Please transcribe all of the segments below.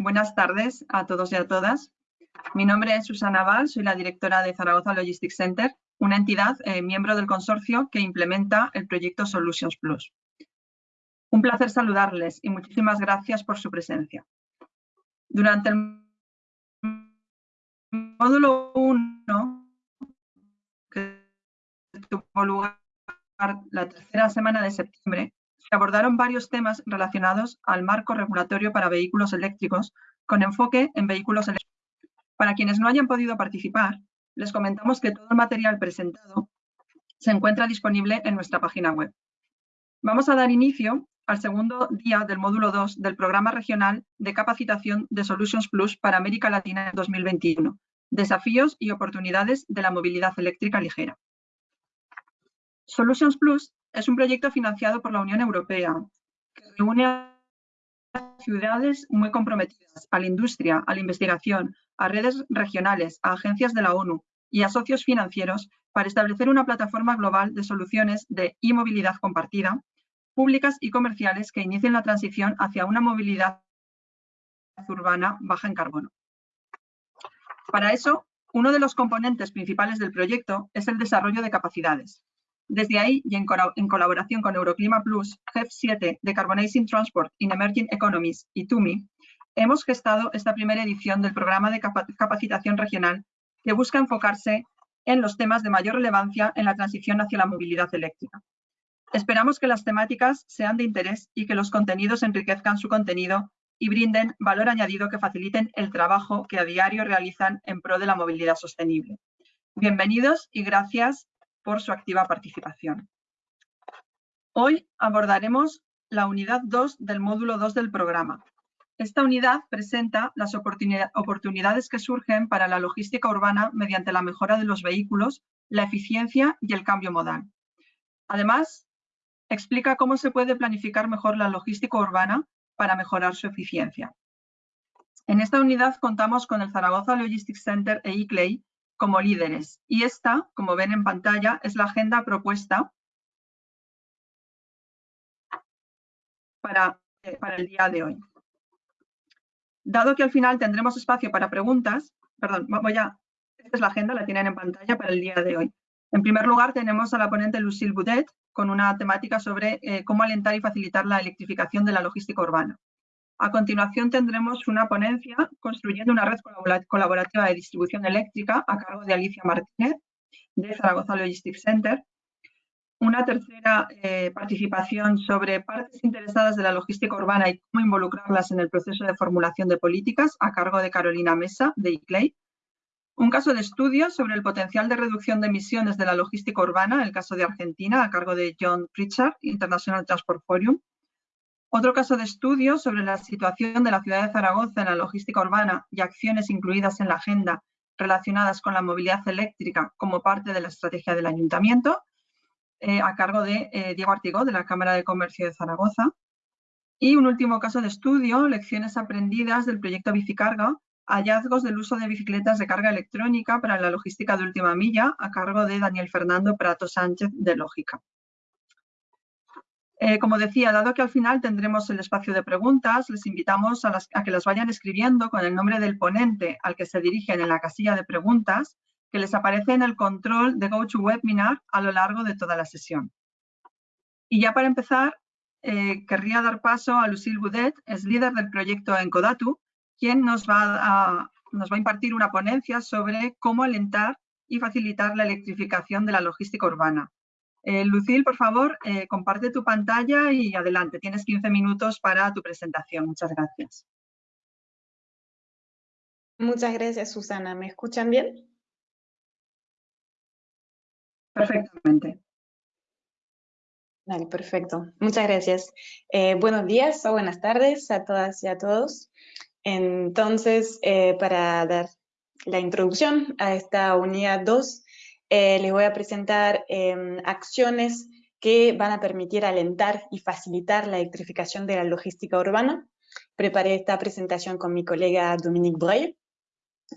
Buenas tardes a todos y a todas. Mi nombre es Susana Val, soy la directora de Zaragoza Logistics Center, una entidad eh, miembro del consorcio que implementa el proyecto Solutions Plus. Un placer saludarles y muchísimas gracias por su presencia. Durante el módulo 1, que tuvo lugar la tercera semana de septiembre, abordaron varios temas relacionados al marco regulatorio para vehículos eléctricos, con enfoque en vehículos eléctricos. Para quienes no hayan podido participar, les comentamos que todo el material presentado se encuentra disponible en nuestra página web. Vamos a dar inicio al segundo día del módulo 2 del Programa Regional de Capacitación de Solutions Plus para América Latina en 2021, Desafíos y oportunidades de la movilidad eléctrica ligera. Solutions Plus es un proyecto financiado por la Unión Europea que reúne a ciudades muy comprometidas, a la industria, a la investigación, a redes regionales, a agencias de la ONU y a socios financieros para establecer una plataforma global de soluciones de e-movilidad compartida, públicas y comerciales que inicien la transición hacia una movilidad urbana baja en carbono. Para eso, uno de los componentes principales del proyecto es el desarrollo de capacidades, desde ahí, y en, colaboración con Euroclima Plus, GEF7, Decarbonizing Transport in Emerging Economies y TUMI, hemos gestado esta primera edición del programa de capacitación regional que busca enfocarse en los temas de mayor relevancia en la transición hacia la movilidad eléctrica. Esperamos que las temáticas sean de interés y que los contenidos enriquezcan su contenido y brinden valor añadido que faciliten el trabajo que a diario realizan en pro de la movilidad sostenible. Bienvenidos y gracias por su activa participación. Hoy abordaremos la unidad 2 del módulo 2 del programa. Esta unidad presenta las oportunidades que surgen para la logística urbana mediante la mejora de los vehículos, la eficiencia y el cambio modal. Además, explica cómo se puede planificar mejor la logística urbana para mejorar su eficiencia. En esta unidad contamos con el Zaragoza Logistics Center e ICLEI como líderes. Y esta, como ven en pantalla, es la agenda propuesta para, eh, para el día de hoy. Dado que al final tendremos espacio para preguntas, perdón, voy a, esta es la agenda, la tienen en pantalla para el día de hoy. En primer lugar, tenemos a la ponente Lucille Boudet con una temática sobre eh, cómo alentar y facilitar la electrificación de la logística urbana. A continuación tendremos una ponencia construyendo una red colaborativa de distribución eléctrica a cargo de Alicia Martínez de Zaragoza Logistics Center. Una tercera eh, participación sobre partes interesadas de la logística urbana y cómo involucrarlas en el proceso de formulación de políticas a cargo de Carolina Mesa de ICLEI. Un caso de estudio sobre el potencial de reducción de emisiones de la logística urbana, el caso de Argentina, a cargo de John Pritchard, International Transport Forum. Otro caso de estudio sobre la situación de la ciudad de Zaragoza en la logística urbana y acciones incluidas en la agenda relacionadas con la movilidad eléctrica como parte de la estrategia del ayuntamiento, eh, a cargo de eh, Diego Artigó, de la Cámara de Comercio de Zaragoza. Y un último caso de estudio, lecciones aprendidas del proyecto Bicicarga, hallazgos del uso de bicicletas de carga electrónica para la logística de última milla, a cargo de Daniel Fernando Prato Sánchez de Lógica. Eh, como decía, dado que al final tendremos el espacio de preguntas, les invitamos a, que las vayan escribiendo con el nombre del ponente al que se dirigen en la casilla de preguntas, que les aparece en el control de GoToWebinar a lo largo de toda la sesión. Y ya para empezar, eh, querría dar paso a Lucille Boudet, es líder del proyecto Encodatu, quien nos va a, nos va a impartir una ponencia sobre cómo alentar y facilitar la electrificación de la logística urbana. Eh, Lucille, por favor, eh, comparte tu pantalla y adelante. Tienes 15 minutos para tu presentación. Muchas gracias. Muchas gracias, Susana. ¿Me escuchan bien? Perfectamente. Vale, perfecto. Muchas gracias. Eh, buenos días o buenas tardes a todas y a todos. Entonces, para dar la introducción a esta unidad 2, eh, les voy a presentar em, acciones que van a permitir alentar y facilitar la electrificación de la logística urbana. Preparé esta presentación con mi colega Dominique Breuil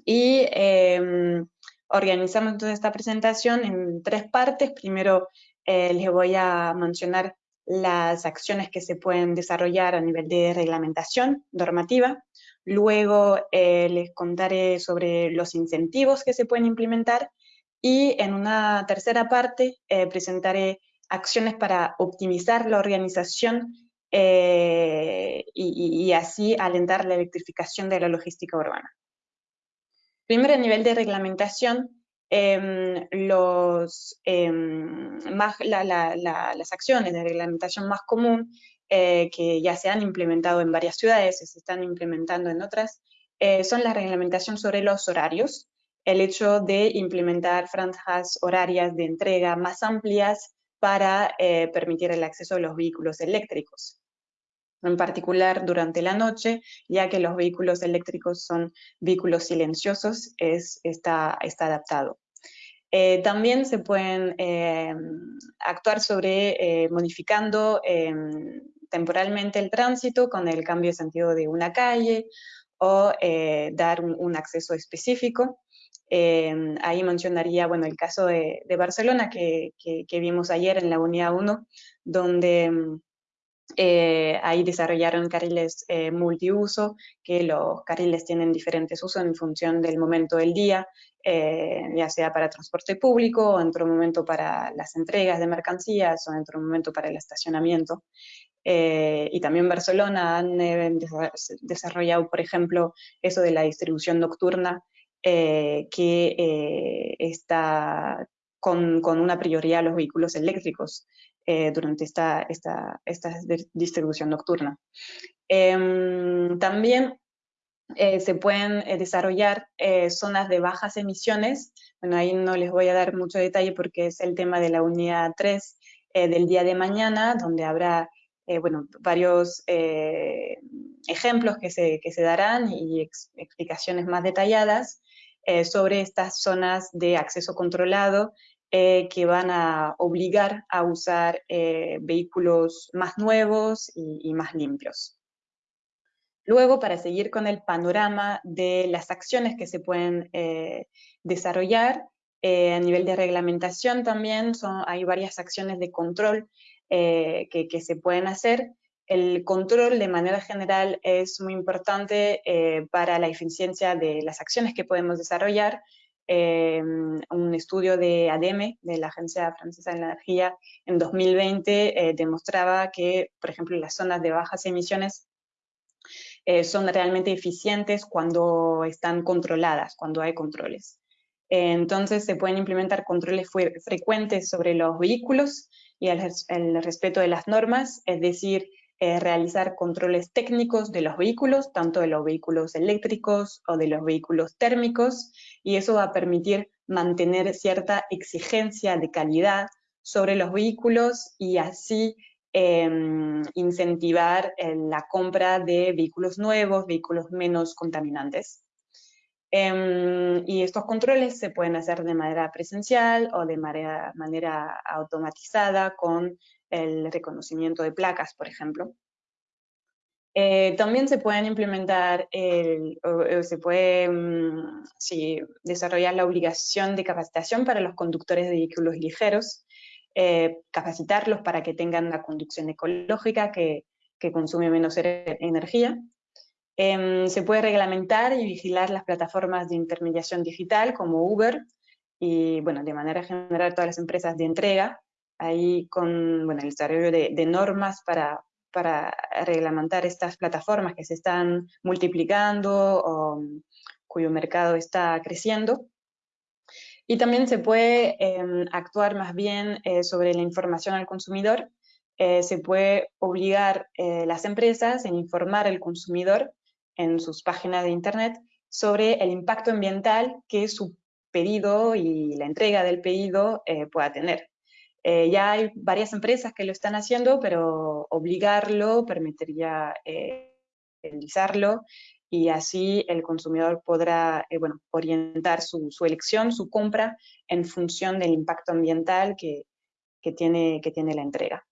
y em, organizamos entonces esta presentación en tres partes. Primero eh, les voy a mencionar las acciones que se pueden desarrollar a nivel de reglamentación normativa. luego les contaré sobre los incentivos que se pueden implementar y en una tercera parte presentaré acciones para optimizar la organización y, y así alentar la electrificación de la logística urbana. Primero, a nivel de reglamentación, más, las acciones de reglamentación más común eh, que ya se han implementado en varias ciudades y se están implementando en otras, eh, son la reglamentación sobre los horarios, el hecho de implementar franjas horarias de entrega más amplias para eh, permitir el acceso a los vehículos eléctricos en particular durante la noche, ya que los vehículos eléctricos son vehículos silenciosos, es, está, está adaptado. Eh, también se pueden eh, actuar sobre eh, modificando temporalmente el tránsito con el cambio de sentido de una calle o dar un, acceso específico. Ahí mencionaría bueno, el caso de, Barcelona que, que, vimos ayer en la unidad 1, donde eh, ahí desarrollaron carriles eh, multiuso, que los carriles tienen diferentes usos en función del momento del día, eh, ya sea para transporte público, o en otro momento para las entregas de mercancías, o en otro momento para el estacionamiento. y también Barcelona han desarrollado, por ejemplo, eso de la distribución nocturna, que está con, con, una prioridad a los vehículos eléctricos. Eh, durante esta, esta, esta, distribución nocturna. Em, también eh, se pueden eh, desarrollar zonas de bajas emisiones, bueno, ahí no les voy a dar mucho detalle porque es el tema de la unidad 3 del día de mañana, donde habrá bueno, varios ejemplos que se, que se, darán y explicaciones más detalladas sobre estas zonas de acceso controlado eh, que van a obligar a usar eh, vehículos más nuevos y, más limpios. Luego, para seguir con el panorama de las acciones que se pueden eh, desarrollar, a nivel de reglamentación también son, hay varias acciones de control que, se pueden hacer. El control de manera general es muy importante para la eficiencia de las acciones que podemos desarrollar Em, un estudio de ADEME, de la Agencia Francesa de la Energía, en 2020 eh, demostraba que, por ejemplo, las zonas de bajas emisiones eh, son realmente eficientes cuando están controladas, cuando hay controles. entonces se pueden implementar controles frecuentes sobre los vehículos y el respeto de las normas, es decir, eh, realizar controles técnicos de los vehículos, tanto de los vehículos eléctricos o de los vehículos térmicos, y eso va a permitir mantener cierta exigencia de calidad sobre los vehículos y así em, incentivar eh, la compra de vehículos nuevos, vehículos menos contaminantes. Em, y estos controles se pueden hacer de manera presencial o de manera, manera automatizada con el reconocimiento de placas, por ejemplo. Eh, también se pueden implementar, se puede mm, desarrollar la obligación de capacitación para los conductores de vehículos ligeros, eh, capacitarlos para que tengan una conducción ecológica que, consume menos er-, energía. Em, se puede reglamentar y vigilar las plataformas de intermediación digital como Uber y, bueno, de manera general todas las empresas de entrega ahí con bueno, el desarrollo de, normas para, para, reglamentar estas plataformas que se están multiplicando o cuyo mercado está creciendo. Y también se puede em, actuar más bien eh, sobre la información al consumidor. Eh, se puede obligar eh, las empresas en informar al consumidor en sus páginas de internet sobre el impacto ambiental que su pedido y la entrega del pedido pueda tener. Eh, ya hay varias empresas que lo están haciendo, pero obligarlo permitiría eh, realizarlo y así el consumidor podrá eh, bueno, orientar su, su, elección, su compra, en función del impacto ambiental que, que, tiene, que tiene la entrega.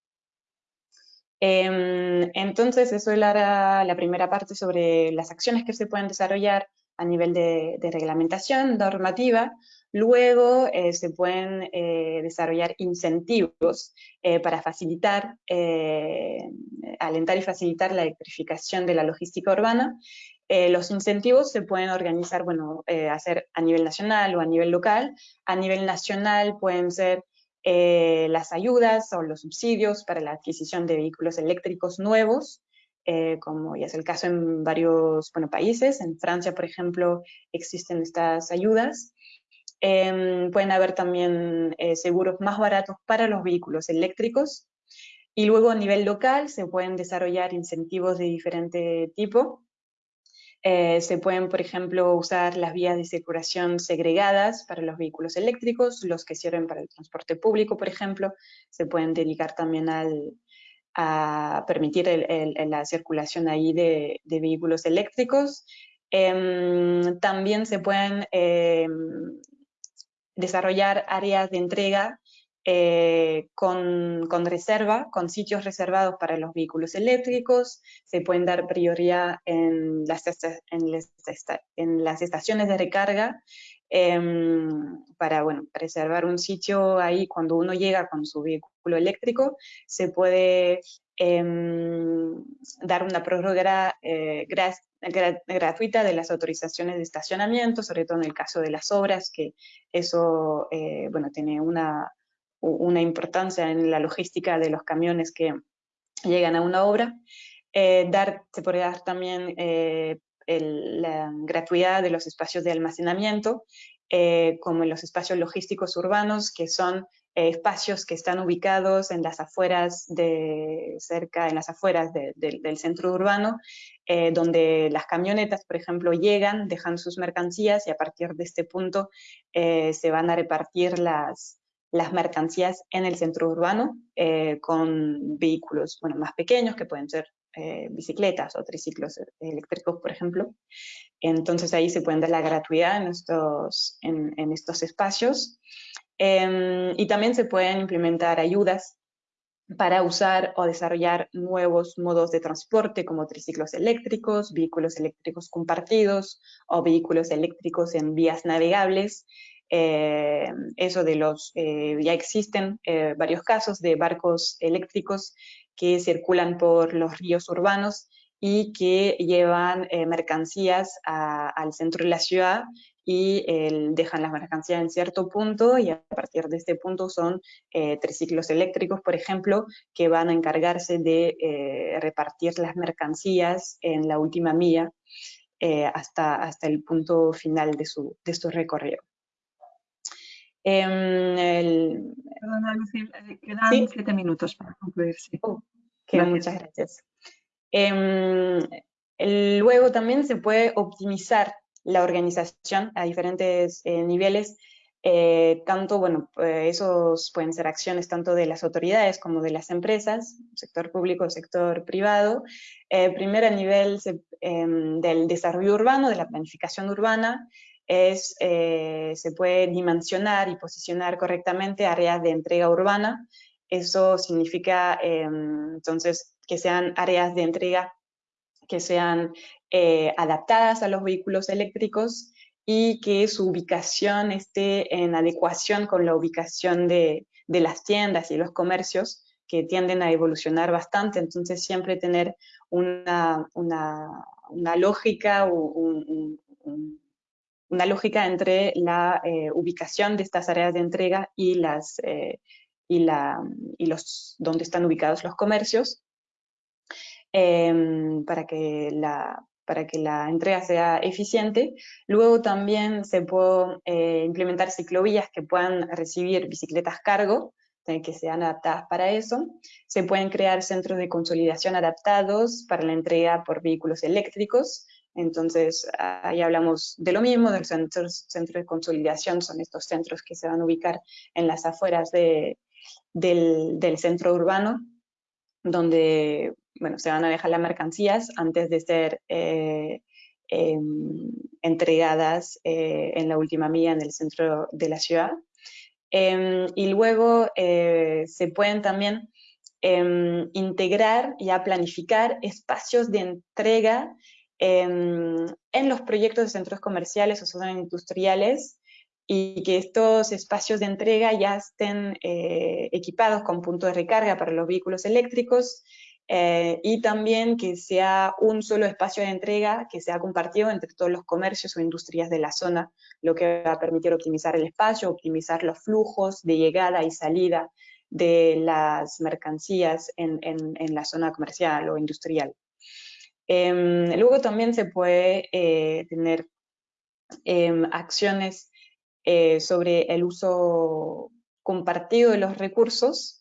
Em, entonces, eso era la primera parte sobre las acciones que se pueden desarrollar a nivel de, de reglamentación normativa. Luego eh, se pueden eh, desarrollar incentivos eh, para facilitar, alentar y facilitar la electrificación de la logística urbana. los incentivos se pueden organizar, bueno, hacer a nivel nacional o a nivel local. A nivel nacional pueden ser las ayudas o los subsidios para la adquisición de vehículos eléctricos nuevos, como ya es el caso en varios países. En Francia, por ejemplo, existen estas ayudas. Em, pueden haber también seguros más baratos para los vehículos eléctricos. Y luego a nivel local se pueden desarrollar incentivos de diferente tipo eh, se pueden, por ejemplo, usar las vías de circulación segregadas para los vehículos eléctricos, los que sirven para el transporte público, por ejemplo. Se pueden dedicar también a permitir la circulación ahí de, vehículos eléctricos. Em, también se pueden em, desarrollar áreas de entrega eh, con, reserva, con sitios reservados para los vehículos eléctricos, se pueden dar prioridad en las, en las, estaciones de recarga em, para bueno, reservar un sitio ahí cuando uno llega con su vehículo eléctrico, se puede dar una prórroga eh, gratuita de las autorizaciones de estacionamiento, sobre todo en el caso de las obras, que eso eh, bueno, tiene una, una importancia en la logística de los camiones que llegan a una obra. Eh, dar, se puede dar también eh, la gratuidad de los espacios de almacenamiento, eh, como en los espacios logísticos urbanos, que son espacios que están ubicados en las afueras de, cerca, en las afueras del centro urbano, donde las camionetas, por ejemplo, llegan, dejan sus mercancías y a partir de este punto se van a repartir las, las mercancías en el centro urbano eh, con vehículos bueno, más pequeños, que pueden ser eh, bicicletas o triciclos eléctricos, por ejemplo. Entonces ahí se pueden dar la gratuidad en estos, en, estos espacios. Em, y también se pueden implementar ayudas para usar o desarrollar nuevos modos de transporte como triciclos eléctricos, vehículos eléctricos compartidos o vehículos eléctricos en vías navegables, eh, eso de los, eh, ya existen eh, varios casos de barcos eléctricos que circulan por los ríos urbanos y que llevan mercancías al centro de la ciudad y dejan las mercancías en cierto punto y a partir de este punto son triciclos eléctricos, por ejemplo, que van a encargarse de repartir las mercancías en la última milla hasta, hasta el punto final de su, de su recorrido. Em, el... Perdona, eh, quedan siete minutos para concluir. Oh, muchas gracias. Em, luego también se puede optimizar la organización a diferentes eh, niveles, eh, tanto, bueno, esos pueden ser acciones tanto de las autoridades como de las empresas, sector público, sector privado. primero a nivel em, del desarrollo urbano, de la planificación urbana, es, eh, se puede dimensionar y posicionar correctamente áreas de entrega urbana. Eso significa, em, entonces, que sean áreas de entrega que sean eh, adaptadas a los vehículos eléctricos y que su ubicación esté en adecuación con la ubicación de, las tiendas y los comercios que tienden a evolucionar bastante, entonces siempre tener una, lógica, o un, una lógica entre la eh, ubicación de estas áreas de entrega y, las, eh, y, la, y los, donde están ubicados los comercios, em, para, que la, para que la entrega sea eficiente. Luego también se puede eh, implementar ciclovías que puedan recibir bicicletas cargo, que sean adaptadas para eso. Se pueden crear centros de consolidación adaptados para la entrega por vehículos eléctricos, entonces, ahí hablamos de lo mismo, del centro, centro de consolidación, son estos centros que se van a ubicar en las afueras del, centro urbano, donde bueno, se van a dejar las mercancías antes de ser eh, em, entregadas eh, en la última milla en el centro de la ciudad. Em, y luego eh, se pueden también em, integrar y planificar espacios de entrega en los proyectos de centros comerciales o zonas industriales y que estos espacios de entrega ya estén eh, equipados con puntos de recarga para los vehículos eléctricos, eh, y también que sea un solo espacio de entrega que sea compartido entre todos los comercios o industrias de la zona, lo que va a permitir optimizar el espacio, optimizar los flujos de llegada y salida de las mercancías en, la zona comercial o industrial. Em, luego también se puede eh, tener em, acciones eh, sobre el uso compartido de los recursos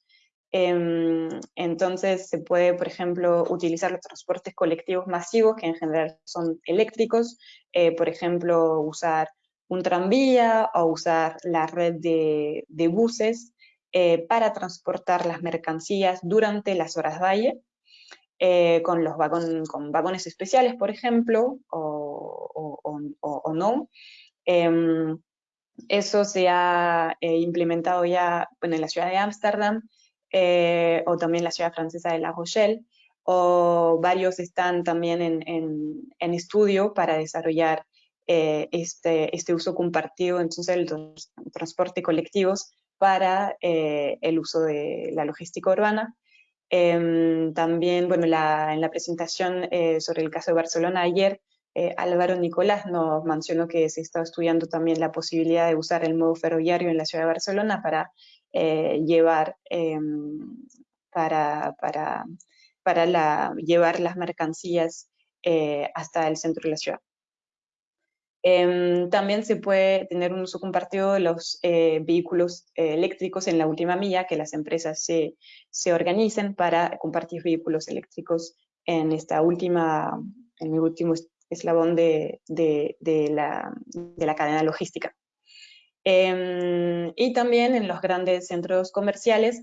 entonces se puede, por ejemplo, utilizar los transportes colectivos masivos, que en general son eléctricos, eh, por ejemplo, usar un tranvía o usar la red de, buses eh, para transportar las mercancías durante las horas valle, eh, con, los con vagones especiales, por ejemplo, o, no. Em, eso se ha implementado ya en la ciudad de Ámsterdam eh, o también la ciudad francesa de La Rochelle, o varios están también en, estudio para desarrollar eh, este, este, uso compartido, entonces el transporte colectivos para eh, el uso de la logística urbana. Em, también, bueno, en la presentación sobre el caso de Barcelona ayer, Álvaro Nicolás nos mencionó que se está estudiando también la posibilidad de usar el modo ferroviario en la ciudad de Barcelona para eh, llevar em, para, para, para la, llevar las mercancías eh, hasta el centro de la ciudad. Em, también se puede tener un uso compartido de los eh, vehículos eléctricos en la última milla, que las empresas se, se, organicen para compartir vehículos eléctricos en esta última, en el último eslabón de, de, de, la, de la cadena logística. Em, y también en los grandes centros comerciales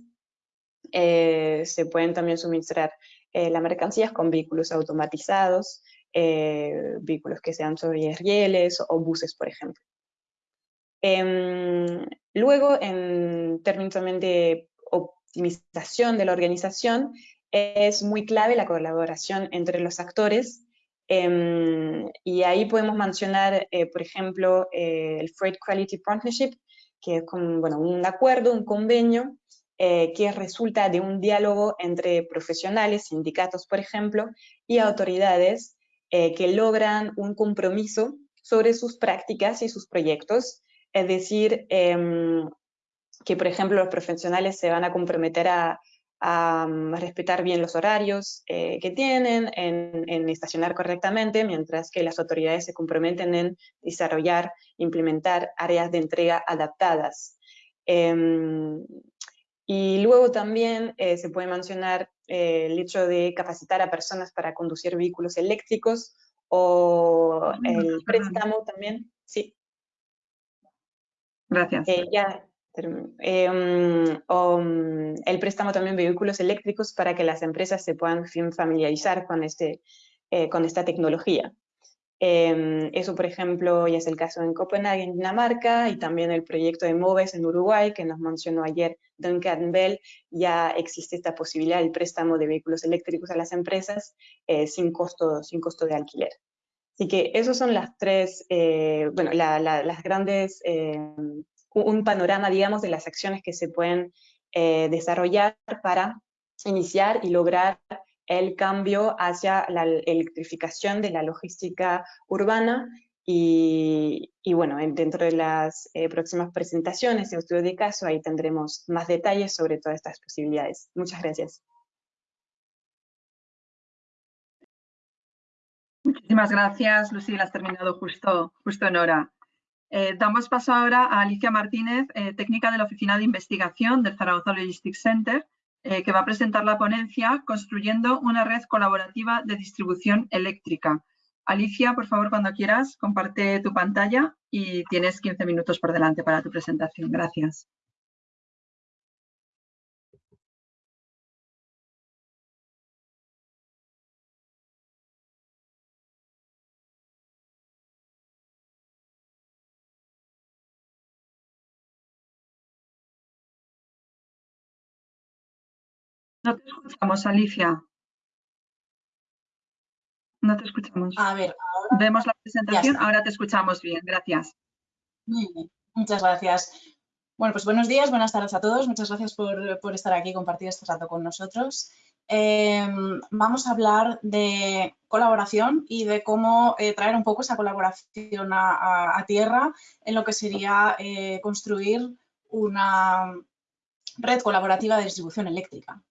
eh, se pueden también suministrar eh, las mercancías con vehículos automatizados, eh, vehículos que sean sobre rieles o buses, por ejemplo. Em, luego, en términos también de optimización de la organización, es muy clave la colaboración entre los actores Em, y ahí podemos mencionar, eh, por ejemplo, eh, el Freight Quality Partnership, que es bueno, un acuerdo, un convenio, eh, que resulta de un diálogo entre profesionales, sindicatos, por ejemplo, y autoridades que logran un compromiso sobre sus prácticas y sus proyectos. Es decir, em, que, por ejemplo, los profesionales se van a comprometer a a, mm, respetar bien los horarios eh, que tienen, en, estacionar correctamente, mientras que las autoridades se comprometen en desarrollar, implementar áreas de entrega adaptadas. Em, y luego también eh, se puede mencionar eh, el hecho de capacitar a personas para conducir vehículos eléctricos o el préstamo también, sí. Gracias. ya, Em, o, mm, el préstamo también vehículos eléctricos para que las empresas se puedan familiarizar con, este, eh, con esta tecnología. Em, eso, por ejemplo, ya es el caso en Copenhague, en Dinamarca, y también el proyecto de MOVES en Uruguay, que nos mencionó ayer Duncan Bell, ya existe esta posibilidad del préstamo de vehículos eléctricos a las empresas eh, sin, costo, sin costo de alquiler. Así que esos son las tres, eh, bueno, las grandes em, un panorama, digamos, de las acciones que se pueden eh, desarrollar para iniciar y lograr el cambio hacia la electrificación de la logística urbana y, bueno, dentro de las eh, próximas presentaciones de estudio de caso, ahí tendremos más detalles sobre todas estas posibilidades. Muchas gracias. Muchísimas gracias, Lucila, has terminado justo, justo en hora. Eh, damos paso ahora a Alicia Martínez, eh, técnica de la Oficina de Investigación del Zaragoza Logistics Center, eh, que va a presentar la ponencia Construyendo una red colaborativa de distribución eléctrica. Alicia, por favor, cuando quieras, comparte tu pantalla y tienes 15 minutos por delante para tu presentación. Gracias. No te escuchamos, Alicia. No te escuchamos. A ver, ahora... Vemos la presentación, ahora te escuchamos bien, gracias. muchas gracias. Bueno, pues buenos días, buenas tardes a todos. Muchas gracias por, estar aquí y compartir este rato con nosotros. em, vamos a hablar de colaboración y de cómo eh, traer un poco esa colaboración a, tierra en lo que sería eh, construir una red colaborativa de distribución eléctrica.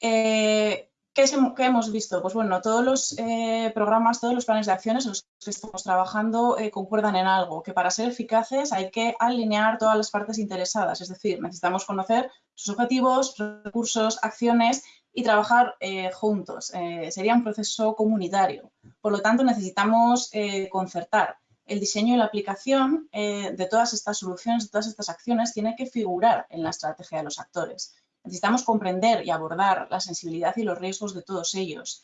Eh, ¿Qué, hemos visto? Pues bueno, todos los eh, programas, todos los planes de acciones en los que estamos trabajando eh, concuerdan en algo, que para ser eficaces hay que alinear todas las partes interesadas, es decir, necesitamos conocer sus objetivos, recursos, acciones y trabajar juntos. sería un proceso comunitario. Por lo tanto, necesitamos concertar. El diseño y la aplicación de todas estas soluciones, de todas estas acciones, tiene que figurar en la estrategia de los actores. Necesitamos comprender y abordar la sensibilidad y los riesgos de todos ellos.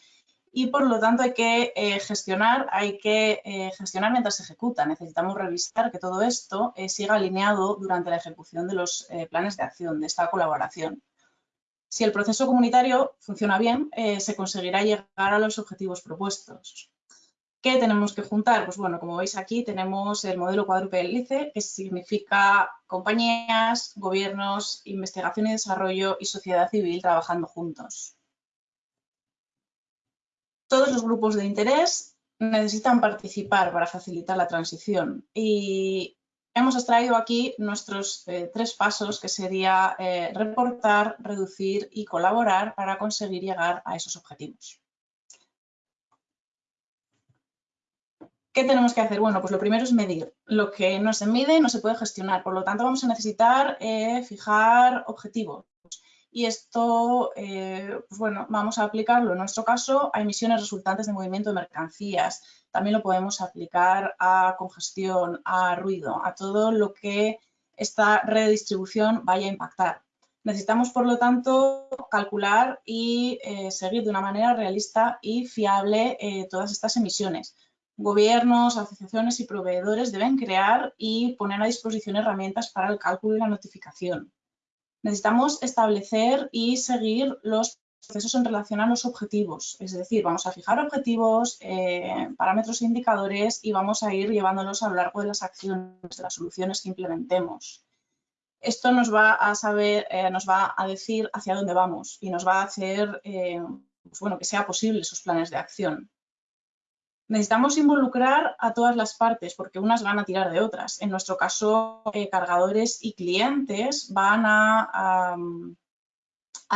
Y por lo tanto hay que eh, gestionar, hay que eh, gestionar mientras se ejecuta. Necesitamos revisar que todo esto eh, siga alineado durante la ejecución de los planes de acción, de esta colaboración. Si el proceso comunitario funciona bien, se conseguirá llegar a los objetivos propuestos. ¿Qué tenemos que juntar? Pues bueno, como veis aquí tenemos el modelo cuádruple hélice, que significa compañías, gobiernos, investigación y desarrollo y sociedad civil trabajando juntos. Todos los grupos de interés necesitan participar para facilitar la transición y hemos extraído aquí nuestros eh, tres pasos que sería eh, reportar, reducir y colaborar para conseguir llegar a esos objetivos. ¿Qué tenemos que hacer? Bueno, pues lo primero es medir. Lo que no se mide no se puede gestionar, por lo tanto vamos a necesitar eh, fijar objetivos. Y esto, eh, pues bueno, vamos a aplicarlo en nuestro caso a emisiones resultantes de movimiento de mercancías. También lo podemos aplicar a congestión, a ruido, a todo lo que esta redistribución vaya a impactar. Necesitamos, por lo tanto, calcular y eh, seguir de una manera realista y fiable todas estas emisiones gobiernos, asociaciones y proveedores deben crear y poner a disposición herramientas para el cálculo y la notificación. Necesitamos establecer y seguir los procesos en relación a los objetivos, es decir, vamos a fijar objetivos, eh, parámetros e indicadores y vamos a ir llevándolos a lo largo de las acciones, de las soluciones que implementemos. Esto nos va a saber, eh, nos va a decir hacia dónde vamos y nos va a hacer eh, pues bueno, que sea posible esos planes de acción. Necesitamos involucrar a todas las partes porque unas van a tirar de otras. En nuestro caso, eh, cargadores y clientes van a,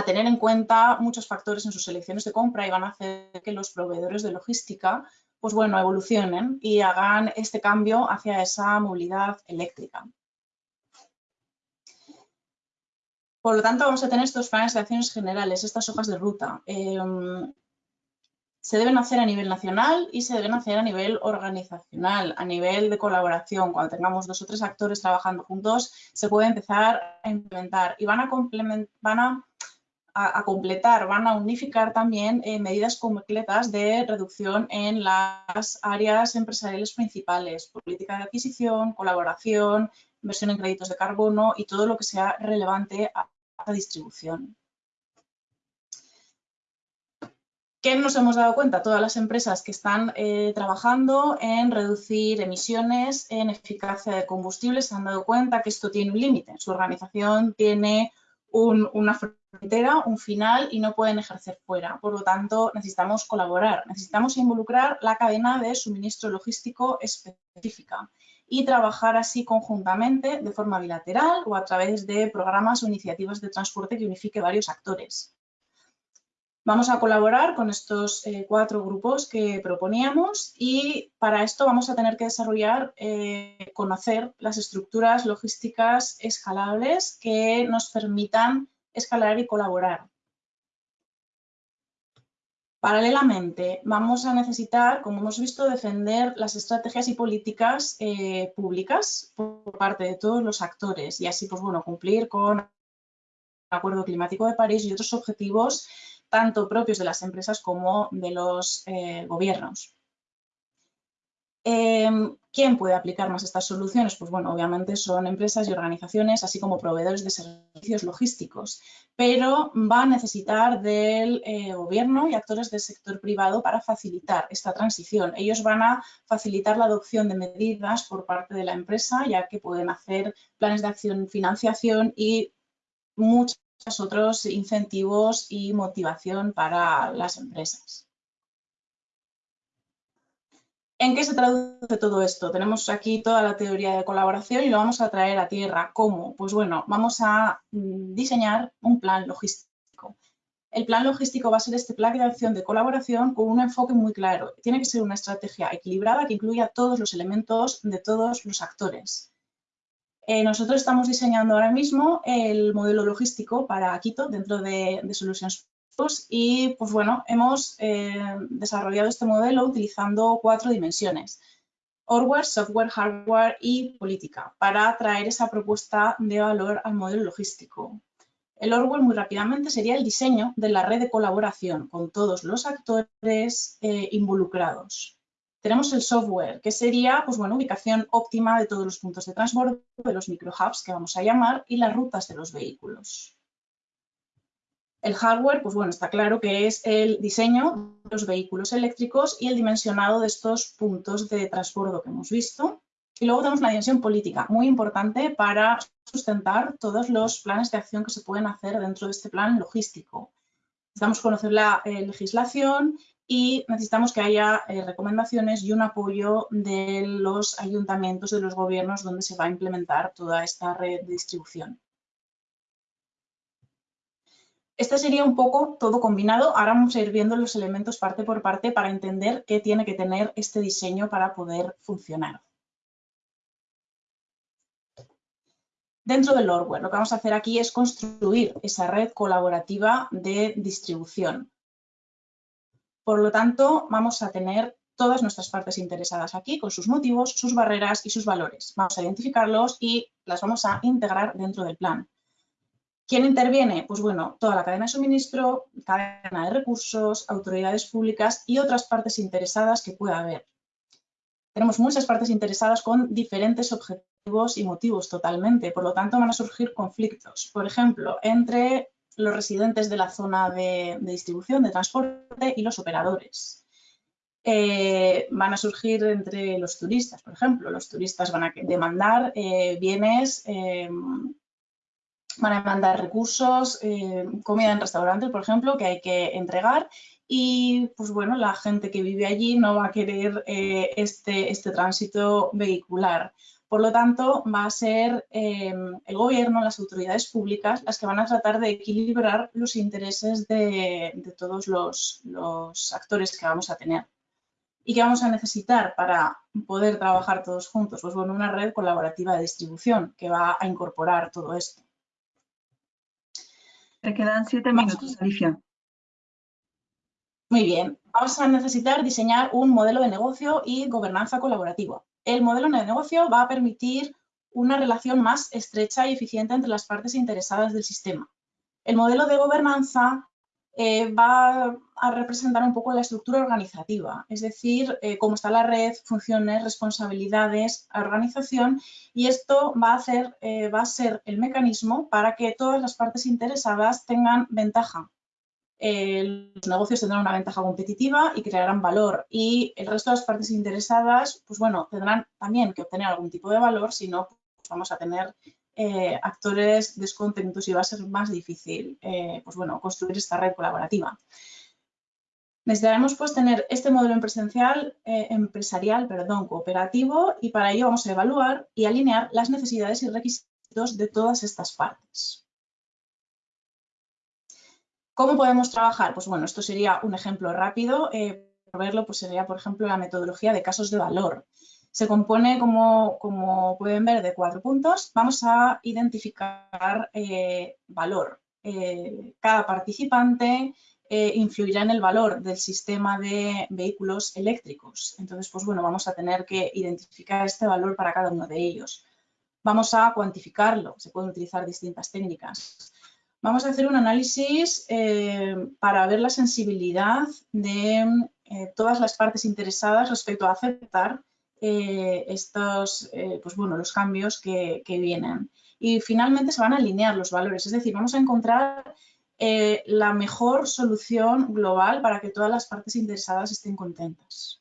tener en cuenta muchos factores en sus selecciones de compra y van a hacer que los proveedores de logística pues bueno, evolucionen y hagan este cambio hacia esa movilidad eléctrica. Por lo tanto, vamos a tener estos planes de acciones generales, estas hojas de ruta. Em, se deben hacer a nivel nacional y se deben hacer a nivel organizacional, a nivel de colaboración. Cuando tengamos dos o tres actores trabajando juntos, se puede empezar a implementar y van a, van a, completar, van a unificar también eh, medidas completas de reducción en las áreas empresariales principales, política de adquisición, colaboración, inversión en créditos de carbono y todo lo que sea relevante a la distribución. ¿Qué nos hemos dado cuenta? Todas las empresas que están eh, trabajando en reducir emisiones, en eficacia de combustibles, se han dado cuenta que esto tiene un límite. Su organización tiene una frontera, un final y no pueden ejercer fuera. Por lo tanto, necesitamos colaborar, necesitamos involucrar la cadena de suministro logístico específica y trabajar así conjuntamente de forma bilateral o a través de programas o iniciativas de transporte que unifique varios actores. Vamos a colaborar con estos eh, cuatro grupos que proponíamos y para esto vamos a tener que desarrollar, eh, conocer las estructuras logísticas escalables que nos permitan escalar y colaborar. Paralelamente, vamos a necesitar, como hemos visto, defender las estrategias y políticas eh, públicas por parte de todos los actores y así, pues bueno, cumplir con el Acuerdo Climático de París y otros objetivos tanto propios de las empresas como de los eh, gobiernos. Em, ¿Quién puede aplicar más estas soluciones? Pues bueno, obviamente son empresas y organizaciones, así como proveedores de servicios logísticos, pero va a necesitar del eh, gobierno y actores del sector privado para facilitar esta transición. Ellos van a facilitar la adopción de medidas por parte de la empresa, ya que pueden hacer planes de acción, financiación y muchas otros incentivos y motivación para las empresas. ¿En qué se traduce todo esto? Tenemos aquí toda la teoría de colaboración y lo vamos a traer a tierra. ¿Cómo? Pues bueno, vamos a mm, diseñar un plan logístico. El plan logístico va a ser este plan de acción de colaboración con un enfoque muy claro. Tiene que ser una estrategia equilibrada que incluya todos los elementos de todos los actores. Eh, nosotros estamos diseñando ahora mismo el modelo logístico para Quito dentro de, Solutions Plus y pues bueno, hemos eh, desarrollado este modelo utilizando cuatro dimensiones. Hardware, software, hardware y política para traer esa propuesta de valor al modelo logístico. El hardware muy rápidamente sería el diseño de la red de colaboración con todos los actores eh, involucrados. Tenemos el software, que sería pues, bueno, ubicación óptima de todos los puntos de transbordo, de los microhubs que vamos a llamar, y las rutas de los vehículos. El hardware, pues bueno, está claro que es el diseño de los vehículos eléctricos y el dimensionado de estos puntos de transbordo que hemos visto. Y luego tenemos una dimensión política, muy importante para sustentar todos los planes de acción que se pueden hacer dentro de este plan logístico. Necesitamos conocer la eh, legislación y necesitamos que haya eh, recomendaciones y un apoyo de los ayuntamientos, de los gobiernos donde se va a implementar toda esta red de distribución. Este sería un poco todo combinado. Ahora vamos a ir viendo los elementos parte por parte para entender qué tiene que tener este diseño para poder funcionar. Dentro del hardware, lo que vamos a hacer aquí es construir esa red colaborativa de distribución. Por lo tanto, vamos a tener todas nuestras partes interesadas aquí con sus motivos, sus barreras y sus valores. Vamos a identificarlos y las vamos a integrar dentro del plan. ¿Quién interviene? Pues bueno, toda la cadena de suministro, cadena de recursos, autoridades públicas y otras partes interesadas que pueda haber. Tenemos muchas partes interesadas con diferentes objetivos y motivos totalmente, por lo tanto van a surgir conflictos. Por ejemplo, entre los residentes de la zona de, distribución, de transporte y los operadores. Eh, van a surgir entre los turistas, por ejemplo. Los turistas van a demandar eh, bienes, eh, van a demandar recursos, comida en restaurantes, por ejemplo, que hay que entregar y pues bueno, la gente que vive allí no va a querer este, este tránsito vehicular. Por lo tanto, va a ser em, el gobierno, las autoridades públicas, las que van a tratar de equilibrar los intereses de, todos los, actores que vamos a tener. ¿Y qué vamos a necesitar para poder trabajar todos juntos? Pues bueno, una red colaborativa de distribución que va a incorporar todo esto. Te quedan siete minutos, Alicia. Muy bien. Vamos a necesitar diseñar un modelo de negocio y gobernanza colaborativa el modelo de negocio va a permitir una relación más estrecha y eficiente entre las partes interesadas del sistema. El modelo de gobernanza eh, va a representar un poco la estructura organizativa, es decir, eh, cómo está la red, funciones, responsabilidades, organización y esto eh, va a ser el mecanismo para que todas las partes interesadas tengan ventaja eh, los negocios tendrán una ventaja competitiva y crearán valor y el resto de las partes interesadas, pues bueno, tendrán también que obtener algún tipo de valor, si no, pues vamos a tener eh, actores descontentos y va a ser más difícil, eh, pues bueno, construir esta red colaborativa. Necesitaremos pues tener este modelo empresarial, empresarial perdón, cooperativo y para ello vamos a evaluar y alinear las necesidades y requisitos de todas estas partes. ¿Cómo podemos trabajar? Pues bueno, esto sería un ejemplo rápido. Eh, verlo, pues sería, por ejemplo, la metodología de casos de valor. Se compone, como, pueden ver, de cuatro puntos. Vamos a identificar eh, valor. Eh, cada participante influirá en el valor del sistema de vehículos eléctricos. Entonces, pues bueno, vamos a tener que identificar este valor para cada uno de ellos. Vamos a cuantificarlo. Se pueden utilizar distintas técnicas. Vamos a hacer un análisis eh, para ver la sensibilidad de eh, todas las partes interesadas respecto a aceptar eh, estos, pues bueno, los cambios que, que, vienen. Y finalmente se van a alinear los valores, es decir, vamos a encontrar la mejor solución global para que todas las partes interesadas estén contentas.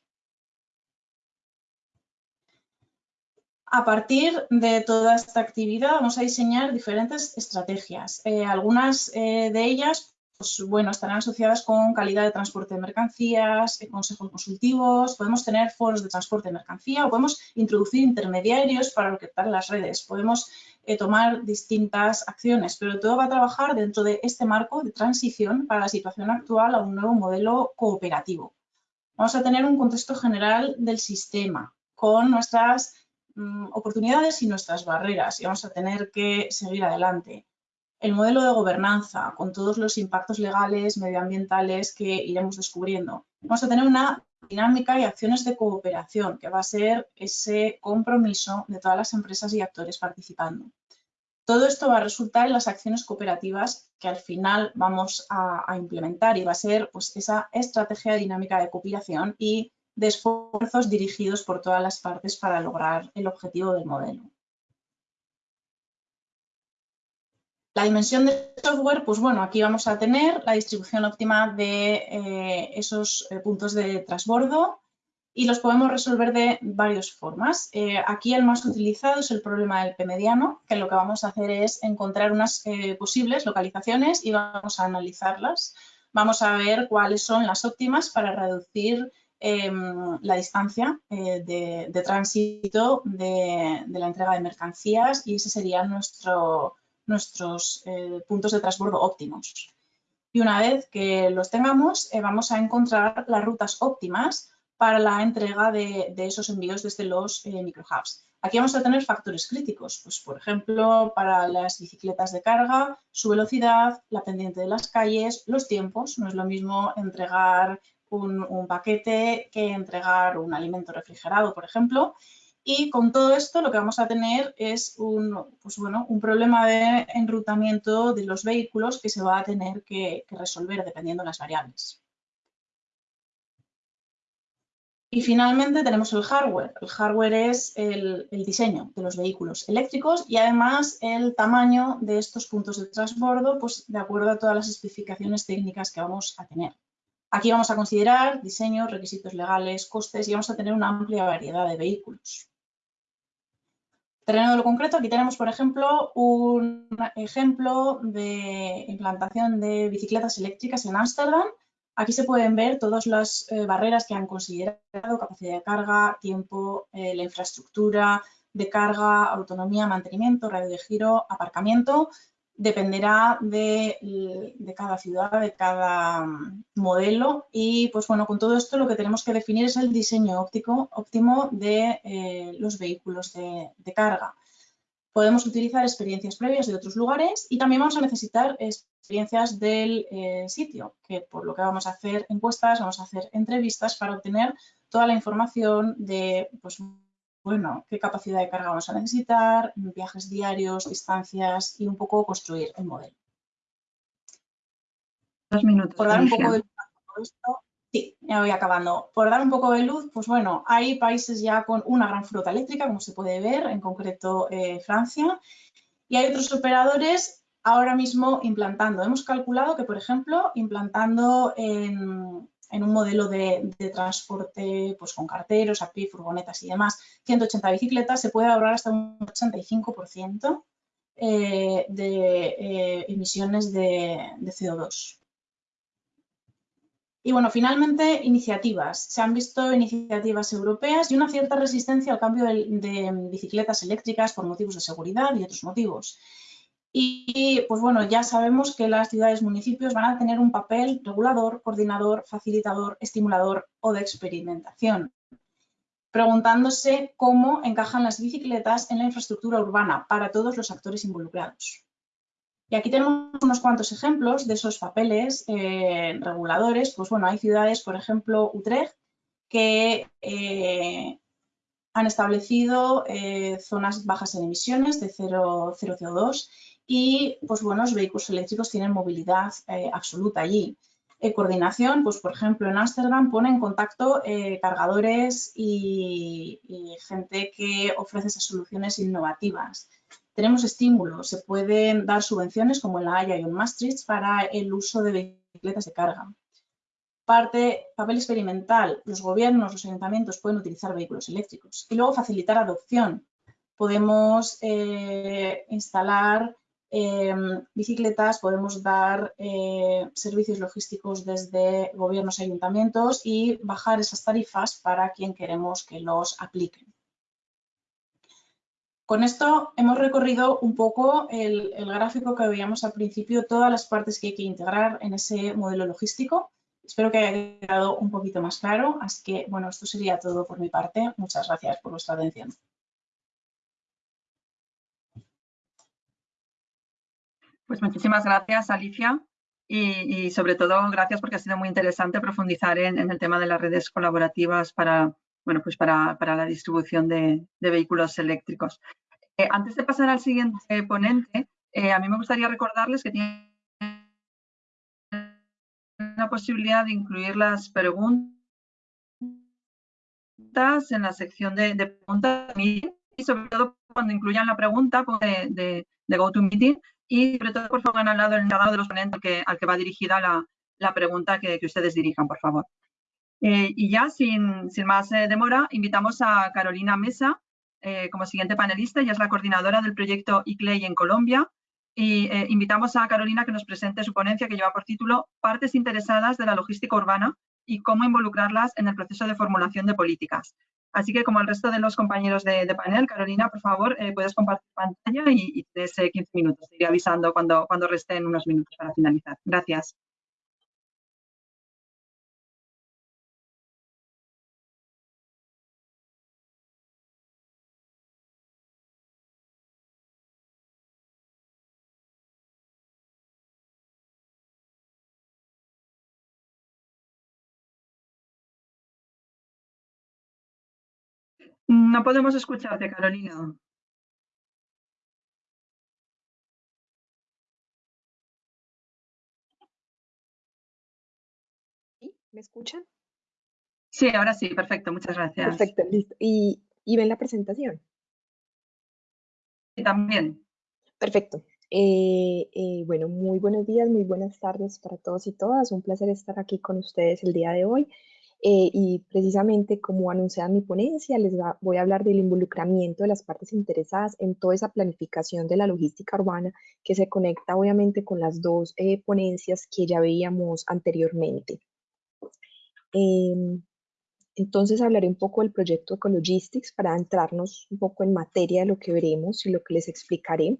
A partir de toda esta actividad vamos a diseñar diferentes estrategias. Eh, algunas eh, de ellas pues, bueno, estarán asociadas con calidad de transporte de mercancías, eh, consejos consultivos, podemos tener foros de transporte de mercancía o podemos introducir intermediarios para orquestar las redes, podemos tomar distintas acciones, pero todo va a trabajar dentro de este marco de transición para la situación actual a un nuevo modelo cooperativo. Vamos a tener un contexto general del sistema con nuestras oportunidades y nuestras barreras y vamos a tener que seguir adelante. El modelo de gobernanza, con todos los impactos legales, medioambientales que iremos descubriendo. Vamos a tener una dinámica y acciones de cooperación, que va a ser ese compromiso de todas las empresas y actores participando. Todo esto va a resultar en las acciones cooperativas que al final vamos a, implementar y va a ser pues, esa estrategia dinámica de cooperación y de esfuerzos dirigidos por todas las partes para lograr el objetivo del modelo. La dimensión de software, pues bueno, aquí vamos a tener la distribución óptima de eh, esos eh, puntos de transbordo y los podemos resolver de varias formas. Eh, aquí el más utilizado es el problema del P mediano, que lo que vamos a hacer es encontrar unas posibles localizaciones y vamos a analizarlas. Vamos a ver cuáles son las óptimas para reducir Em, la distancia eh, de, tránsito de, la entrega de mercancías y ese serían nuestro, nuestros eh, puntos de transbordo óptimos. Y una vez que los tengamos, eh, vamos a encontrar las rutas óptimas para la entrega de, esos envíos desde los microhubs. Aquí vamos a tener factores críticos, pues por ejemplo, para las bicicletas de carga, su velocidad, la pendiente de las calles, los tiempos. No es lo mismo entregar un, paquete que entregar un alimento refrigerado, por ejemplo. Y con todo esto lo que vamos a tener es un, pues bueno, un problema de enrutamiento de los vehículos que se va a tener que, resolver dependiendo de las variables. Y finalmente tenemos el hardware. El hardware es el, diseño de los vehículos eléctricos y además el tamaño de estos puntos de transbordo, pues de acuerdo a todas las especificaciones técnicas que vamos a tener. Aquí vamos a considerar diseños, requisitos legales, costes y vamos a tener una amplia variedad de vehículos. Terreno de lo concreto, aquí tenemos, por ejemplo, un ejemplo de implantación de bicicletas eléctricas en Ámsterdam. Aquí se pueden ver todas las eh, barreras que han considerado, capacidad de carga, tiempo, eh, la infraestructura de carga, autonomía, mantenimiento, radio de giro, aparcamiento dependerá de, cada ciudad, de cada mm, modelo y pues bueno, con todo esto lo que tenemos que definir es el diseño óptico, óptimo de eh, los vehículos de, carga. Podemos utilizar experiencias previas de otros lugares y también vamos a necesitar experiencias del eh, sitio, que por lo que vamos a hacer encuestas, vamos a hacer entrevistas para obtener toda la información de pues, bueno, qué capacidad de carga vamos a necesitar, viajes diarios, distancias y un poco construir el modelo. Dos minutos. Por dar un poco de luz sí, ya voy acabando. Por dar un poco de luz, pues bueno, hay países ya con una gran flota eléctrica, como se puede ver, en concreto eh, Francia, y hay otros operadores ahora mismo implantando. Hemos calculado que, por ejemplo, implantando en, en un modelo de, transporte pues, con carteros, a pie, furgonetas y demás, 180 bicicletas, se puede ahorrar hasta un 85% eh, de eh, emisiones de, CO2. Y bueno, finalmente, iniciativas. Se han visto iniciativas europeas y una cierta resistencia al cambio de bicicletas eléctricas por motivos de seguridad y otros motivos. Y pues bueno, ya sabemos que las ciudades municipios van a tener un papel regulador, coordinador, facilitador, estimulador o de experimentación, preguntándose cómo encajan las bicicletas en la infraestructura urbana para todos los actores involucrados. Y aquí tenemos unos cuantos ejemplos de esos papeles eh, reguladores. Pues bueno, hay ciudades, por ejemplo, Utrecht, que eh, han establecido eh, zonas bajas en emisiones de 0, 0 CO2 y pues bueno, los vehículos eléctricos tienen movilidad eh, absoluta allí. Eh, coordinación, pues por ejemplo en Ámsterdam pone en contacto eh, cargadores y, gente que ofrece esas soluciones innovativas. Tenemos estímulos, se pueden dar subvenciones como en La Haya y en Maastricht para el uso de bicicletas de carga. Parte, papel experimental, los gobiernos, los ayuntamientos pueden utilizar vehículos eléctricos. Y luego facilitar adopción, podemos instalar em, bicicletas, podemos dar eh, servicios logísticos desde gobiernos y ayuntamientos y bajar esas tarifas para quien queremos que los apliquen. Con esto hemos recorrido un poco el, gráfico que veíamos al principio, todas las partes que hay que integrar en ese modelo logístico. Espero que haya quedado un poquito más claro. Así que, bueno, esto sería todo por mi parte. Muchas gracias por vuestra atención. Pues muchísimas gracias, Alicia. Y, sobre todo, gracias porque ha sido muy interesante profundizar en, el tema de las redes colaborativas para, bueno, pues para, la distribución de, vehículos eléctricos. Eh, antes de pasar al siguiente ponente, eh, a mí me gustaría recordarles que tienen la posibilidad de incluir las preguntas en la sección de, preguntas y sobre todo cuando incluyan la pregunta pues, de, de, GoToMeeting y sobre todo por favor al lado el encargado de los ponentes al que va dirigida la, pregunta que, que ustedes dirijan, por favor. Eh, y ya, sin, más eh, demora, invitamos a Carolina Mesa eh, como siguiente panelista. Ella es la coordinadora del proyecto ICLEI en Colombia. Y invitamos a Carolina que nos presente su ponencia que lleva por título Partes interesadas de la logística urbana y cómo involucrarlas en el proceso de formulación de políticas. Así que, como el resto de los compañeros de, panel, Carolina, por favor, puedes compartir pantalla y, y tienes 15 minutos. Te iré avisando cuando, cuando resten unos minutos para finalizar. Gracias. No podemos escucharte, Carolina. ¿Me escuchan? Sí, ahora sí, perfecto, muchas gracias. Perfecto, listo. ¿Y, ven la presentación? Sí, también. Perfecto. Eh, eh, bueno, muy buenos días, muy buenas tardes para todos y todas. Un placer estar aquí con ustedes el día de hoy. Eh, y precisamente como anuncié en mi ponencia, les voy a hablar del involucramiento de las partes interesadas en toda esa planificación de la logística urbana que se conecta obviamente con las dos eh, ponencias que ya veíamos anteriormente. Em, entonces hablaré un poco del proyecto Ecologistics para entrarnos un poco en materia de lo que veremos y lo que les explicaré.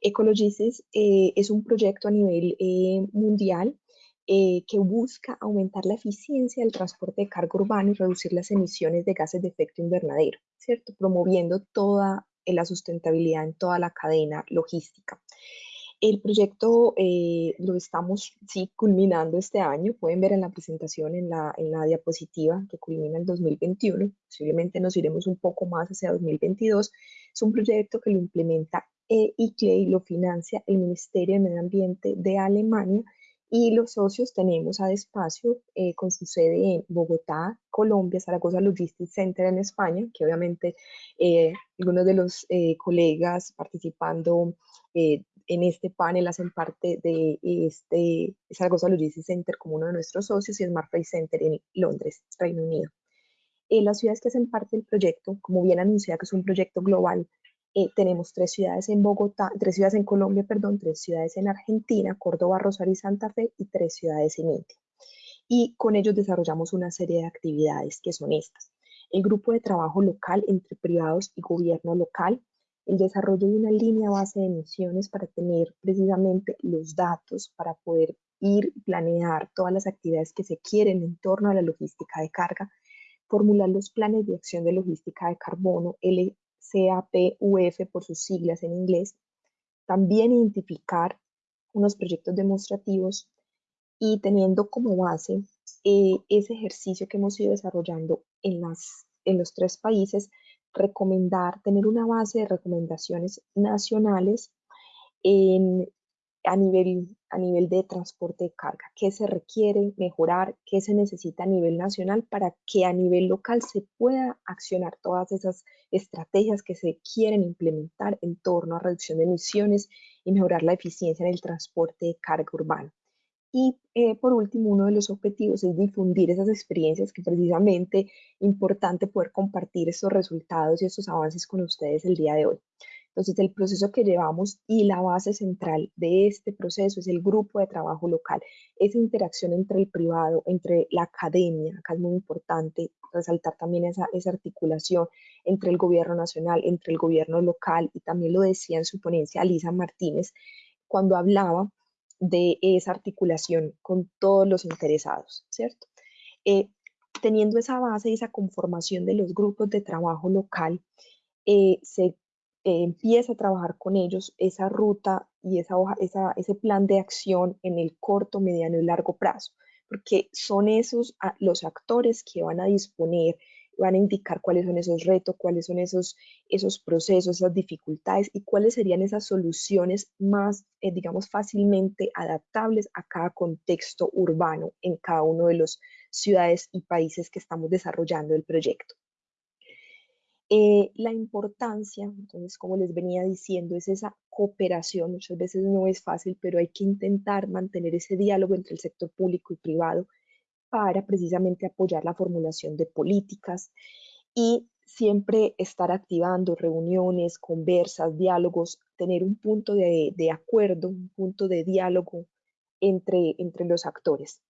Ecologistics eh, es un proyecto a nivel mundial eh, que busca aumentar la eficiencia del transporte de carga urbano y reducir las emisiones de gases de efecto invernadero, ¿cierto? Promoviendo toda eh, la sustentabilidad en toda la cadena logística. El proyecto eh, lo estamos sí, culminando este año. Pueden ver en la presentación, en la, en la diapositiva, que culmina el 2021. Posiblemente nos iremos un poco más hacia 2022. Es un proyecto que lo implementa ICLEI, y lo financia el Ministerio de Medio Ambiente de Alemania y los socios tenemos a Despacio eh, con su sede en Bogotá, Colombia, Zaragoza Logistics Center en España, que obviamente eh, algunos de los eh, colegas participando en este panel hacen parte de este Zaragoza Logistics Center como uno de nuestros socios y Smart Freight Center en Londres, Reino Unido. las ciudades que hacen parte del proyecto, como bien anunciado que es un proyecto global, eh, tenemos tres ciudades en Bogotá, tres ciudades en Colombia, perdón, tres ciudades en Argentina, Córdoba, Rosario y Santa Fe y tres ciudades en India. Y con ellos desarrollamos una serie de actividades que son estas. El grupo de trabajo local entre privados y gobierno local, el desarrollo de una línea base de emisiones para tener precisamente los datos para poder ir planear todas las actividades que se quieren en torno a la logística de carga, formular los planes de acción de logística de carbono, el CAPUF por sus siglas en inglés, también identificar unos proyectos demostrativos y teniendo como base eh, ese ejercicio que hemos ido desarrollando en, las, en los tres países, recomendar, tener una base de recomendaciones nacionales en a nivel, a nivel de transporte de carga, qué se requiere mejorar, qué se necesita a nivel nacional para que a nivel local se pueda accionar todas esas estrategias que se quieren implementar en torno a reducción de emisiones y mejorar la eficiencia en el transporte de carga urbano. Y eh, por último, uno de los objetivos es difundir esas experiencias que precisamente importante poder compartir estos resultados y estos avances con ustedes el día de hoy. Entonces, el proceso que llevamos y la base central de este proceso es el grupo de trabajo local, esa interacción entre el privado, entre la academia, acá es muy importante resaltar también esa, articulación entre el gobierno nacional, entre el gobierno local, y también lo decía en su ponencia Alisa Martínez, cuando hablaba de esa articulación con todos los interesados, ¿cierto? Eh, teniendo esa base y esa conformación de los grupos de trabajo local, eh, se eh, empieza a trabajar con ellos esa ruta y esa esa, ese plan de acción en el corto, mediano y largo plazo, porque son esos los actores que van a disponer van a indicar cuáles son esos retos, cuáles son esos, esos procesos, esas dificultades y cuáles serían esas soluciones más, eh, digamos, fácilmente adaptables a cada contexto urbano en cada uno de las ciudades y países que estamos desarrollando el proyecto. Eh, la importancia, entonces, como les venía diciendo, es esa cooperación. Muchas veces no es fácil, pero hay que intentar mantener ese diálogo entre el sector público y privado para precisamente apoyar la formulación de políticas y siempre estar activando reuniones, conversas, diálogos, tener un punto de, acuerdo, un punto de diálogo entre, entre los actores.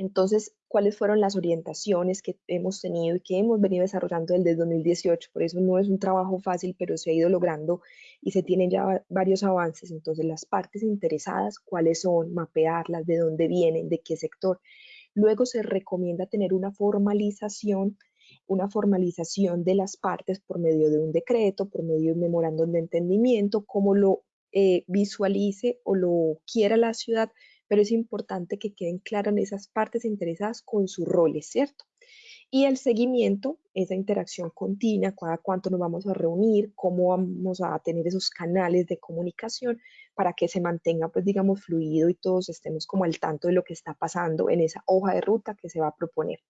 Entonces, ¿cuáles fueron las orientaciones que hemos tenido y que hemos venido desarrollando desde 2018? Por eso no es un trabajo fácil, pero se ha ido logrando y se tienen ya varios avances. Entonces, las partes interesadas, ¿cuáles son? Mapearlas, de dónde vienen, de qué sector. Luego se recomienda tener una formalización, una formalización de las partes por medio de un decreto, por medio de un memorándum de entendimiento, como lo eh, visualice o lo quiera la ciudad, pero es importante que queden claras esas partes interesadas con sus roles, ¿cierto? Y el seguimiento, esa interacción continua, cada cuánto nos vamos a reunir, cómo vamos a tener esos canales de comunicación para que se mantenga, pues digamos, fluido y todos estemos como al tanto de lo que está pasando en esa hoja de ruta que se va a proponer.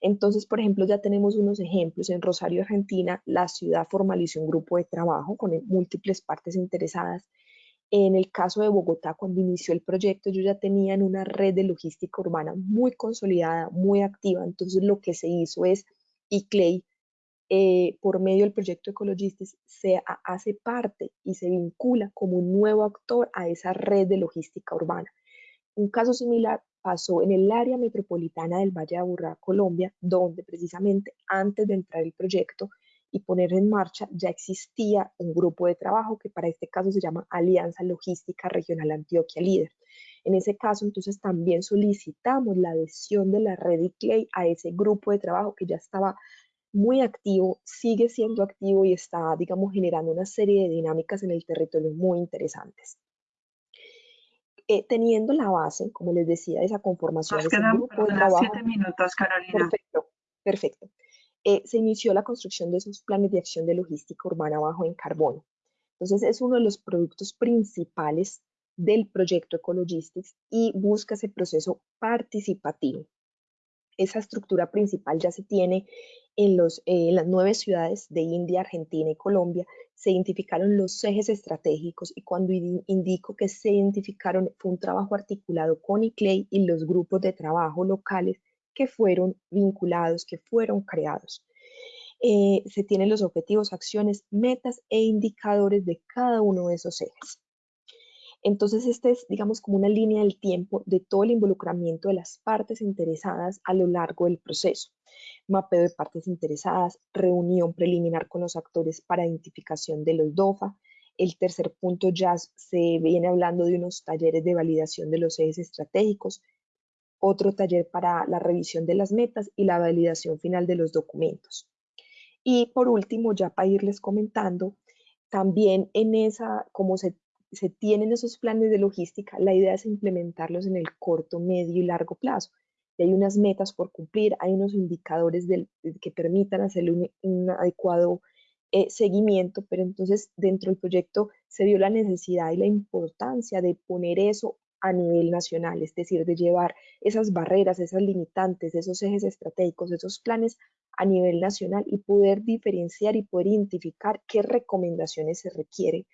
Entonces, por ejemplo, ya tenemos unos ejemplos. En Rosario, Argentina, la ciudad formalizó un grupo de trabajo con múltiples partes interesadas en el caso de Bogotá, cuando inició el proyecto, yo ya tenía una red de logística urbana muy consolidada, muy activa. Entonces, lo que se hizo es, y Clay, eh, por medio del proyecto Ecologistics, se hace parte y se vincula como un nuevo actor a esa red de logística urbana. Un caso similar pasó en el área metropolitana del Valle de Aburrá, Colombia, donde precisamente antes de entrar el proyecto, y poner en marcha, ya existía un grupo de trabajo que para este caso se llama Alianza Logística Regional Antioquia Líder. En ese caso, entonces también solicitamos la adhesión de la red ICLEI a ese grupo de trabajo que ya estaba muy activo, sigue siendo activo y está, digamos, generando una serie de dinámicas en el territorio muy interesantes. Eh, teniendo la base, como les decía, de esa conformación. Nos quedan grupo de trabajo, siete minutos, Carolina. Perfecto, perfecto. Eh, se inició la construcción de esos planes de acción de logística urbana bajo en carbono. Entonces es uno de los productos principales del proyecto Ecologistics y busca ese proceso participativo. Esa estructura principal ya se tiene en, los, eh, las nueve ciudades de India, Argentina y Colombia. Se identificaron los ejes estratégicos y cuando indico que se identificaron fue un trabajo articulado con ICLEI y los grupos de trabajo locales que fueron vinculados, que fueron creados. Eh, se tienen los objetivos, acciones, metas e indicadores de cada uno de esos ejes. Entonces, este es, digamos, como una línea del tiempo de todo el involucramiento de las partes interesadas a lo largo del proceso. Mapeo de partes interesadas, reunión preliminar con los actores para identificación de los DOFA. El tercer punto ya se viene hablando de unos talleres de validación de los ejes estratégicos, otro taller para la revisión de las metas y la validación final de los documentos. Y por último, ya para irles comentando, también en esa, como se, se tienen esos planes de logística, la idea es implementarlos en el corto, medio y largo plazo. Y hay unas metas por cumplir, hay unos indicadores que permitan hacerle un, adecuado eh, seguimiento, pero entonces dentro del proyecto se vio la necesidad y la importancia de poner eso a nivel nacional, es decir, de llevar esas barreras, esas limitantes, esos ejes estratégicos, esos planes a nivel nacional y poder diferenciar y poder identificar qué recomendaciones se requieren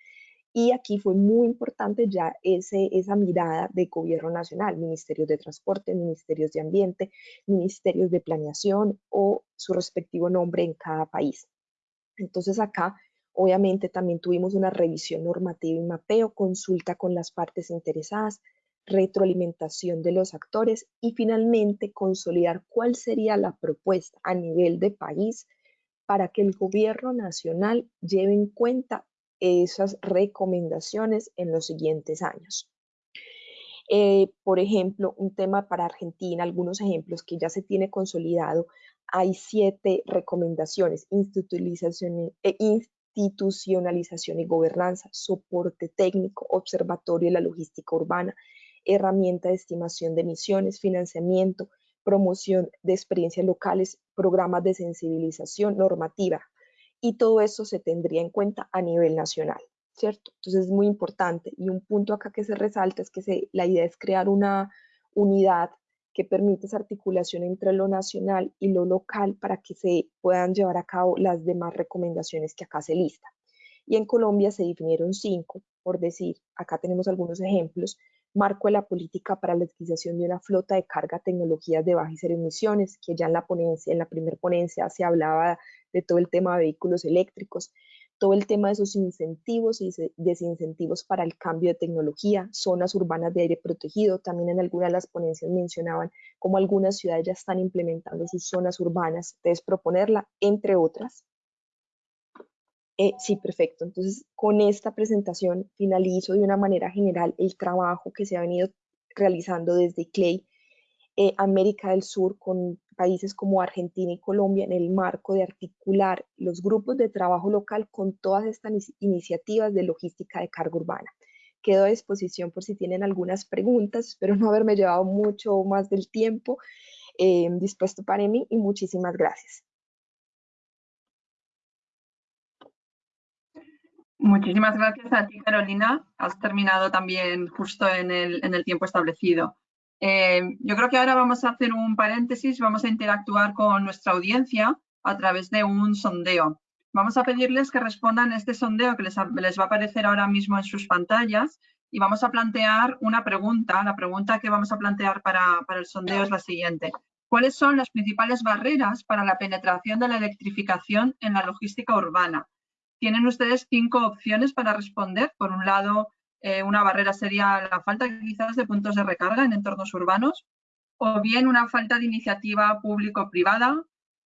Y aquí fue muy importante ya ese, esa mirada de gobierno nacional, ministerios de transporte, ministerios de ambiente, ministerios de planeación o su respectivo nombre en cada país. Entonces acá obviamente también tuvimos una revisión normativa y mapeo, consulta con las partes interesadas, retroalimentación de los actores y finalmente consolidar cuál sería la propuesta a nivel de país para que el gobierno nacional lleve en cuenta esas recomendaciones en los siguientes años. Eh, por ejemplo, un tema para Argentina, algunos ejemplos que ya se tiene consolidado, hay siete recomendaciones, institucionalización, e institucionalización y gobernanza, soporte técnico, observatorio de la logística urbana, herramienta de estimación de emisiones, financiamiento, promoción de experiencias locales, programas de sensibilización normativa, y todo eso se tendría en cuenta a nivel nacional, ¿cierto? Entonces es muy importante y un punto acá que se resalta es que la idea es crear una unidad que permite esa articulación entre lo nacional y lo local para que se puedan llevar a cabo las demás recomendaciones que acá se listan. Y en Colombia se definieron cinco, por decir, acá tenemos algunos ejemplos, marco de la política para la adquisición de una flota de carga tecnologías de bajas emisiones, que ya en la primera ponencia se hablaba de todo el tema de vehículos eléctricos, todo el tema de esos incentivos y desincentivos para el cambio de tecnología, zonas urbanas de aire protegido, también en algunas de las ponencias mencionaban cómo algunas ciudades ya están implementando sus zonas urbanas, entonces proponerla, entre otras. Eh, sí, perfecto. Entonces, con esta presentación finalizo de una manera general el trabajo que se ha venido realizando desde CLEI eh, América del Sur con países como Argentina y Colombia en el marco de articular los grupos de trabajo local con todas estas iniciativas de logística de carga urbana. Quedo a disposición por si tienen algunas preguntas, espero no haberme llevado mucho más del tiempo eh, dispuesto para mí y muchísimas gracias. Muchísimas gracias a ti, Carolina. Has terminado también justo en el, tiempo establecido. Eh, yo creo que ahora vamos a hacer un paréntesis, vamos a interactuar con nuestra audiencia a través de un sondeo. Vamos a pedirles que respondan a este sondeo que les, va a aparecer ahora mismo en sus pantallas y vamos a plantear una pregunta. La pregunta que vamos a plantear para el sondeo es la siguiente. ¿Cuáles son las principales barreras para la penetración de la electrificación en la logística urbana? Tienen ustedes cinco opciones para responder. Por un lado, eh, una barrera sería la falta quizás de puntos de recarga en entornos urbanos o bien una falta de iniciativa público-privada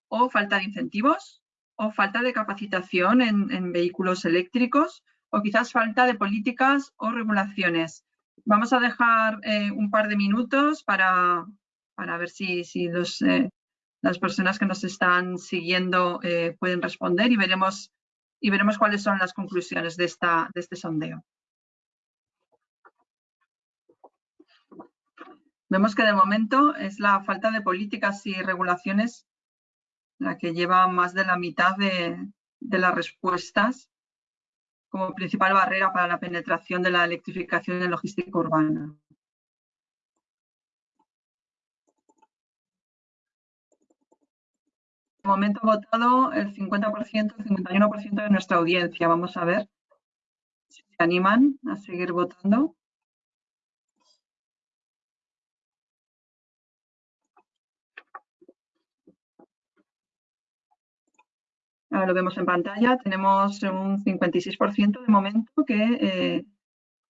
o falta de incentivos o falta de capacitación en, vehículos eléctricos o quizás falta de políticas o regulaciones. Vamos a dejar eh, un par de minutos para, para ver si, si los, eh, las personas que nos están siguiendo pueden responder y veremos, y veremos cuáles son las conclusiones de, esta, de este sondeo. Vemos que de momento es la falta de políticas y regulaciones la que lleva más de la mitad de, las respuestas como principal barrera para la penetración de la electrificación en logística urbana. De momento ha votado el 50%, el 51% de nuestra audiencia. Vamos a ver si se animan a seguir votando. Ahora lo vemos en pantalla, tenemos un 56% de momento que eh,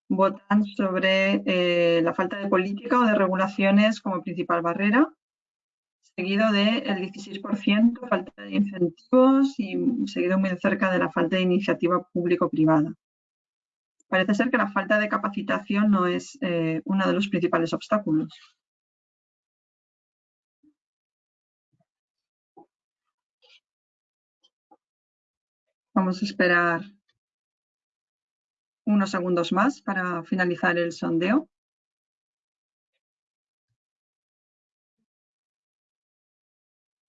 votan sobre eh, la falta de política o de regulaciones como principal barrera, seguido del 16% falta de incentivos y seguido muy cerca de la falta de iniciativa público-privada. Parece ser que la falta de capacitación no es eh, uno de los principales obstáculos. Vamos a esperar unos segundos más para finalizar el sondeo.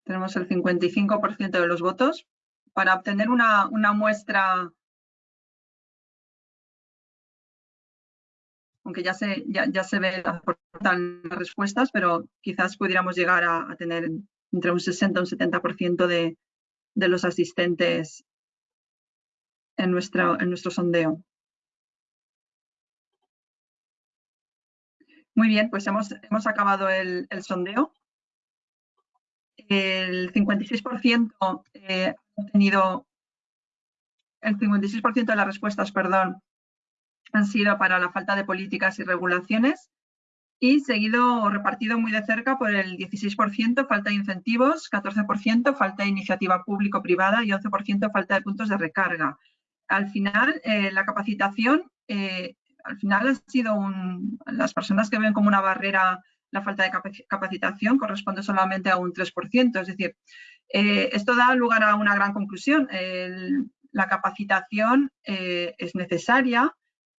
tenemos el 55% de los votos. Para obtener una, una muestra, aunque ya se, ya, ya se ven las respuestas, pero quizás pudiéramos llegar a, tener entre un 60 y un 70% de, de los asistentes en, nuestra, en nuestro sondeo. Muy bien, pues hemos, hemos acabado el, el sondeo. El 56% eh, ha tenido el 56% de las respuestas, perdón, han sido para la falta de políticas y regulaciones y seguido o repartido muy de cerca por el 16% falta de incentivos, 14% falta de iniciativa público-privada y 11% falta de puntos de recarga. Al final, eh, la capacitación eh, al final ha sido un, las personas que ven como una barrera la falta de capacitación corresponde solamente a un 3%. Es decir, eh, esto da lugar a una gran conclusión. la capacitación eh, es necesaria.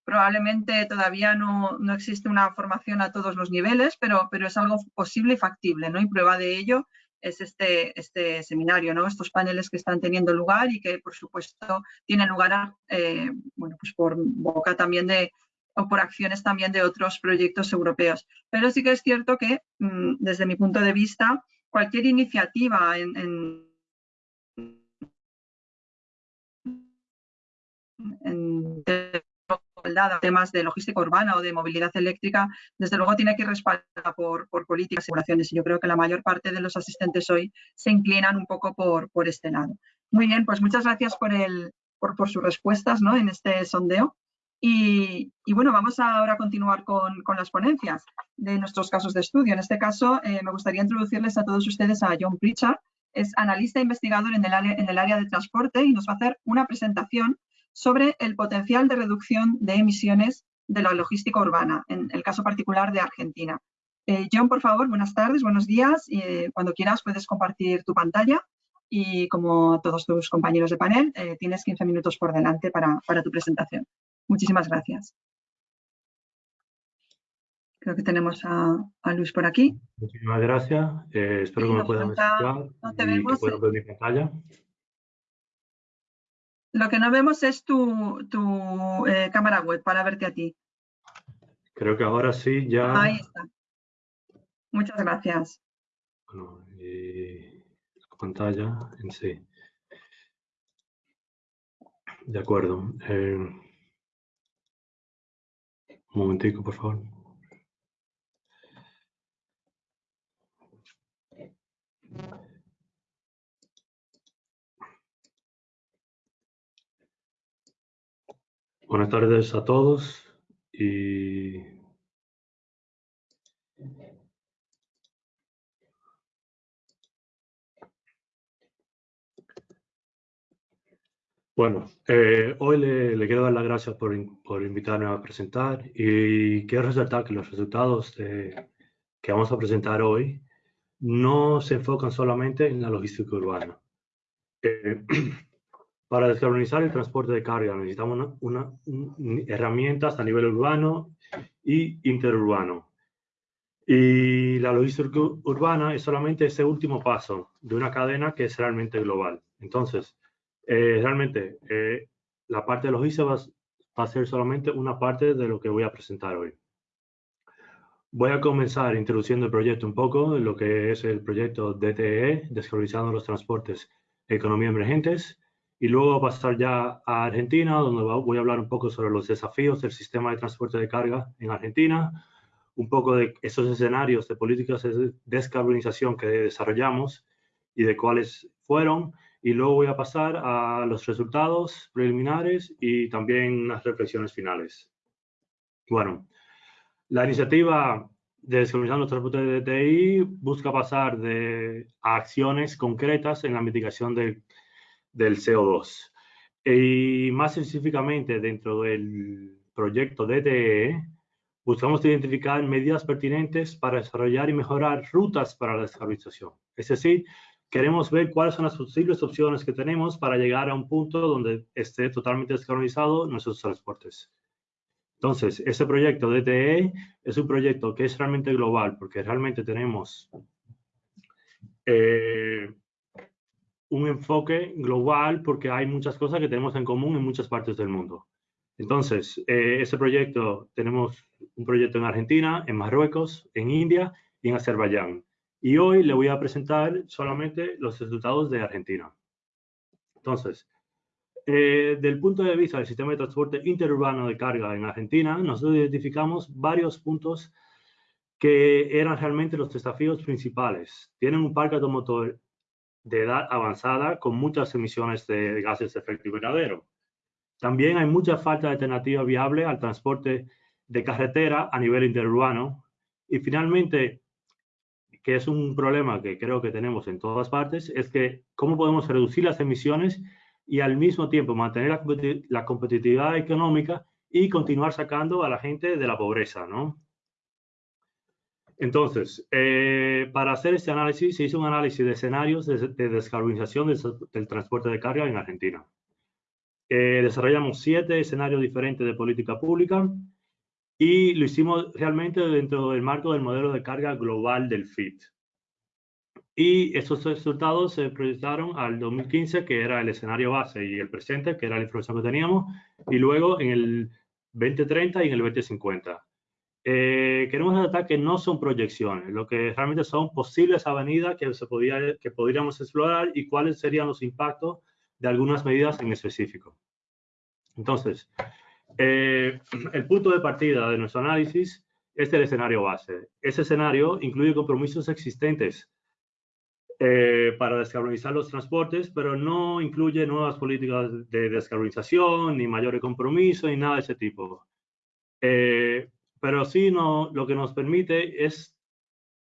Probablemente todavía no, existe una formación a todos los niveles, pero, pero es algo posible y factible. ¿no? Y prueba de ello es este, este seminario, ¿no? estos paneles que están teniendo lugar y que, por supuesto, tienen lugar eh, bueno, pues por boca también de, o por acciones también de otros proyectos europeos. Pero sí que es cierto que, mm, desde mi punto de vista, cualquier iniciativa en, temas de logística urbana o de movilidad eléctrica, desde luego tiene que ir respaldada por, políticas y regulaciones. Y yo creo que la mayor parte de los asistentes hoy se inclinan un poco por, por este lado. Muy bien, pues muchas gracias por, el, por, por sus respuestas ¿no? en este sondeo. Y, bueno, vamos ahora a continuar con, las ponencias de nuestros casos de estudio. En este caso, eh, me gustaría introducirles a todos ustedes a John Pritchard. Es analista e investigador en el, área, de transporte y nos va a hacer una presentación sobre el potencial de reducción de emisiones de la logística urbana, en el caso particular de Argentina. Eh, John, por favor, buenas tardes, buenos días. Eh, cuando quieras puedes compartir tu pantalla y como todos tus compañeros de panel, tienes 15 minutos por delante para tu presentación. Muchísimas gracias. Creo que tenemos a, Luis por aquí. Muchísimas gracias. Eh, espero que me puedan escuchar no te y que puedan ver mi pantalla. Lo que no vemos es tu, eh, cámara web para verte a ti. Creo que ahora sí ya... Ahí está. Muchas gracias. Bueno, y la pantalla en sí. De acuerdo. Eh, un momentico, por favor. Buenas tardes a todos y Bueno, eh, hoy le, quiero dar las gracias por, invitarme a presentar y quiero resaltar que los resultados que vamos a presentar hoy no se enfocan solamente en la logística urbana. Eh, para descarbonizar el transporte de carga necesitamos una, herramientas a nivel urbano y interurbano. Y la logística urbana es solamente ese último paso de una cadena que es realmente global. Entonces, eh, realmente, eh, la parte de logística va, a ser solamente una parte de lo que voy a presentar hoy. Voy a comenzar introduciendo el proyecto un poco, lo que es el proyecto DTE, Descarbonizando los Transportes Economía Emergentes, y luego pasar ya a Argentina, donde voy a hablar un poco sobre los desafíos del sistema de transporte de carga en Argentina, un poco de esos escenarios de políticas de descarbonización que desarrollamos y de cuáles fueron, y luego voy a pasar a los resultados preliminares y también las reflexiones finales. Bueno, la iniciativa de Descarbonizando Transporte de DTI busca pasar de acciones concretas en la mitigación del CO2. Y más específicamente dentro del proyecto DTE, buscamos identificar medidas pertinentes para desarrollar y mejorar rutas para la descarbonización. Es decir, queremos ver cuáles son las posibles opciones que tenemos para llegar a un punto donde esté totalmente descarbonizado nuestros transportes. Entonces, ese proyecto DTE es un proyecto que es realmente global, porque realmente tenemos eh, un enfoque global, porque hay muchas cosas que tenemos en común en muchas partes del mundo. Entonces, eh, ese proyecto, tenemos un proyecto en Argentina, en Marruecos, en India y en Azerbaiyán. Y hoy le voy a presentar solamente los resultados de Argentina. Entonces, eh, del punto de vista del sistema de transporte interurbano de carga en Argentina, nosotros identificamos varios puntos que eran realmente los desafíos principales. Tienen un parque automotor de edad avanzada con muchas emisiones de gases de efecto invernadero. También hay mucha falta de alternativa viable al transporte de carretera a nivel interurbano. Y finalmente, que es un problema que creo que tenemos en todas partes, es que cómo podemos reducir las emisiones y al mismo tiempo mantener la, competitividad económica y continuar sacando a la gente de la pobreza, ¿no? Entonces, eh, para hacer este análisis, se hizo un análisis de escenarios de, descarbonización del, transporte de carga en Argentina. Eh, desarrollamos siete escenarios diferentes de política pública y lo hicimos realmente dentro del marco del modelo de carga global del FIT. Y estos resultados se proyectaron al 2015, que era el escenario base, y el presente, que era la información que teníamos, y luego en el 2030 y en el 2050. Eh, queremos destacar que no son proyecciones, lo que realmente son posibles avenidas que, se podía, que podríamos explorar y cuáles serían los impactos de algunas medidas en específico. Entonces, eh, el punto de partida de nuestro análisis es el escenario base. Ese escenario incluye compromisos existentes eh, para descarbonizar los transportes, pero no incluye nuevas políticas de descarbonización, ni mayores compromisos, ni nada de ese tipo. Eh, pero sí no, lo que nos permite es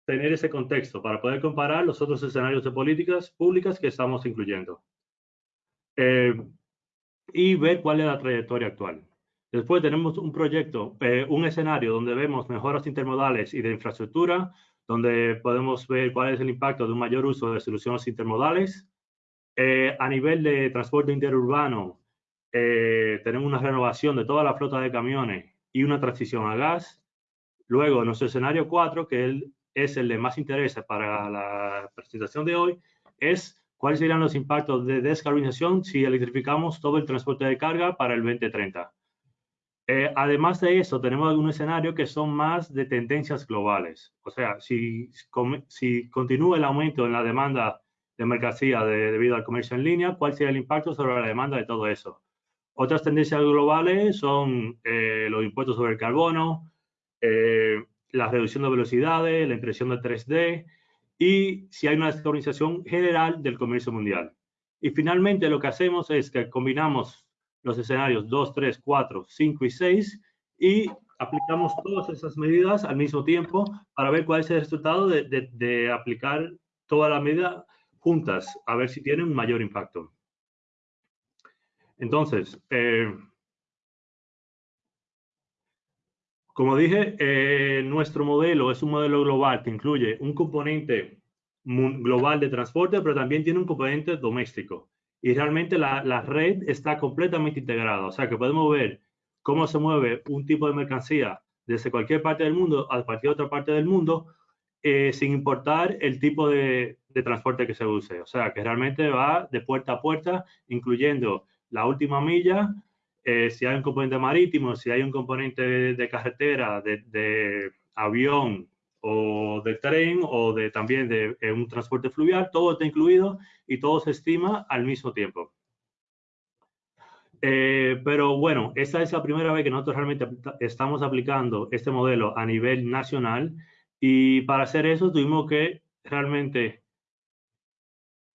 tener ese contexto para poder comparar los otros escenarios de políticas públicas que estamos incluyendo eh, y ver cuál es la trayectoria actual. Después tenemos un proyecto, eh, un escenario donde vemos mejoras intermodales y de infraestructura, donde podemos ver cuál es el impacto de un mayor uso de soluciones intermodales. Eh, a nivel de transporte interurbano, tenemos una renovación de toda la flota de camiones y una transición a gas. Luego, nuestro escenario 4, que es el de más interés para la presentación de hoy, es cuáles serían los impactos de descarbonización si electrificamos todo el transporte de carga para el 2030. Eh, además de eso, tenemos algunos escenarios que son más de tendencias globales. O sea, si, si continúa el aumento en la demanda de mercancía debido al comercio en línea, ¿cuál sería el impacto sobre la demanda de todo eso? Otras tendencias globales son eh, los impuestos sobre el carbono, eh, la reducción de velocidades, la impresión de 3D y si hay una descarbonización general del comercio mundial. Y finalmente lo que hacemos es que combinamos los escenarios 2, 3, 4, 5 y 6 y aplicamos todas esas medidas al mismo tiempo para ver cuál es el resultado de, aplicar toda la medida juntas, a ver si tienen un mayor impacto. Entonces, eh, como dije, eh, nuestro modelo es un modelo global que incluye un componente global de transporte, pero también tiene un componente doméstico. Y realmente la, red está completamente integrada, o sea que podemos ver cómo se mueve un tipo de mercancía desde cualquier parte del mundo a cualquier otra parte del mundo, eh, sin importar el tipo de, de, transporte que se use. O sea, que realmente va de puerta a puerta, incluyendo la última milla, eh, si hay un componente marítimo, si hay un componente de, carretera, de, avión o de tren o de también de un transporte fluvial, todo está incluido y todo se estima al mismo tiempo. Eh, pero bueno, esta es la primera vez que nosotros realmente estamos aplicando este modelo a nivel nacional y para hacer eso tuvimos que realmente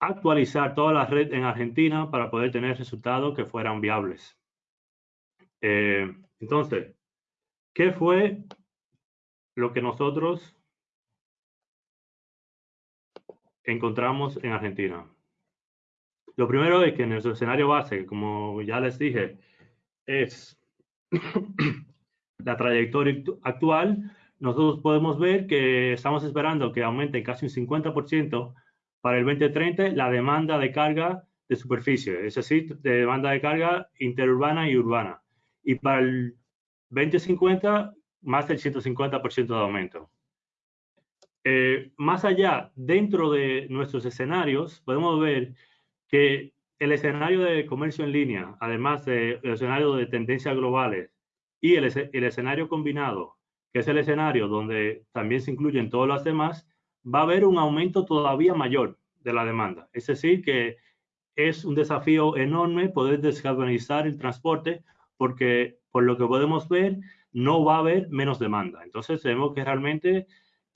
actualizar toda la red en Argentina para poder tener resultados que fueran viables. Eh, entonces, ¿qué fue lo que nosotros encontramos en Argentina? Lo primero es que en nuestro escenario base, como ya les dije, es la trayectoria actual. Nosotros podemos ver que estamos esperando que aumente casi un 50% para el 2030 la demanda de carga de superficie, es decir, de demanda de carga interurbana y urbana. Y para el 2050, más del 150% de aumento. Eh, más allá, dentro de nuestros escenarios, podemos ver que el escenario de comercio en línea, además del escenario de tendencias globales y el, el escenario combinado, que es el escenario donde también se incluyen todos los demás, va a haber un aumento todavía mayor de la demanda. Es decir, que es un desafío enorme poder descarbonizar el transporte porque por lo que podemos ver no va a haber menos demanda. Entonces tenemos que realmente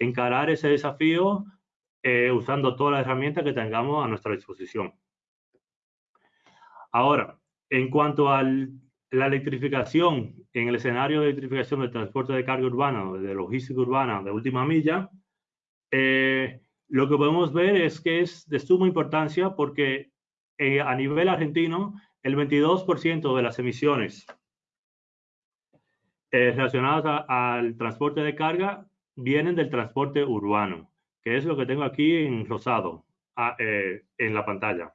encarar ese desafío eh, usando todas las herramientas que tengamos a nuestra disposición. Ahora, en cuanto a la electrificación, en el escenario de electrificación del transporte de carga urbana, de logística urbana de última milla, eh, lo que podemos ver es que es de suma importancia porque eh, a nivel argentino, el 22% de las emisiones relacionadas al transporte de carga vienen del transporte urbano, que es lo que tengo aquí en rosado ah, en la pantalla.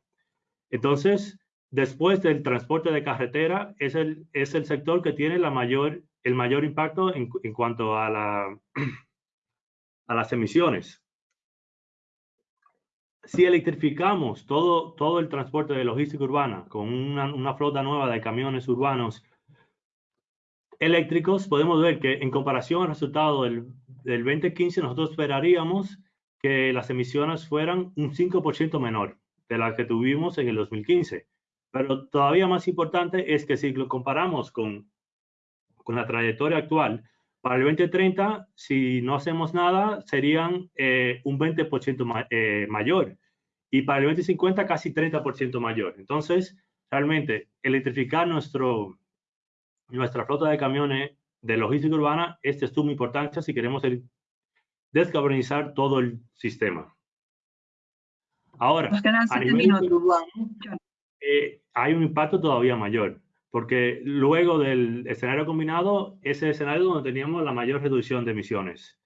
Entonces, Después del transporte de carretera, es el, es el sector que tiene la mayor, el mayor impacto en, en cuanto a, la, a las emisiones. Si electrificamos todo, todo el transporte de logística urbana con una, una flota nueva de camiones urbanos eléctricos, podemos ver que en comparación al resultado del, del 2015, nosotros esperaríamos que las emisiones fueran un 5% menor de las que tuvimos en el 2015. Pero todavía más importante es que si lo comparamos con, con la trayectoria actual, para el 2030, si no hacemos nada, serían eh, un 20% eh, mayor. Y para el 2050, casi 30% mayor. Entonces, realmente, electrificar nuestro, nuestra flota de camiones de logística urbana es de suma importancia si queremos descarbonizar todo el sistema. Ahora, a nivel urbano, eh, hay un impacto todavía mayor, porque luego del escenario combinado, ese escenario donde teníamos la mayor reducción de emisiones.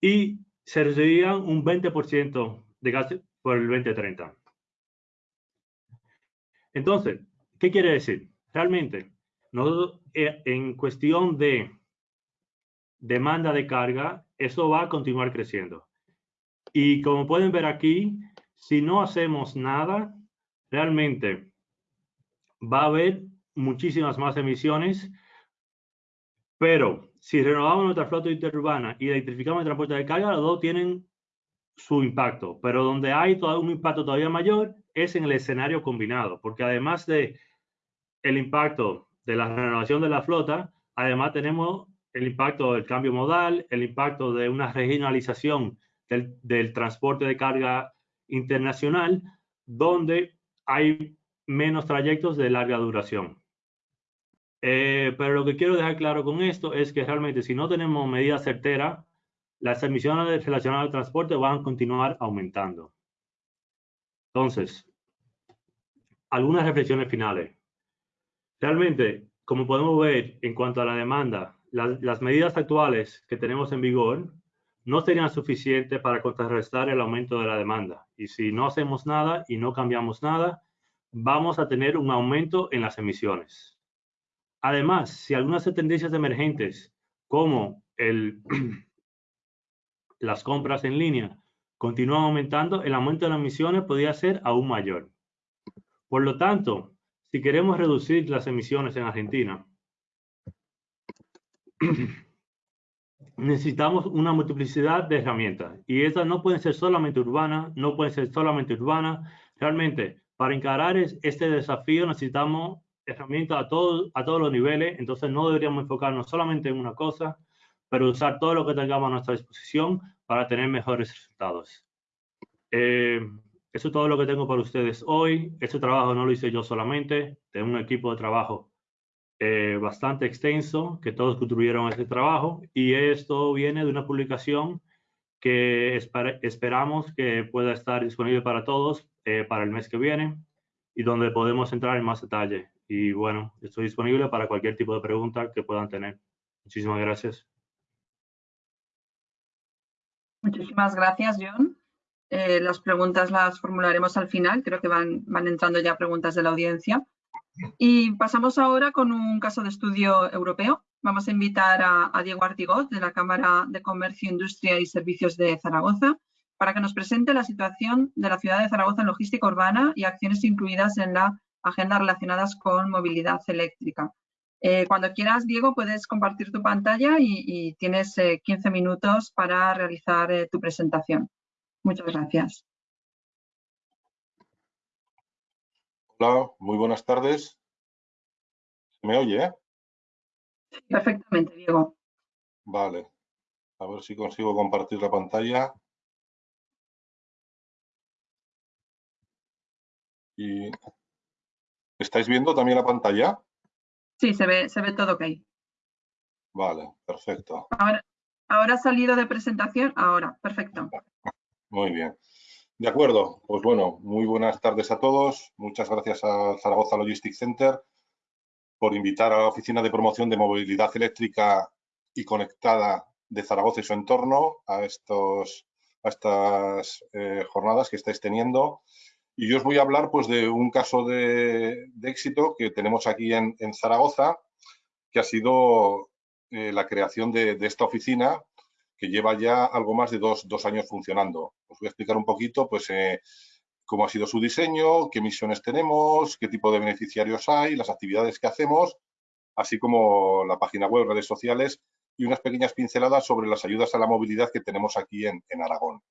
Y se reducirían un 20% de gas por el 2030. Entonces, ¿qué quiere decir? Realmente, nosotros, eh, en cuestión de demanda de carga, eso va a continuar creciendo. Y como pueden ver aquí, si no hacemos nada, realmente va a haber muchísimas más emisiones, pero si renovamos nuestra flota interurbana y electrificamos el transporte de carga, los dos tienen su impacto, pero donde hay un impacto todavía mayor es en el escenario combinado, porque además de el impacto de la renovación de la flota, además tenemos el impacto del cambio modal, el impacto de una regionalización del, transporte de carga internacional, donde hay menos trayectos de larga duración. Eh, pero lo que quiero dejar claro con esto es que realmente si no tenemos medidas certeras, las emisiones relacionadas al transporte van a continuar aumentando. Entonces, algunas reflexiones finales. Realmente, como podemos ver en cuanto a la demanda, las medidas actuales que tenemos en vigor no serían suficientes para contrarrestar el aumento de la demanda. Y si no hacemos nada y no cambiamos nada, vamos a tener un aumento en las emisiones. Además, si algunas tendencias emergentes, como las compras en línea, continúan aumentando, el aumento de las emisiones podría ser aún mayor. Por lo tanto, si queremos reducir las emisiones en Argentina, necesitamos una multiplicidad de herramientas y estas no pueden ser solamente urbanas, no pueden ser solamente urbanas. Realmente, para encarar este desafío necesitamos herramientas a, todos a todos los niveles, entonces no deberíamos enfocarnos solamente en una cosa, pero usar todo lo que tengamos a nuestra disposición para tener mejores resultados. Eh, eso es todo lo que tengo para ustedes hoy. Este trabajo no lo hice yo solamente, tengo un equipo de trabajo eh, bastante extenso, que todos contribuyeron a este trabajo, y esto viene de una publicación que esperamos que pueda estar disponible para todos eh, para el mes que viene y donde podemos entrar en más detalle. Y bueno, estoy disponible para cualquier tipo de pregunta que puedan tener. Muchísimas gracias. Muchísimas gracias, John. Eh, las preguntas las formularemos al final. Creo que van, van entrando ya preguntas de la audiencia. Y pasamos ahora con un caso de estudio europeo. Vamos a invitar a, Diego Artigot de la Cámara de Comercio, Industria y Servicios de Zaragoza para que nos presente la situación de la ciudad de Zaragoza en logística urbana y acciones incluidas en la agenda relacionadas con movilidad eléctrica. Eh, cuando quieras, Diego, puedes compartir tu pantalla y, tienes 15 eh, minutos para realizar eh, tu presentación. Muchas gracias. Hola, muy buenas tardes. ¿Me oye? Perfectamente, Diego. Vale. A ver si consigo compartir la pantalla. Y... ¿Estáis viendo también la pantalla? Sí, se ve, se ve todo ok. Vale, perfecto. Ahora, ahora ha salido de presentación, ahora, perfecto. Muy bien. De acuerdo, pues bueno, muy buenas tardes a todos. Muchas gracias a Zaragoza Logistics Center por invitar a la Oficina de Promoción de Movilidad Eléctrica y Conectada de Zaragoza y su entorno a, estos, a estas eh, jornadas que estáis teniendo. Y yo os voy a hablar pues, de un caso de, éxito que tenemos aquí en, Zaragoza, que ha sido eh, la creación de, esta oficina que lleva ya algo más de dos, años funcionando. Os voy a explicar un poquito pues, eh, cómo ha sido su diseño, qué misiones tenemos, qué tipo de beneficiarios hay, las actividades que hacemos, así como la página web, redes sociales y unas pequeñas pinceladas sobre las ayudas a la movilidad que tenemos aquí en, Aragón.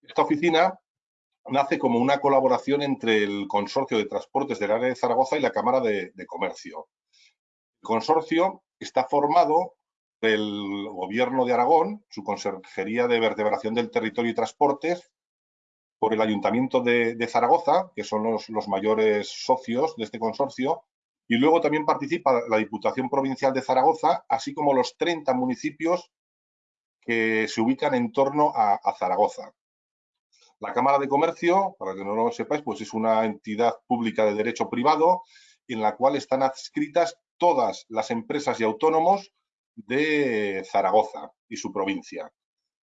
Esta oficina nace como una colaboración entre el Consorcio de Transportes del área de Zaragoza y la Cámara de, Comercio. El consorcio está formado del Gobierno de Aragón, su Consejería de Vertebración del Territorio y Transportes, por el Ayuntamiento de, Zaragoza, que son los, mayores socios de este consorcio, y luego también participa la Diputación Provincial de Zaragoza, así como los 30 municipios que se ubican en torno a, Zaragoza. La Cámara de Comercio, para que no lo sepáis, pues es una entidad pública de derecho privado en la cual están adscritas todas las empresas y autónomos de Zaragoza y su provincia.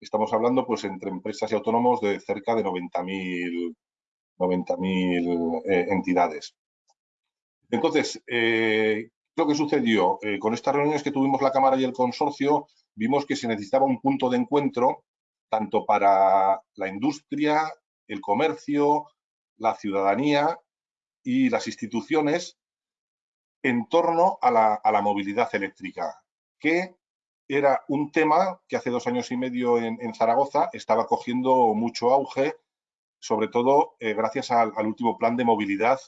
Estamos hablando pues entre empresas y autónomos de cerca de 90.000 90 eh, entidades. Entonces, eh, lo que sucedió eh, con estas reuniones que tuvimos la Cámara y el consorcio, vimos que se necesitaba un punto de encuentro tanto para la industria, el comercio, la ciudadanía y las instituciones en torno a la, movilidad eléctrica, que era un tema que hace dos años y medio en, Zaragoza estaba cogiendo mucho auge, sobre todo eh, gracias al, último plan de movilidad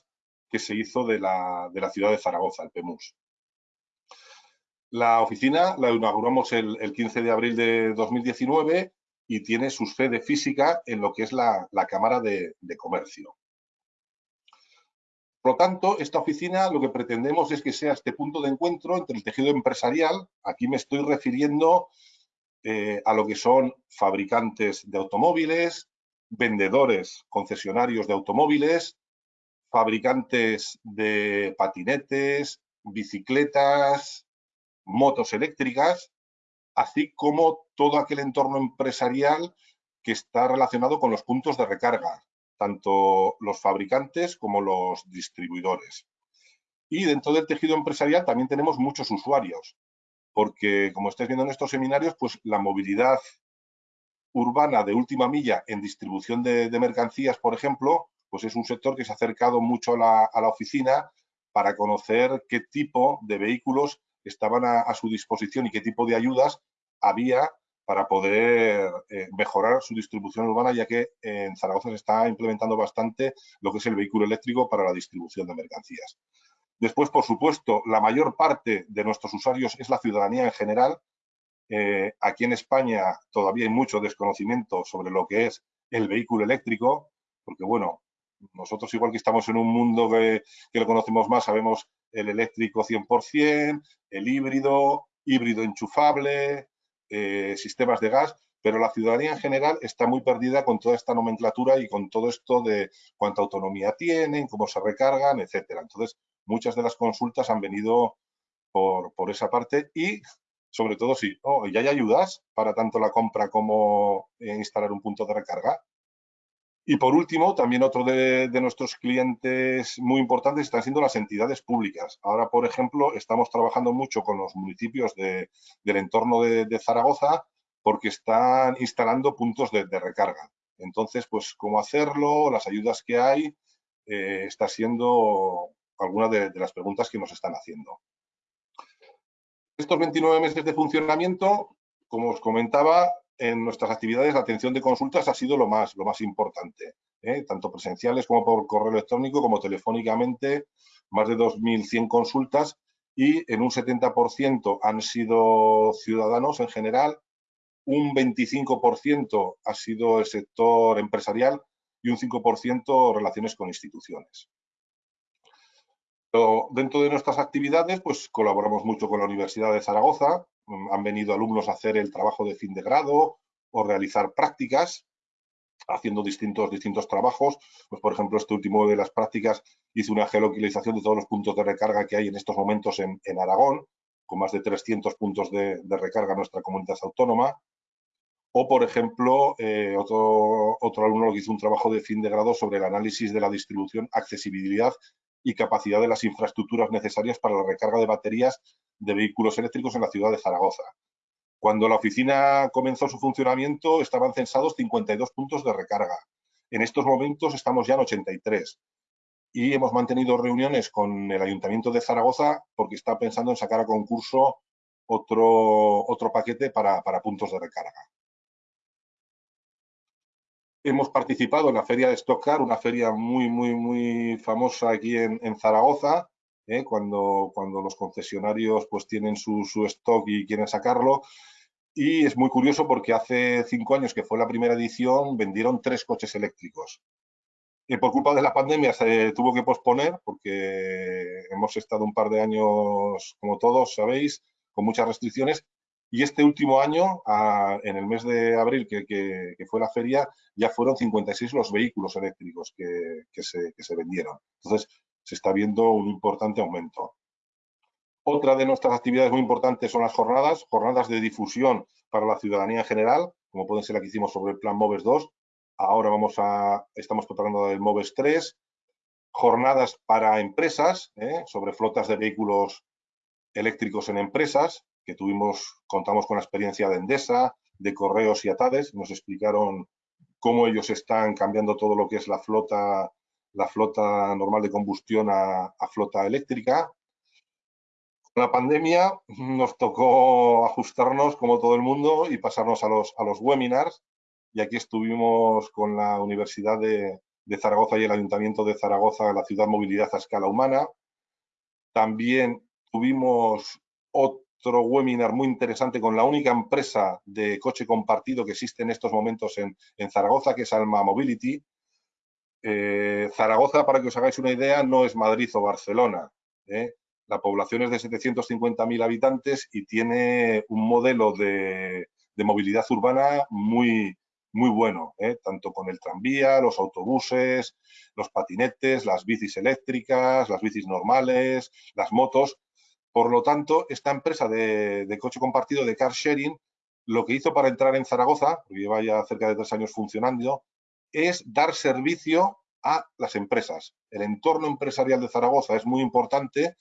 que se hizo de la, ciudad de Zaragoza, el PEMUS. La oficina la inauguramos el, 15 de abril de 2019 y tiene su sede física en lo que es la, Cámara de, Comercio. Por lo tanto, esta oficina lo que pretendemos es que sea este punto de encuentro entre el tejido empresarial, aquí me estoy refiriendo eh, a lo que son fabricantes de automóviles, vendedores, concesionarios de automóviles, fabricantes de patinetes, bicicletas, motos eléctricas, así como todo aquel entorno empresarial que está relacionado con los puntos de recarga, tanto los fabricantes como los distribuidores. Y dentro del tejido empresarial también tenemos muchos usuarios, porque como estáis viendo en estos seminarios, pues la movilidad urbana de última milla en distribución de, mercancías, por ejemplo, pues es un sector que se ha acercado mucho a la, oficina para conocer qué tipo de vehículos estaban a, su disposición y qué tipo de ayudas había para poder eh, mejorar su distribución urbana, ya que en Zaragoza se está implementando bastante lo que es el vehículo eléctrico para la distribución de mercancías. Después, por supuesto, la mayor parte de nuestros usuarios es la ciudadanía en general. Eh, aquí en España todavía hay mucho desconocimiento sobre lo que es el vehículo eléctrico, porque bueno, nosotros igual que estamos en un mundo que, lo conocemos más, sabemos el eléctrico 100%, el híbrido, híbrido enchufable, eh, sistemas de gas, pero la ciudadanía en general está muy perdida con toda esta nomenclatura y con todo esto de cuánta autonomía tienen, cómo se recargan, etcétera. Entonces, muchas de las consultas han venido por, esa parte y, sobre todo, si oh, ya hay ayudas para tanto la compra como eh, instalar un punto de recarga. Y por último, también otro de, nuestros clientes muy importantes están siendo las entidades públicas. Ahora, por ejemplo, estamos trabajando mucho con los municipios del entorno de, Zaragoza porque están instalando puntos de, recarga. Entonces, pues cómo hacerlo, las ayudas que hay, eh, está siendo alguna de, de las preguntas que nos están haciendo. Estos 29 meses de funcionamiento, como os comentaba, en nuestras actividades la atención de consultas ha sido lo más, lo más importante, ¿eh? tanto presenciales como por correo electrónico como telefónicamente, más de 2.100 consultas y en un 70% han sido ciudadanos en general un 25% ha sido el sector empresarial y un 5% relaciones con instituciones. Pero dentro de nuestras actividades, pues colaboramos mucho con la Universidad de Zaragoza, mm, han venido alumnos a hacer el trabajo de fin de grado o realizar prácticas, haciendo distintos, distintos trabajos. Pues, por ejemplo, este último de las prácticas hice una geolocalización de todos los puntos de recarga que hay en estos momentos en, Aragón, con más de 300 puntos de, recarga en nuestra comunidad autónoma. O, por ejemplo, eh, otro, otro alumno que hizo un trabajo de fin de grado sobre el análisis de la distribución, accesibilidad y capacidad de las infraestructuras necesarias para la recarga de baterías de vehículos eléctricos en la ciudad de Zaragoza. Cuando la oficina comenzó su funcionamiento estaban censados 52 puntos de recarga. En estos momentos estamos ya en 83 y hemos mantenido reuniones con el Ayuntamiento de Zaragoza porque está pensando en sacar a concurso otro, otro paquete para, para puntos de recarga. Hemos participado en la feria de Stockcar, una feria muy, muy, muy famosa aquí en, Zaragoza, ¿eh? cuando, cuando los concesionarios pues tienen su, stock y quieren sacarlo. Y es muy curioso porque hace cinco años que fue la primera edición, vendieron tres coches eléctricos. Y por culpa de la pandemia se tuvo que posponer porque hemos estado un par de años, como todos sabéis, con muchas restricciones y este último año, en el mes de abril, que, fue la feria, ya fueron 56 los vehículos eléctricos que, se, vendieron. Entonces, se está viendo un importante aumento. Otra de nuestras actividades muy importantes son las jornadas, jornadas de difusión para la ciudadanía en general, como pueden ser la que hicimos sobre el plan MOVES 2. Ahora vamos a, estamos preparando el MOVES 3. Jornadas para empresas, ¿eh? sobre flotas de vehículos eléctricos en empresas que tuvimos, contamos con la experiencia de Endesa, de Correos y Atades, nos explicaron cómo ellos están cambiando todo lo que es la flota, la flota normal de combustión a, flota eléctrica. Con la pandemia nos tocó ajustarnos como todo el mundo y pasarnos a los, a los webinars y aquí estuvimos con la Universidad de, de Zaragoza y el Ayuntamiento de Zaragoza, la ciudad movilidad a escala humana. También tuvimos otro otro webinar muy interesante con la única empresa de coche compartido que existe en estos momentos en, Zaragoza, que es Alma Mobility. Eh, Zaragoza, para que os hagáis una idea, no es Madrid o Barcelona. ¿eh? La población es de 750.000 habitantes y tiene un modelo de, movilidad urbana muy, muy bueno, ¿eh? tanto con el tranvía, los autobuses, los patinetes, las bicis eléctricas, las bicis normales, las motos. Por lo tanto, esta empresa de, coche compartido de car sharing, lo que hizo para entrar en Zaragoza, porque lleva ya cerca de tres años funcionando, es dar servicio a las empresas. El entorno empresarial de Zaragoza es muy importante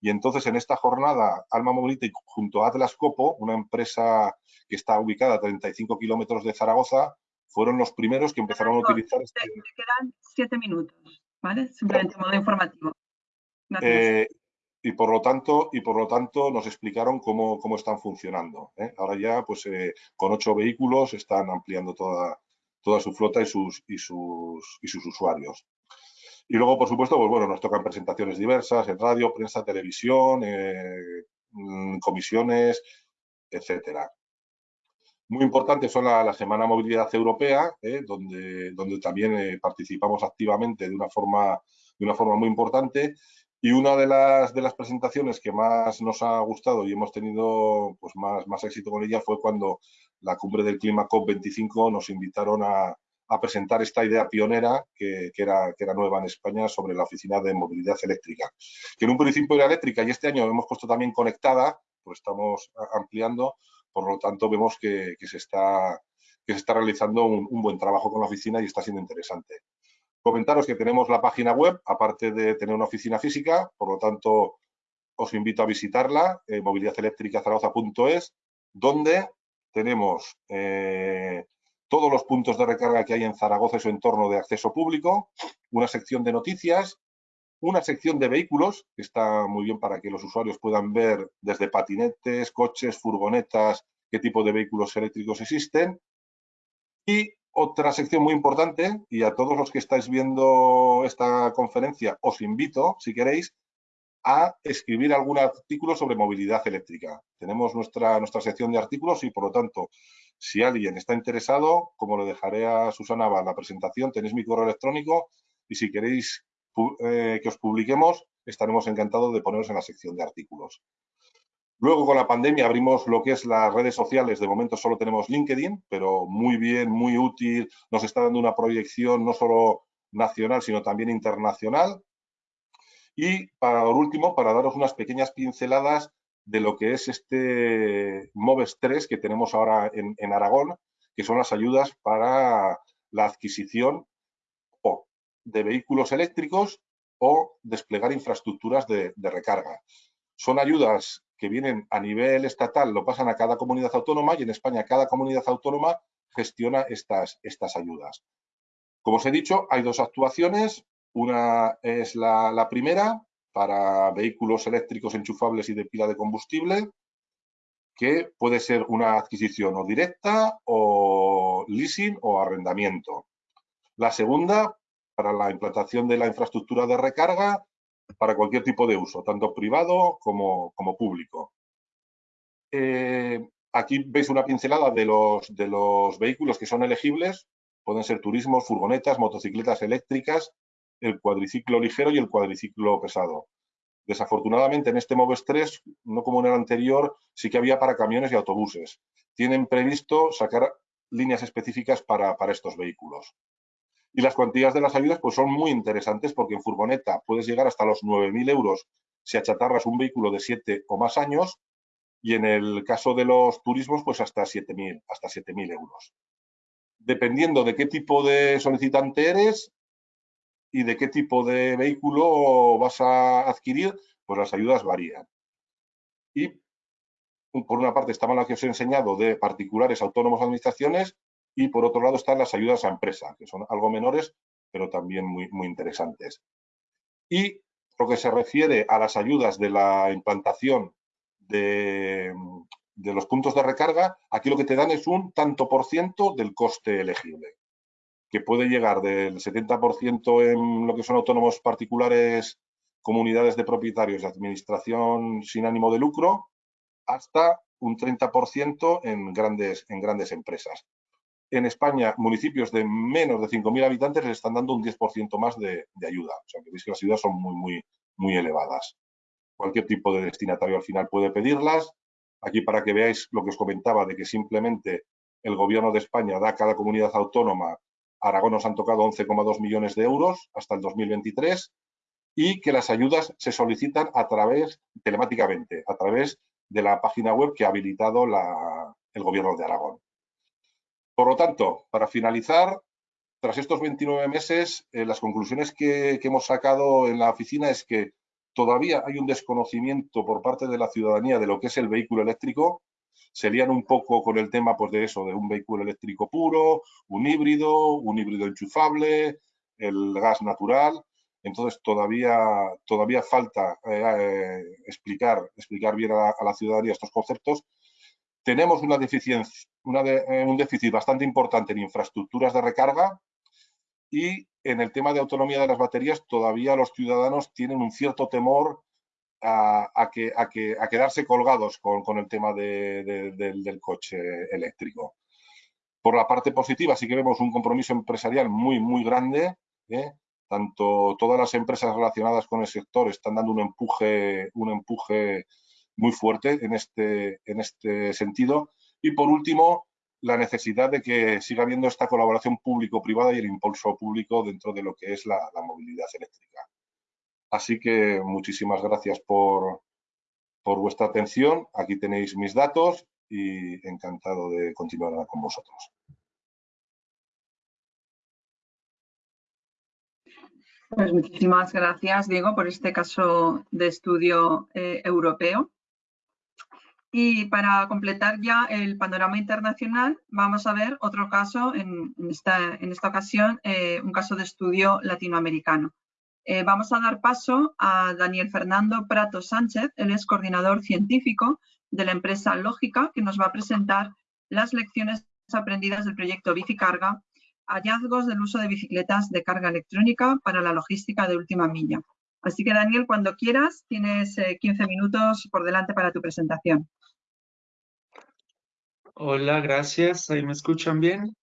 y entonces en esta jornada Alma Mobility junto a Atlas Copo, una empresa que está ubicada a 35 kilómetros de Zaragoza, fueron los primeros que empezaron a utilizar... Este... quedan siete minutos, ¿vale? Simplemente modo informativo. Eh, y por lo tanto, y por lo tanto nos explicaron cómo, cómo están funcionando. ¿eh? Ahora ya, pues eh, con ocho vehículos están ampliando toda, toda su flota y sus, y sus, y sus usuarios. Y luego, por supuesto, pues bueno, nos tocan presentaciones diversas en radio, prensa, televisión, eh, mm, comisiones, etcétera. Muy importante son la, la Semana Movilidad Europea, donde, donde también participamos activamente de una forma, de una forma muy importante y una de las, presentaciones que más nos ha gustado y hemos tenido pues, más, éxito con ella fue cuando la cumbre del clima COP25 nos invitaron a, presentar esta idea pionera que, era, nueva en España sobre la oficina de movilidad eléctrica, que en un principio era eléctrica y este año hemos puesto también conectada, pues estamos ampliando, por lo tanto vemos que, se, está, realizando un buen trabajo con la oficina y está siendo interesante. Comentaros que tenemos la página web, aparte de tener una oficina física, por lo tanto, os invito a visitarla, eh, mobilidadelectricazaragoza.es, donde tenemos eh, todos los puntos de recarga que hay en Zaragoza y su entorno de acceso público, una sección de noticias, una sección de vehículos, que está muy bien para que los usuarios puedan ver desde patinetes, coches, furgonetas, qué tipo de vehículos eléctricos existen, y otra sección muy importante, y a todos los que estáis viendo esta conferencia os invito, si queréis, a escribir algún artículo sobre movilidad eléctrica. Tenemos nuestra, nuestra sección de artículos y, por lo tanto, Si alguien está interesado, como le dejaré a Susana la presentación, tenéis mi correo electrónico y si queréis eh, que os publiquemos, estaremos encantados de poneros en la sección de artículos. Luego con la pandemia abrimos lo que es las redes sociales, de momento solo tenemos LinkedIn, pero muy bien, muy útil, nos está dando una proyección no solo nacional, sino también internacional. Y para último, para daros unas pequeñas pinceladas de lo que es este MOVES 3 que tenemos ahora en, Aragón, que son las ayudas para la adquisición o de vehículos eléctricos o desplegar infraestructuras de, recarga. Son ayudas que vienen a nivel estatal, lo pasan a cada comunidad autónoma y en España cada comunidad autónoma gestiona estas, estas ayudas. Como os he dicho, hay dos actuaciones. Una es la primera, para vehículos eléctricos enchufables y de pila de combustible, que puede ser una adquisición o directa o leasing o arrendamiento. La segunda, para la implantación de la infraestructura de recarga para cualquier tipo de uso, tanto privado como, público. Eh, aquí veis una pincelada de los, de los vehículos que son elegibles. Pueden ser turismos, furgonetas, motocicletas eléctricas, el cuadriciclo ligero y el cuadriciclo pesado. Desafortunadamente en este MOVES 3, no como en el anterior, sí que había para camiones y autobuses. Tienen previsto sacar líneas específicas para, estos vehículos. Y las cuantías de las ayudas pues son muy interesantes porque en furgoneta puedes llegar hasta los 9.000 euros si achatarras un vehículo de 7 o más años y en el caso de los turismos pues hasta 7.000 hasta 7.000 euros. Dependiendo de qué tipo de solicitante eres, y de qué tipo de vehículo vas a adquirir, pues las ayudas varían. Y por una parte estaban las que os he enseñado de particulares, autónomos, administraciones, y por otro lado están las ayudas a empresa, que son algo menores, pero también muy, muy interesantes. Y lo que se refiere a las ayudas de la implantación de, de los puntos de recarga, aquí lo que te dan es un tanto por ciento del coste elegible que puede llegar del 70% en lo que son autónomos particulares, comunidades de propietarios de administración sin ánimo de lucro, hasta un 30% en grandes, en grandes empresas. En España, municipios de menos de 5.000 habitantes les están dando un 10% más de, ayuda. O sea, que veis que las ayudas son muy, muy, muy elevadas. Cualquier tipo de destinatario al final puede pedirlas. Aquí para que veáis lo que os comentaba de que simplemente el gobierno de España da a cada comunidad autónoma Aragón nos han tocado 11,2 millones de euros hasta el 2023 y que las ayudas se solicitan a través, telemáticamente, a través de la página web que ha habilitado el Gobierno de Aragón. Por lo tanto, para finalizar, tras estos 29 meses, eh, las conclusiones que, hemos sacado en la oficina es que todavía hay un desconocimiento por parte de la ciudadanía de lo que es el vehículo eléctrico se lían un poco con el tema pues, de eso, de un vehículo eléctrico puro, un híbrido, un híbrido enchufable, el gas natural. Entonces todavía, todavía falta eh, explicar, explicar bien a la, ciudadanía estos conceptos. Tenemos una deficiencia, eh, un déficit bastante importante en infraestructuras de recarga y en el tema de autonomía de las baterías todavía los ciudadanos tienen un cierto temor a, que, a, que, a quedarse colgados con, el tema del coche eléctrico. Por la parte positiva sí que vemos un compromiso empresarial muy, muy grande. ¿eh? Tanto todas las empresas relacionadas con el sector están dando un empuje, un empuje muy fuerte en este, en este sentido. Y por último, la necesidad de que siga habiendo esta colaboración público-privada y el impulso público dentro de lo que es la movilidad eléctrica. Así que muchísimas gracias por, vuestra atención. Aquí tenéis mis datos y encantado de continuar con vosotros. Pues muchísimas gracias, Diego, por este caso de estudio eh, europeo. Y para completar ya el panorama internacional, vamos a ver otro caso, en, esta, ocasión, eh, un caso de estudio latinoamericano. Eh, vamos a dar paso a Daniel Fernando Prato Sánchez, él es coordinador científico de la empresa Lógica, que nos va a presentar las lecciones aprendidas del proyecto Bicicarga, hallazgos del uso de bicicletas de carga electrónica para la logística de última milla. Así que Daniel, cuando quieras, tienes 15 eh, minutos por delante para tu presentación. Hola, gracias. ¿Ahí me escuchan bien?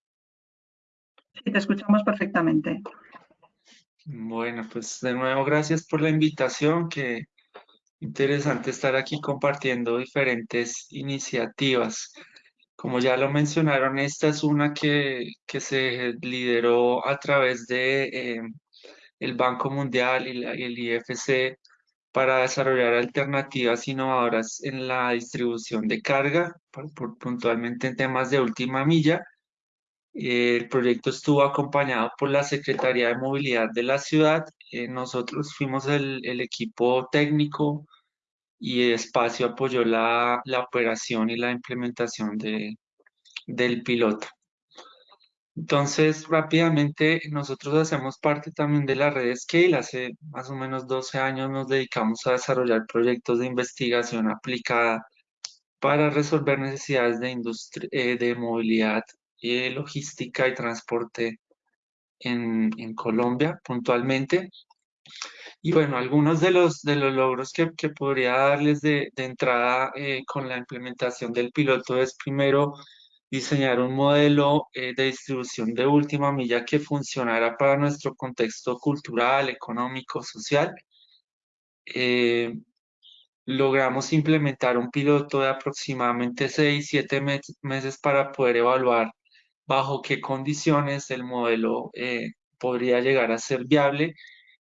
Sí, te escuchamos perfectamente. Bueno, pues de nuevo gracias por la invitación, que interesante estar aquí compartiendo diferentes iniciativas. Como ya lo mencionaron, esta es una que, que se lideró a través de eh, el Banco Mundial y, la- y el IFC para desarrollar alternativas innovadoras en la distribución de carga, puntualmente en temas de última milla. El proyecto estuvo acompañado por la Secretaría de Movilidad de la ciudad. Eh, nosotros fuimos el, el equipo técnico y Espacio apoyó la, la operación y la implementación de, del piloto. Entonces, rápidamente, nosotros hacemos parte también de la red Scale. Hace más o menos 12 años nos dedicamos a desarrollar proyectos de investigación aplicada para resolver necesidades de, industria, eh, de movilidad, eh, logística y transporte en, en Colombia puntualmente. Y bueno, algunos de los, de los logros que, que podría darles de, de entrada eh, con la implementación del piloto es primero diseñar un modelo eh, de distribución de última milla que funcionara para nuestro contexto cultural, económico, social. Eh, logramos implementar un piloto de aproximadamente 6, 7 meses para poder evaluar bajo qué condiciones el modelo eh, podría llegar a ser viable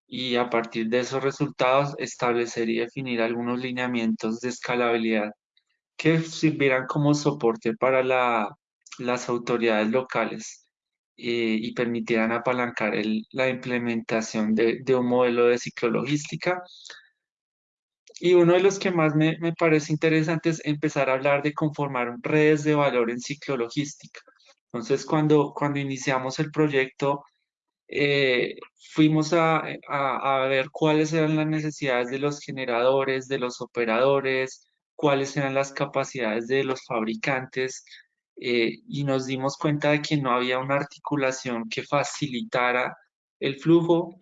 y a partir de esos resultados establecer y definir algunos lineamientos de escalabilidad que sirvieran como soporte para la- las autoridades locales eh, y permitieran apalancar la implementación de, un modelo de ciclologística. Y uno de los que más me, me parece interesante es empezar a hablar de conformar redes de valor en ciclologística. Entonces, cuando, cuando iniciamos el proyecto, eh, fuimos a- a ver cuáles eran las necesidades de los generadores, de los operadores, cuáles eran las capacidades de los fabricantes, eh, y nos dimos cuenta de que no había una articulación que facilitara el flujo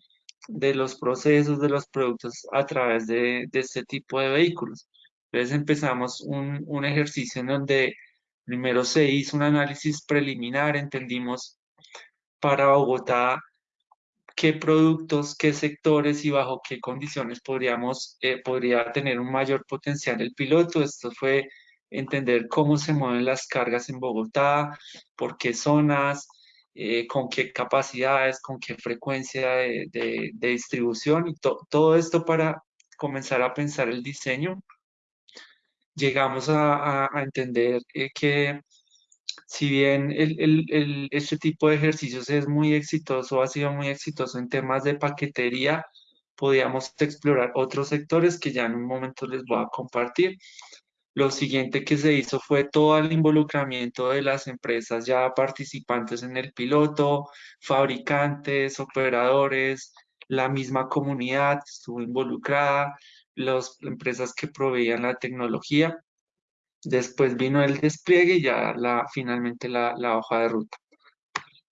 de los procesos, de los productos a través de, de este tipo de vehículos. Entonces empezamos un, un ejercicio en donde primero se hizo un análisis preliminar, entendimos para Bogotá qué productos, qué sectores y bajo qué condiciones podríamos, eh, podría tener un mayor potencial el piloto. Esto fue entender cómo se mueven las cargas en Bogotá, por qué zonas, eh, con qué capacidades, con qué frecuencia de, de- de distribución y to- todo esto para comenzar a pensar el diseño. Llegamos a, a- a entender eh, que si bien el, el- el- este tipo de ejercicios es muy exitoso, ha sido muy exitoso en temas de paquetería, podíamos explorar otros sectores que ya en un momento les voy a compartir. Lo siguiente que se hizo fue todo el involucramiento de las empresas ya participantes en el piloto, fabricantes, operadores, la misma comunidad estuvo involucrada, las empresas que proveían la tecnología. Después vino el despliegue y ya finalmente la, hoja de ruta.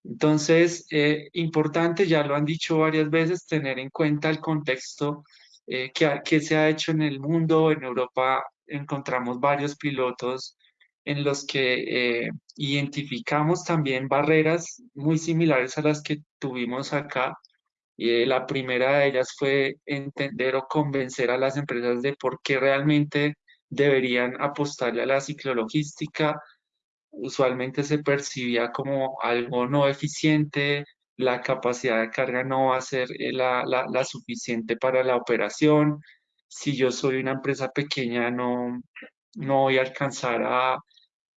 Entonces, eh, importante, ya lo han dicho varias veces, tener en cuenta el contexto eh, que se ha hecho en el mundo. En Europa encontramos varios pilotos en los que eh, identificamos también barreras muy similares a las que tuvimos acá. Eh, la primera de ellas fue entender o convencer a las empresas de por qué realmente deberían apostarle a la ciclologística. Usualmente se percibía como algo no eficiente, la capacidad de carga no va a ser eh, la- la suficiente para la operación. Si yo soy una empresa pequeña, no, no voy a alcanzar a,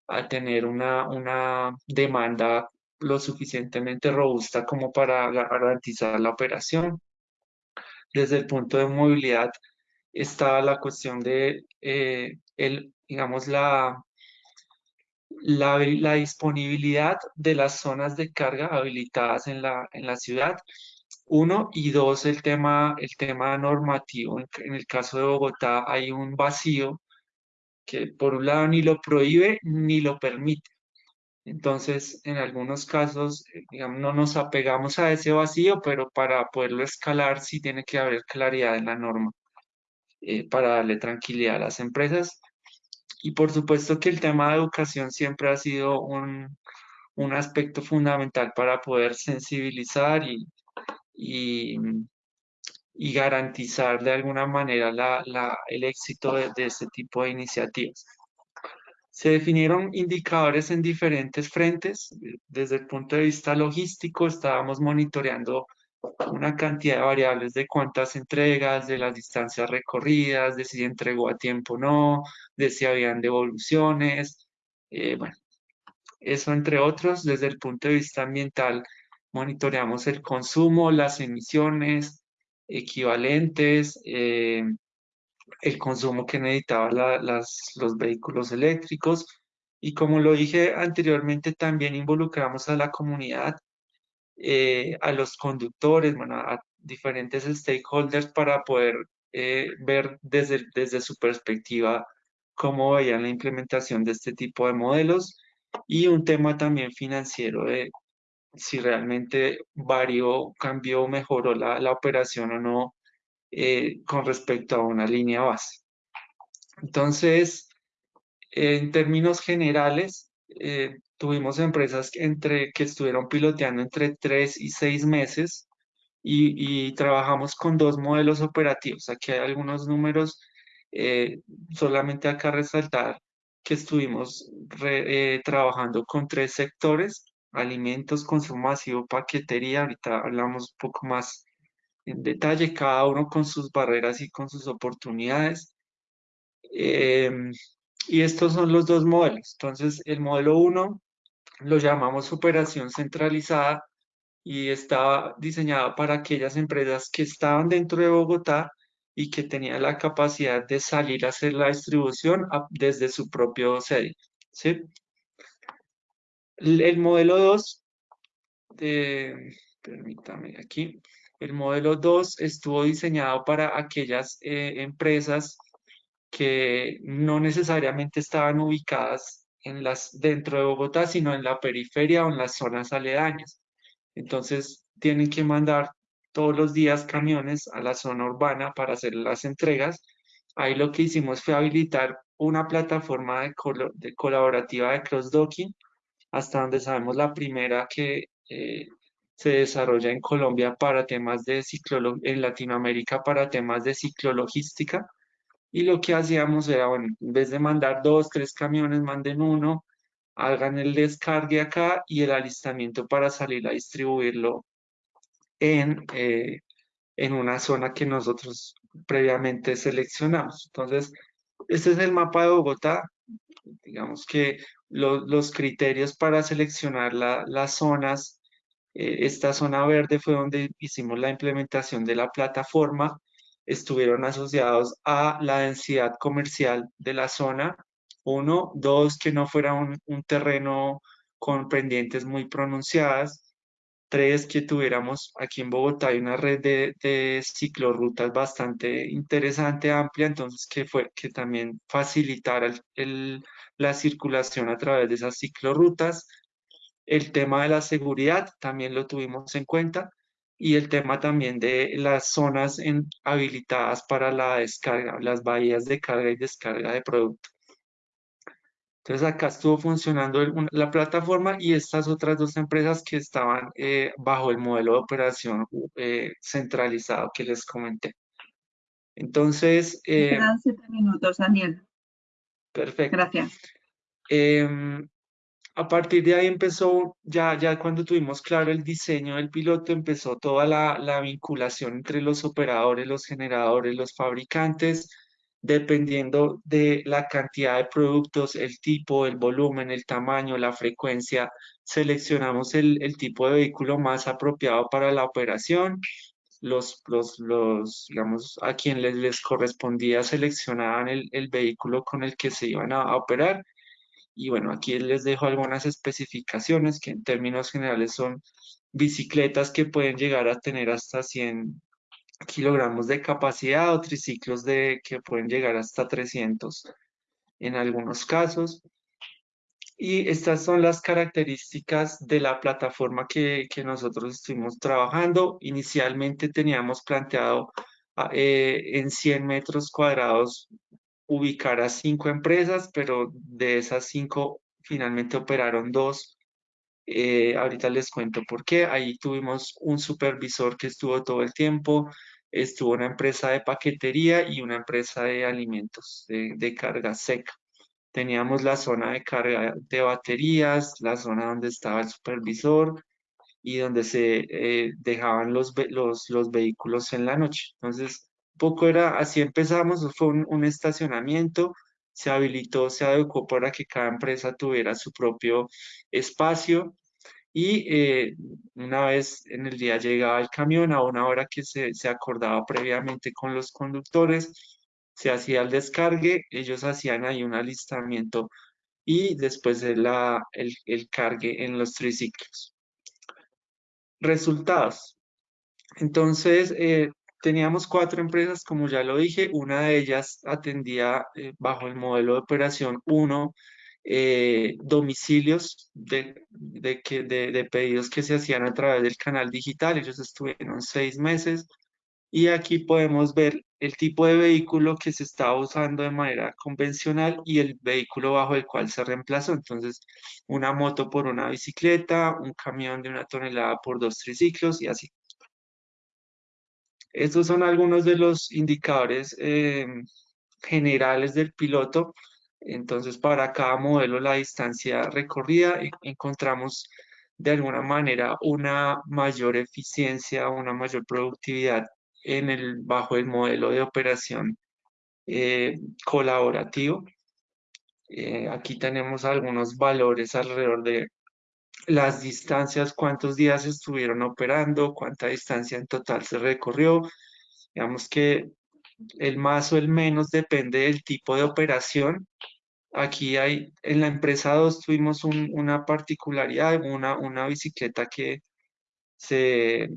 a tener una, una demanda lo suficientemente robusta como para garantizar la operación. Desde el punto de movilidad está la cuestión de, eh, el, digamos, la, la, la disponibilidad de las zonas de carga habilitadas en la, en la ciudad. Uno, y dos, el tema, el tema normativo. En, el caso de Bogotá hay un vacío que por un lado ni lo prohíbe ni lo permite. Entonces, en algunos casos, eh, no nos apegamos a ese vacío, pero para poderlo escalar sí tiene que haber claridad en la norma eh, para darle tranquilidad a las empresas. y por supuesto que el tema de educación siempre ha sido un, un aspecto fundamental para poder sensibilizar y, y, y garantizar de alguna manera la, la, el éxito de, de este tipo de iniciativas. Se definieron indicadores en diferentes frentes. Desde el punto de vista logístico, estábamos monitoreando una cantidad de variables de cuántas entregas, de las distancias recorridas, de si entregó a tiempo o no, de si habían devoluciones. Eh, bueno, eso entre otros. Desde el punto de vista ambiental, monitoreamos el consumo, las emisiones equivalentes, eh, el consumo que necesitaban las, los vehículos eléctricos. Y como lo dije anteriormente, también involucramos a la comunidad eh, a los conductores, bueno, a diferentes stakeholders para poder eh, ver desde, desde su perspectiva cómo veían la implementación de este tipo de modelos y un tema también financiero de si realmente varió, cambió, mejoró la, la operación o no eh, con respecto a una línea base. Entonces, en términos generales, eh, tuvimos empresas que, entre, que estuvieron piloteando entre tres y seis meses y, trabajamos con dos modelos operativos. Aquí hay algunos números, eh, solamente acá resaltar que estuvimos trabajando con tres sectores, alimentos, consumo masivo, paquetería, ahorita hablamos un poco más en detalle, cada uno con sus barreras y con sus oportunidades. Em, y estos son los dos modelos. Entonces, el modelo 1 lo llamamos operación centralizada y estaba diseñado para aquellas empresas que estaban dentro de Bogotá y que tenían la capacidad de salir a hacer la distribución desde su propio sede. ¿sí? El, modelo 2, permítame aquí, el modelo 2 estuvo diseñado para aquellas eh, empresas que no necesariamente estaban ubicadas en las, dentro de Bogotá, sino en la periferia o en las zonas aledañas. Entonces, tienen que mandar todos los días camiones a la zona urbana para hacer las entregas. Ahí lo que hicimos fue habilitar una plataforma de, de colaborativa de cross-docking, hasta donde sabemos la primera que eh, se desarrolla en Colombia para temas de ciclo, en Latinoamérica para temas de ciclologística. Y lo que hacíamos era, bueno, en vez de mandar dos, tres camiones, manden uno, hagan el descargue acá y el alistamiento para salir a distribuirlo en, eh, en una zona que nosotros previamente seleccionamos. Entonces, este es el mapa de Bogotá. Digamos que los criterios para seleccionar las zonas, eh, esta zona verde fue donde hicimos la implementación de la plataforma estuvieron asociados a la densidad comercial de la zona. Uno, dos, que no fuera un, terreno con pendientes muy pronunciadas. Tres, que tuviéramos aquí en Bogotá hay una red de, de ciclorrutas bastante interesante, amplia, entonces que, fue, que también facilitara la circulación a través de esas ciclorrutas. El tema de la seguridad también lo tuvimos en cuenta y el tema también de las zonas habilitadas para la descarga, las bahías de carga y descarga de producto. Entonces acá estuvo funcionando la plataforma y estas otras dos empresas que estaban eh, bajo el modelo de operación eh, centralizado que les comenté. Entonces... Eh, quedan siete minutos, Daniel. Perfecto. Gracias. Em, a partir de ahí empezó, ya, ya cuando tuvimos claro el diseño del piloto, empezó toda la, la vinculación entre los operadores, los generadores, los fabricantes, dependiendo de la cantidad de productos, el tipo, el volumen, el tamaño, la frecuencia, seleccionamos el, el tipo de vehículo más apropiado para la operación. Los, los, los digamos, a quien les, les correspondía seleccionaban el, el vehículo con el que se iban a operar y bueno, aquí les dejo algunas especificaciones que en términos generales son bicicletas que pueden llegar a tener hasta 100 kilogramos de capacidad o triciclos de, que pueden llegar hasta 300 en algunos casos. Y estas son las características de la plataforma que, que nosotros estuvimos trabajando. Inicialmente teníamos planteado ah, eh, en 100 metros cuadrados ubicar a cinco empresas, pero de esas cinco finalmente operaron dos. Eh, ahorita les cuento por qué. Ahí tuvimos un supervisor que estuvo todo el tiempo, estuvo una empresa de paquetería y una empresa de alimentos, de, de carga seca. Teníamos la zona de carga de baterías, la zona donde estaba el supervisor y donde se eh, dejaban los, los, los vehículos en la noche. Entonces, poco era, así empezamos, fue un, estacionamiento, se habilitó, se adecuó para que cada empresa tuviera su propio espacio y eh, una vez en el día llegaba el camión a una hora que se, se acordaba previamente con los conductores, se hacía el descargue, ellos hacían ahí un alistamiento y después el, el, el cargue en los triciclos. Resultados. Entonces, eh, teníamos cuatro empresas, como ya lo dije, una de ellas atendía eh, bajo el modelo de operación 1 eh, domicilios de, de, de, pedidos que se hacían a través del canal digital. Ellos estuvieron seis meses y aquí podemos ver el tipo de vehículo que se estaba usando de manera convencional y el vehículo bajo el cual se reemplazó. Entonces, una moto por una bicicleta, un camión de una tonelada por dos triciclos y así. Estos son algunos de los indicadores eh, generales del piloto. Entonces, para cada modelo, la distancia recorrida, encontramos de alguna manera una mayor eficiencia, una mayor productividad en el, bajo el modelo de operación eh, colaborativo. Eh, aquí tenemos algunos valores alrededor de las distancias, cuántos días estuvieron operando, cuánta distancia en total se recorrió. Digamos que el más o el menos depende del tipo de operación. Aquí hay, en la empresa 2 tuvimos una particularidad, una, una bicicleta que se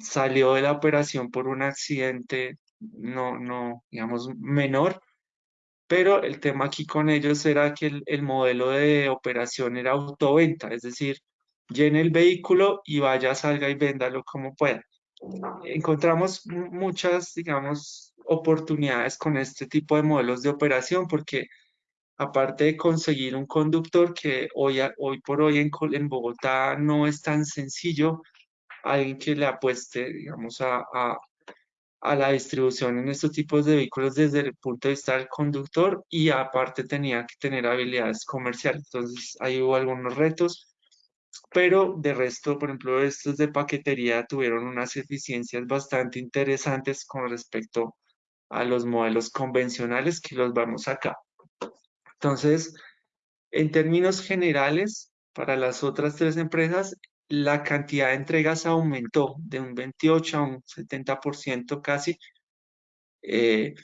salió de la operación por un accidente no, no, digamos, menor, pero el tema aquí con ellos era que el, modelo de operación era autoventa, es decir, llene el vehículo y vaya, salga y véndalo como pueda. Encontramos muchas, digamos, oportunidades con este tipo de modelos de operación porque aparte de conseguir un conductor que hoy, hoy por hoy en, en Bogotá no es tan sencillo, alguien que le apueste, digamos, a, a la distribución en estos tipos de vehículos desde el punto de vista del conductor y aparte tenía que tener habilidades comerciales. Entonces ahí hubo algunos retos, pero de resto, por ejemplo, estos de paquetería tuvieron unas eficiencias bastante interesantes con respecto a los modelos convencionales que los vamos acá. Entonces, en términos generales, para las otras tres empresas, la cantidad de entregas aumentó de un 28 a un 70% casi, eh,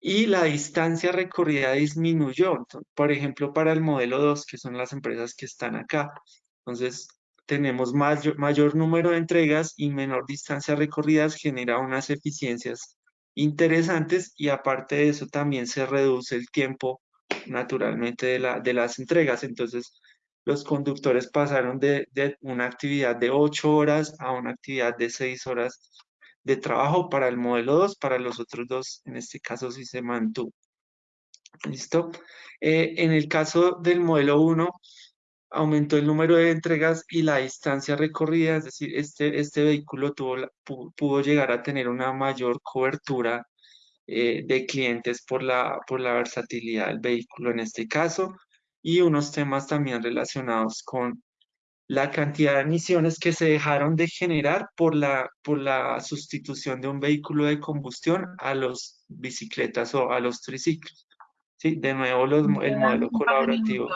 y la distancia recorrida disminuyó. por ejemplo, para el modelo 2, que son las empresas que están acá, entonces tenemos mayor, mayor número de entregas y menor distancia recorridas, genera unas eficiencias interesantes y aparte de eso también se reduce el tiempo naturalmente de, la, de las entregas. Entonces, los conductores pasaron de, una actividad de 8 horas a una actividad de 6 horas de trabajo para el modelo 2, para los otros dos, en este caso sí se mantuvo. ¿Listo? Eh, en el caso del modelo 1, aumentó el número de entregas y la distancia recorrida, es decir, este, este vehículo tuvo, pudo llegar a tener una mayor cobertura eh, de clientes por la, por la versatilidad del vehículo en este caso y unos temas también relacionados con la cantidad de emisiones que se dejaron de generar por la, por la sustitución de un vehículo de combustión a los bicicletas o a los triciclos. Sí, de nuevo el modelo colaborativo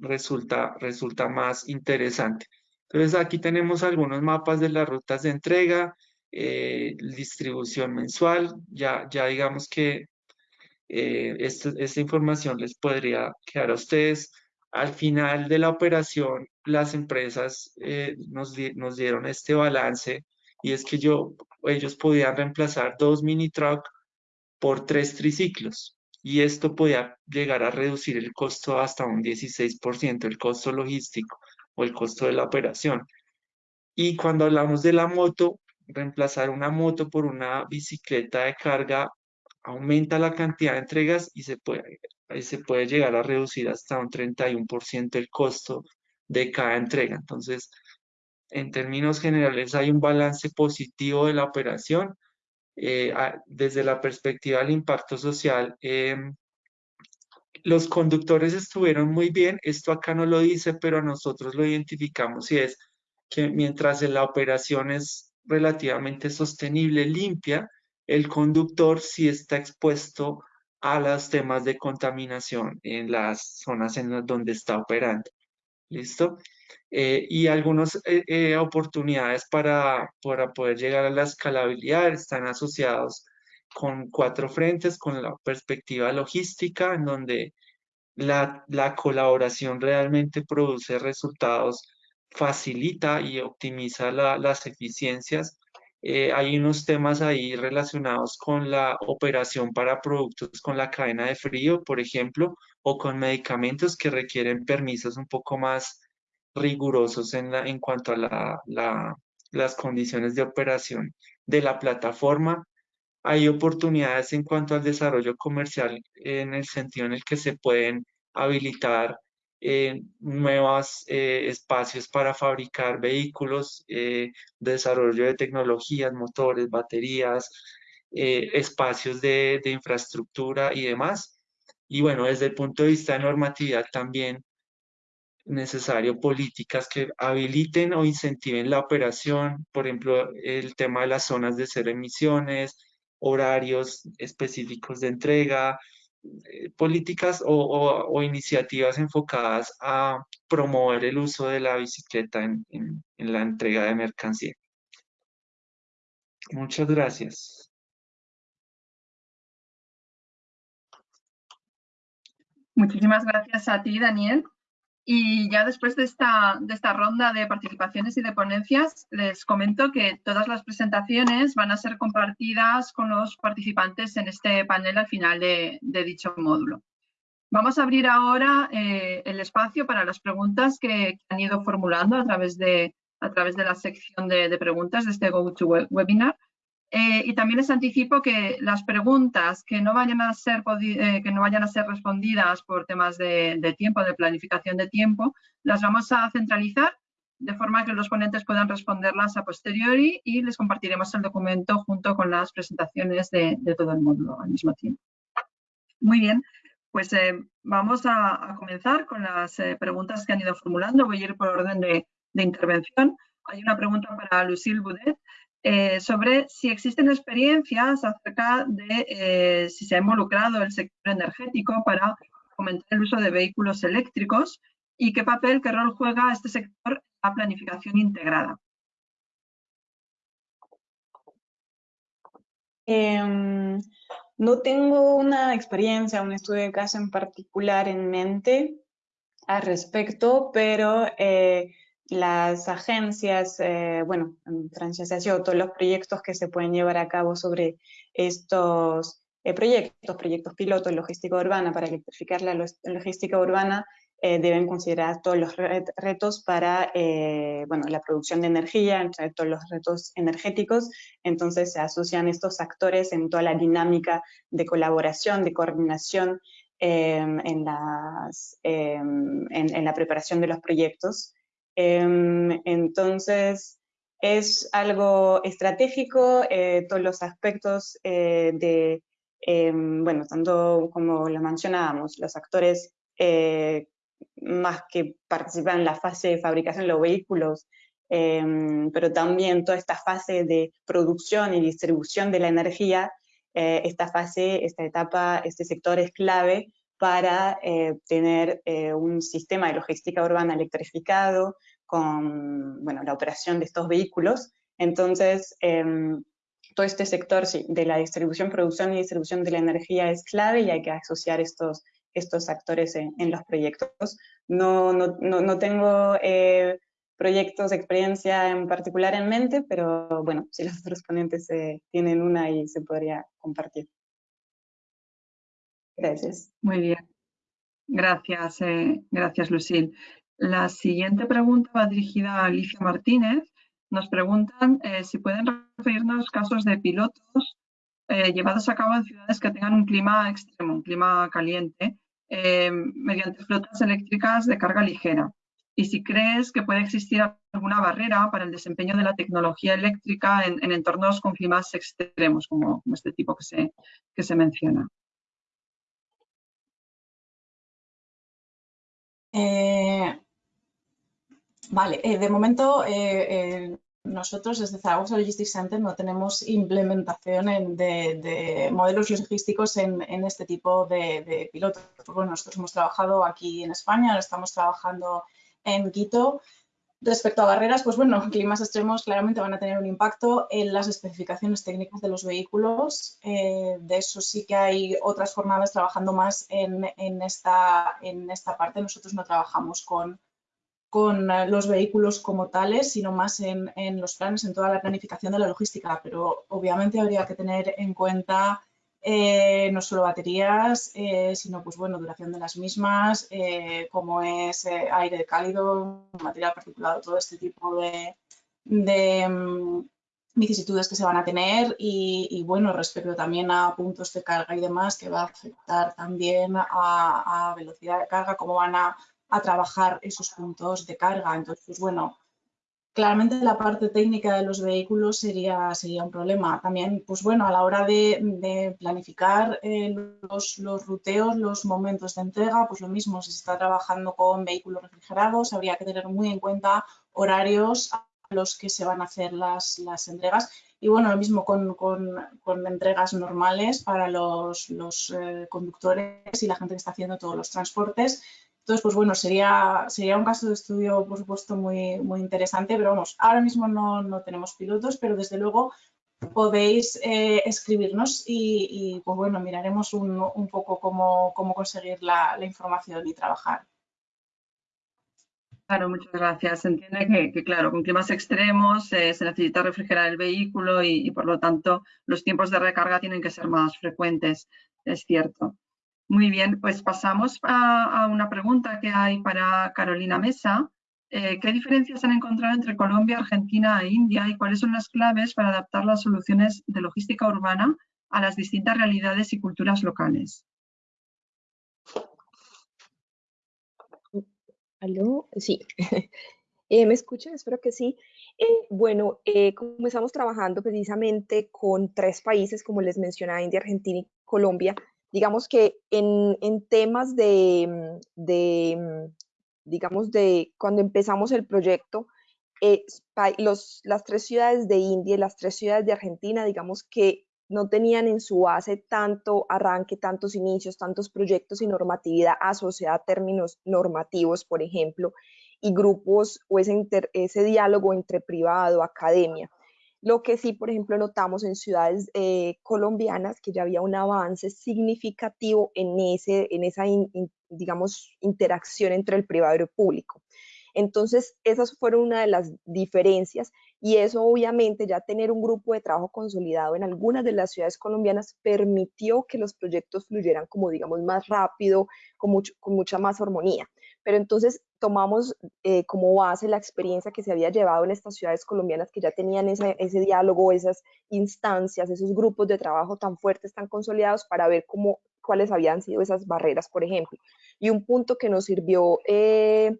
Resulta, resulta más interesante. Entonces aquí tenemos algunos mapas de las rutas de entrega, eh, distribución mensual, ya, ya digamos que eh, esta, información les podría quedar a ustedes. Al final de la operación, las empresas eh, nos, nos, dieron este balance y es que yo, ellos podían reemplazar dos mini truck por tres triciclos y esto podía llegar a reducir el costo hasta un 16%, el costo logístico o el costo de la operación. Y cuando hablamos de la moto, reemplazar una moto por una bicicleta de carga aumenta la cantidad de entregas y se puede, se puede llegar a reducir hasta un 31% el costo de cada entrega. Entonces, en términos generales, hay un balance positivo de la operación. Eh, desde la perspectiva del impacto social, em, los conductores estuvieron muy bien. Esto acá no lo dice, pero nosotros lo identificamos y es que mientras la operación es relativamente sostenible, limpia, el conductor sí está expuesto a los temas de contaminación en las zonas en donde está operando. ¿Listo? Eh, y algunas eh, eh, oportunidades para, para poder llegar a la escalabilidad están asociados con cuatro frentes, con la perspectiva logística, en donde la, la colaboración realmente produce resultados, facilita y optimiza las eficiencias. hay unos temas ahí relacionados con la operación para productos con la cadena de frío, por ejemplo, o con medicamentos que requieren permisos un poco más rigurosos en, cuanto a las condiciones de operación de la plataforma. Hay oportunidades en cuanto al desarrollo comercial en el sentido en el que se pueden habilitar eh, nuevos eh, espacios para fabricar vehículos, eh, desarrollo de tecnologías, motores, baterías, espacios de, de infraestructura y demás. Y bueno, desde el punto de vista de normatividad también necesario políticas que habiliten o incentiven la operación, por ejemplo, el tema de las zonas de cero emisiones, horarios específicos de entrega, eh, políticas o, iniciativas enfocadas a promover el uso de la bicicleta en, en la entrega de mercancía. Muchas gracias. Muchísimas gracias a ti, Daniel. Y ya después de esta, de esta ronda de participaciones y de ponencias, les comento que todas las presentaciones van a ser compartidas con los participantes en este panel al final de, dicho módulo. Vamos a abrir ahora eh, el espacio para las preguntas que, han ido formulando a través de, a través de la sección de, de preguntas de este GoToWebinar. Eh, y también les anticipo que las preguntas que no vayan a ser, eh, que no vayan a ser respondidas por temas de, tiempo, de planificación de tiempo, las vamos a centralizar de forma que los ponentes puedan responderlas a posteriori y les compartiremos el documento junto con las presentaciones de, todo el módulo al mismo tiempo. Muy bien, pues eh, vamos a, comenzar con las preguntas que han ido formulando. Voy a ir por orden de, intervención. Hay una pregunta para Lucille Boudet eh, sobre si existen experiencias acerca de eh, si se ha involucrado el sector energético para fomentar el uso de vehículos eléctricos y qué papel, qué rol juega este sector en la planificación integrada. Em, no tengo una experiencia, un estudio de caso en particular en mente al respecto, pero eh, las agencias, eh, bueno, en Francia se todos los proyectos que se pueden llevar a cabo sobre estos eh, proyectos, proyectos pilotos, logística urbana, para electrificar la logística urbana, eh, deben considerar todos los retos para, bueno, la producción de energía, todos los retos energéticos, entonces se asocian estos actores en toda la dinámica de colaboración, de coordinación en, las, en la preparación de los proyectos. Em, entonces, es algo estratégico, eh, todos los aspectos eh, de, em, bueno, tanto como lo mencionábamos, los actores eh, más que participan en la fase de fabricación de los vehículos, em, pero también toda esta fase de producción y distribución de la energía, esta fase, esta etapa, este sector es clave para tener un sistema de logística urbana electrificado, con bueno, la operación de estos vehículos. Entonces, em, todo este sector de la distribución, producción y distribución de la energía es clave y hay que asociar estos, estos actores en, los proyectos. No, no, no, tengo eh, proyectos experiencia en particular en mente, pero bueno, si los otros ponentes eh, tienen una y se podría compartir. Gracias. Muy bien. Gracias, eh, gracias Lucille. La siguiente pregunta va dirigida a Alicia Martínez. Nos preguntan eh, si pueden referirnos casos de pilotos eh, llevados a cabo en ciudades que tengan un clima extremo, un clima caliente, eh, mediante flotas eléctricas de carga ligera. Y si crees que puede existir alguna barrera para el desempeño de la tecnología eléctrica en, entornos con climas extremos, como, este tipo que se, que se menciona. Vale, de momento nosotros desde Zaragoza Logistics Center no tenemos implementación de, modelos logísticos en, este tipo de, pilotos. Bueno, nosotros hemos trabajado aquí en España, ahora estamos trabajando en Quito. Respecto a barreras, pues bueno, climas extremos claramente van a tener un impacto en las especificaciones técnicas de los vehículos. Eh, de eso sí que hay otras jornadas trabajando más en, esta, en esta parte. Nosotros no trabajamos con, con eh, los vehículos como tales, sino más en, los planes, en toda la planificación de la logística. Pero obviamente habría que tener en cuenta eh, no solo baterías, eh, sino pues bueno, duración de las mismas, como es aire cálido, material particulado, todo este tipo de, mm, vicisitudes que se van a tener y, bueno, respecto también a puntos de carga y demás, que va a afectar también a velocidad de carga, cómo van a a trabajar esos puntos de carga. Entonces, bueno, claramente la parte técnica de los vehículos sería, sería un problema. También, pues bueno, a la hora de, planificar eh, los, ruteos, los momentos de entrega, pues lo mismo, si se está trabajando con vehículos refrigerados, habría que tener muy en cuenta horarios a los que se van a hacer las, las entregas. Y bueno, lo mismo con, con, con entregas normales para los, los eh, conductores y la gente que está haciendo todos los transportes. Entonces, pues bueno, sería, sería un caso de estudio, por supuesto, muy, muy interesante, pero vamos, ahora mismo no, no tenemos pilotos, pero desde luego podéis eh, escribirnos y, pues bueno, miraremos un, un poco cómo, cómo conseguir la, información y trabajar. Claro, muchas gracias. Se entiende que, claro, con climas extremos eh, se necesita refrigerar el vehículo y, por lo tanto los tiempos de recarga tienen que ser más frecuentes, es cierto. Muy bien, pues pasamos a, una pregunta que hay para Carolina Mesa. Eh, ¿Qué diferencias han encontrado entre Colombia, Argentina e India y cuáles son las claves para adaptar las soluciones de logística urbana a las distintas realidades y culturas locales? ¿Aló? Sí. Eh, ¿Me escuchan? Espero que sí. Eh, bueno, comenzamos trabajando precisamente con tres países, como les mencionaba, India, Argentina y Colombia, digamos que en, temas de, digamos, de cuando empezamos el proyecto, eh, los, las tres ciudades de India y las tres ciudades de Argentina, digamos que no tenían en su base tanto arranque, tantos inicios, tantos proyectos y normatividad asociada a términos normativos, por ejemplo, y grupos o ese, ese diálogo entre privado, academia. Lo que sí, por ejemplo, notamos en ciudades eh, colombianas que ya había un avance significativo en, ese, en esa, digamos, interacción entre el privado y el público. Entonces, esas fueron una de las diferencias y eso obviamente ya tener un grupo de trabajo consolidado en algunas de las ciudades colombianas permitió que los proyectos fluyeran como digamos más rápido, con, mucho, con mucha más armonía. Pero entonces tomamos eh, como base la experiencia que se había llevado en estas ciudades colombianas que ya tenían ese, ese, diálogo, esas instancias, esos grupos de trabajo tan fuertes, tan consolidados para ver cómo, cuáles habían sido esas barreras, por ejemplo. Y un punto que nos sirvió eh,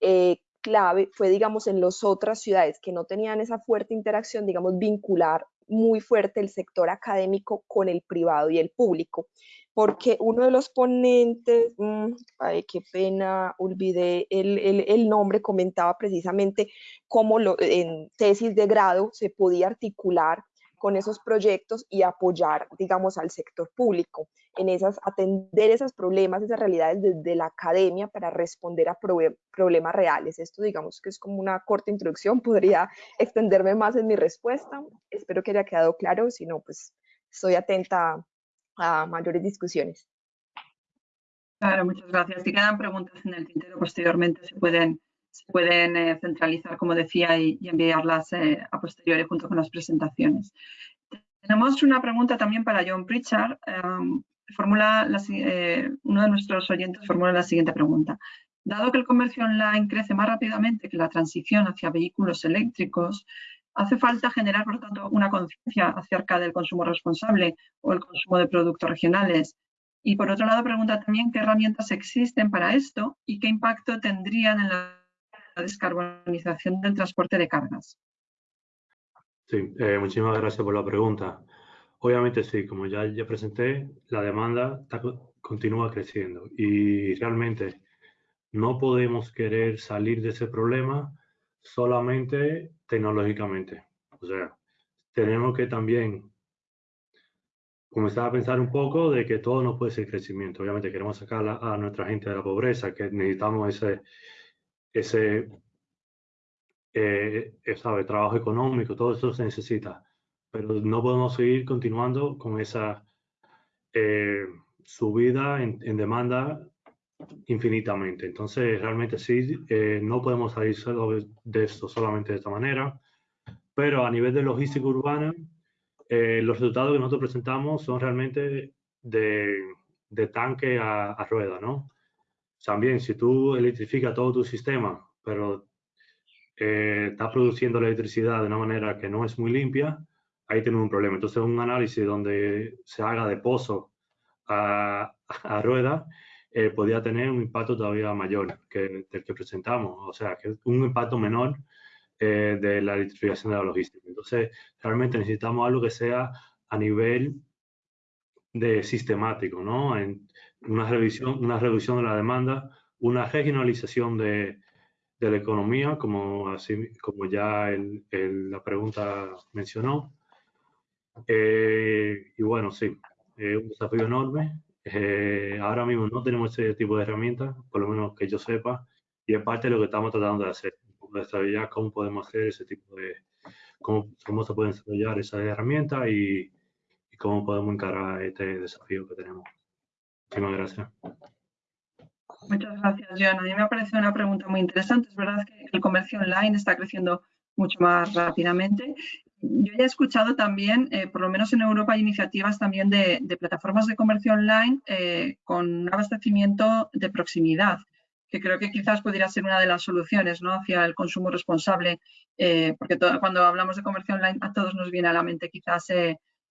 eh, clave fue, digamos, en las otras ciudades que no tenían esa fuerte interacción, digamos, vincular muy fuerte el sector académico con el privado y el público porque uno de los ponentes, mm, ay, qué pena, olvidé el, el, nombre, comentaba precisamente cómo lo, en tesis de grado se podía articular con esos proyectos y apoyar, digamos, al sector público en esas, atender esos problemas, esas realidades desde la academia para responder a problemas reales. Esto, digamos, que es como una corta introducción, podría extenderme más en mi respuesta. Espero que haya quedado claro, si no, pues estoy atenta a mayores discusiones. Claro, muchas gracias. Si quedan preguntas en el tintero, posteriormente se pueden, se pueden eh, centralizar, como decía, y, enviarlas eh, a posteriori junto con las presentaciones. Tenemos una pregunta también para John Pritchard. Em, formula eh, uno de nuestros oyentes formula la siguiente pregunta. Dado que el comercio online crece más rápidamente que la transición hacia vehículos eléctricos, Hace falta generar, por lo tanto, una conciencia acerca del consumo responsable o el consumo de productos regionales. Y por otro lado, pregunta también qué herramientas existen para esto y qué impacto tendrían en la descarbonización del transporte de cargas. Sí, eh, muchísimas gracias por la pregunta. Obviamente sí, como ya, ya presenté, la demanda continúa creciendo y realmente no podemos querer salir de ese problema solamente tecnológicamente. O sea, tenemos que también comenzar a pensar un poco de que todo no puede ser crecimiento. Obviamente queremos sacar a, nuestra gente de la pobreza, que necesitamos ese, ese eh, sabe, trabajo económico, todo eso se necesita. Pero no podemos seguir continuando con esa eh, subida en, en demanda infinitamente. Entonces, realmente sí, eh, no podemos salir de esto solamente de esta manera, pero a nivel de logística urbana, eh, los resultados que nosotros presentamos son realmente de, de tanque a, a, rueda, ¿no? También, si tú electrificas todo tu sistema, pero eh, estás produciendo la electricidad de una manera que no es muy limpia, ahí tenemos un problema. Entonces, un análisis donde se haga de pozo a, a rueda eh, podría tener un impacto todavía mayor que el que presentamos, o sea, que un impacto menor eh, de la electrificación de la logística. Entonces, realmente necesitamos algo que sea a nivel de sistemático, ¿no? En una revisión, una reducción de la demanda, una regionalización de, de la economía, como, así, como ya el, la pregunta mencionó. Eh, y bueno, sí, es un desafío enorme eh, ahora mismo no tenemos ese tipo de herramientas, por lo menos que yo sepa, y es parte de lo que estamos tratando de hacer, de saber cómo podemos hacer ese tipo de, cómo, cómo se pueden desarrollar esas herramientas y, y, cómo podemos encarar este desafío que tenemos. Muchísimas gracias. Muchas gracias, Joana. A mí me ha parecido una pregunta muy interesante. Es verdad que el comercio online está creciendo mucho más rápidamente yo ya he escuchado también, eh, por lo menos en Europa, hay iniciativas también de, plataformas de comercio online eh, con un abastecimiento de proximidad, que creo que quizás pudiera ser una de las soluciones hacia el consumo responsable, eh, porque cuando hablamos de comercio online a todos nos viene a la mente quizás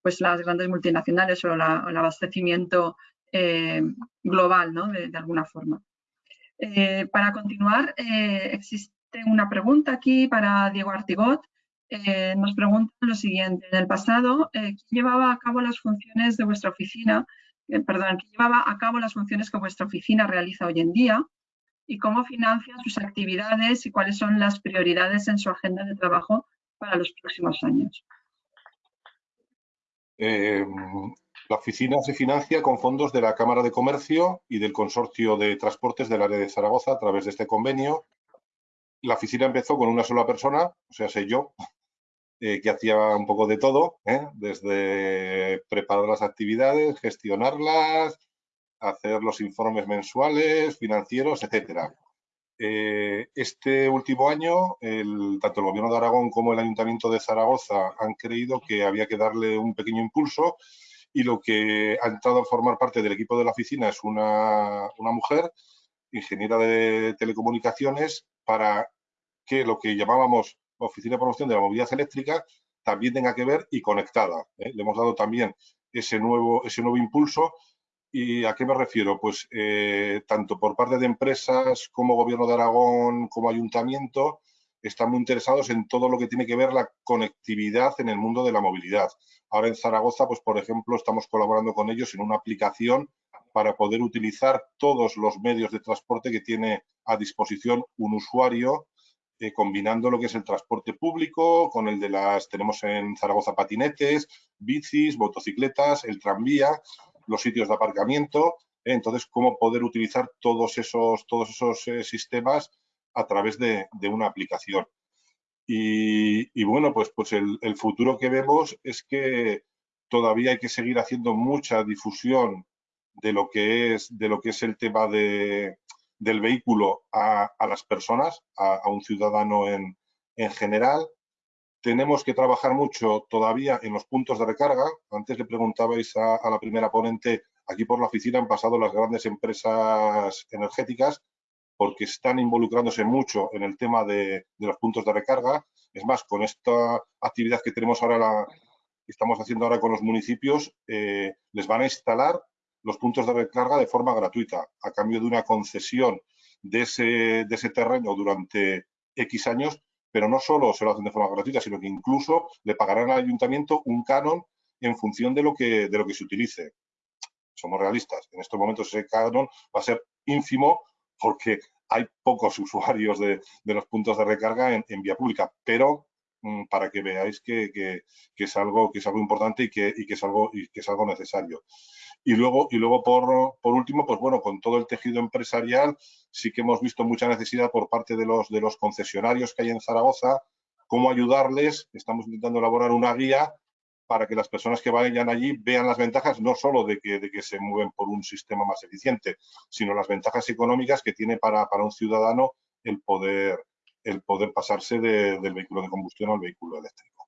pues las grandes multinacionales o, el abastecimiento global de, alguna forma. para continuar, existe una pregunta aquí para Diego Artigot. Eh, nos preguntan lo siguiente. En el pasado, eh, ¿quién llevaba a cabo las funciones de vuestra oficina? Eh, perdón, ¿quién llevaba a cabo las funciones que vuestra oficina realiza hoy en día? ¿Y cómo financia sus actividades y cuáles son las prioridades en su agenda de trabajo para los próximos años? la oficina se financia con fondos de la Cámara de Comercio y del Consorcio de Transportes del área de Zaragoza a través de este convenio. La oficina empezó con una sola persona, o sea, sé yo, eh, que hacía un poco de todo, ¿eh? desde preparar las actividades, gestionarlas, hacer los informes mensuales, financieros, etcétera. Eh, este último año, tanto el Gobierno de Aragón como el Ayuntamiento de Zaragoza han creído que había que darle un pequeño impulso y lo que ha entrado a formar parte del equipo de la oficina es una, una mujer, ingeniera de telecomunicaciones, para que lo que llamábamos Oficina de Promoción de la Movilidad Eléctrica también tenga que ver y conectada. ¿eh? Le hemos dado también ese nuevo, ese nuevo impulso. ¿Y a qué me refiero? Pues eh, tanto por parte de empresas como Gobierno de Aragón, como Ayuntamiento, están muy interesados en todo lo que tiene que ver la conectividad en el mundo de la movilidad. Ahora en Zaragoza, pues por ejemplo, estamos colaborando con ellos en una aplicación para poder utilizar todos los medios de transporte que tiene a disposición un usuario eh, combinando lo que es el transporte público con el de las, tenemos en Zaragoza patinetes, bicis, motocicletas, el tranvía, los sitios de aparcamiento. Entonces, cómo poder utilizar todos esos, todos esos eh, sistemas a través de, una aplicación. Y, bueno, pues, pues el, futuro que vemos es que todavía hay que seguir haciendo mucha difusión de lo que es, de lo que es el tema de, del vehículo a, las personas, a, un ciudadano en, general. Tenemos que trabajar mucho todavía en los puntos de recarga. Antes le preguntabais a, la primera ponente, aquí por la oficina han pasado las grandes empresas energéticas porque están involucrándose mucho en el tema de, los puntos de recarga. Es más, con esta actividad que tenemos ahora, la, estamos haciendo ahora con los municipios, eh, les van a instalar los puntos de recarga de forma gratuita, a cambio de una concesión de ese, de ese terreno durante X años, pero no solo se lo hacen de forma gratuita, sino que incluso le pagarán al ayuntamiento un canon en función de lo que, de lo que se utilice. Somos realistas. En estos momentos ese canon va a ser ínfimo porque hay pocos usuarios de, los puntos de recarga en, vía pública, pero mm, para que veáis que, es algo, que es algo importante y que, y que, es, algo, y que es algo necesario. Y luego, y luego por, por, último, pues bueno, con todo el tejido empresarial sí que hemos visto mucha necesidad por parte de los, de los concesionarios que hay en Zaragoza, cómo ayudarles. Estamos intentando elaborar una guía para que las personas que vayan allí vean las ventajas no solo de que, de que se mueven por un sistema más eficiente, sino las ventajas económicas que tiene para, para un ciudadano el poder, el poder pasarse del vehículo de combustión al vehículo eléctrico.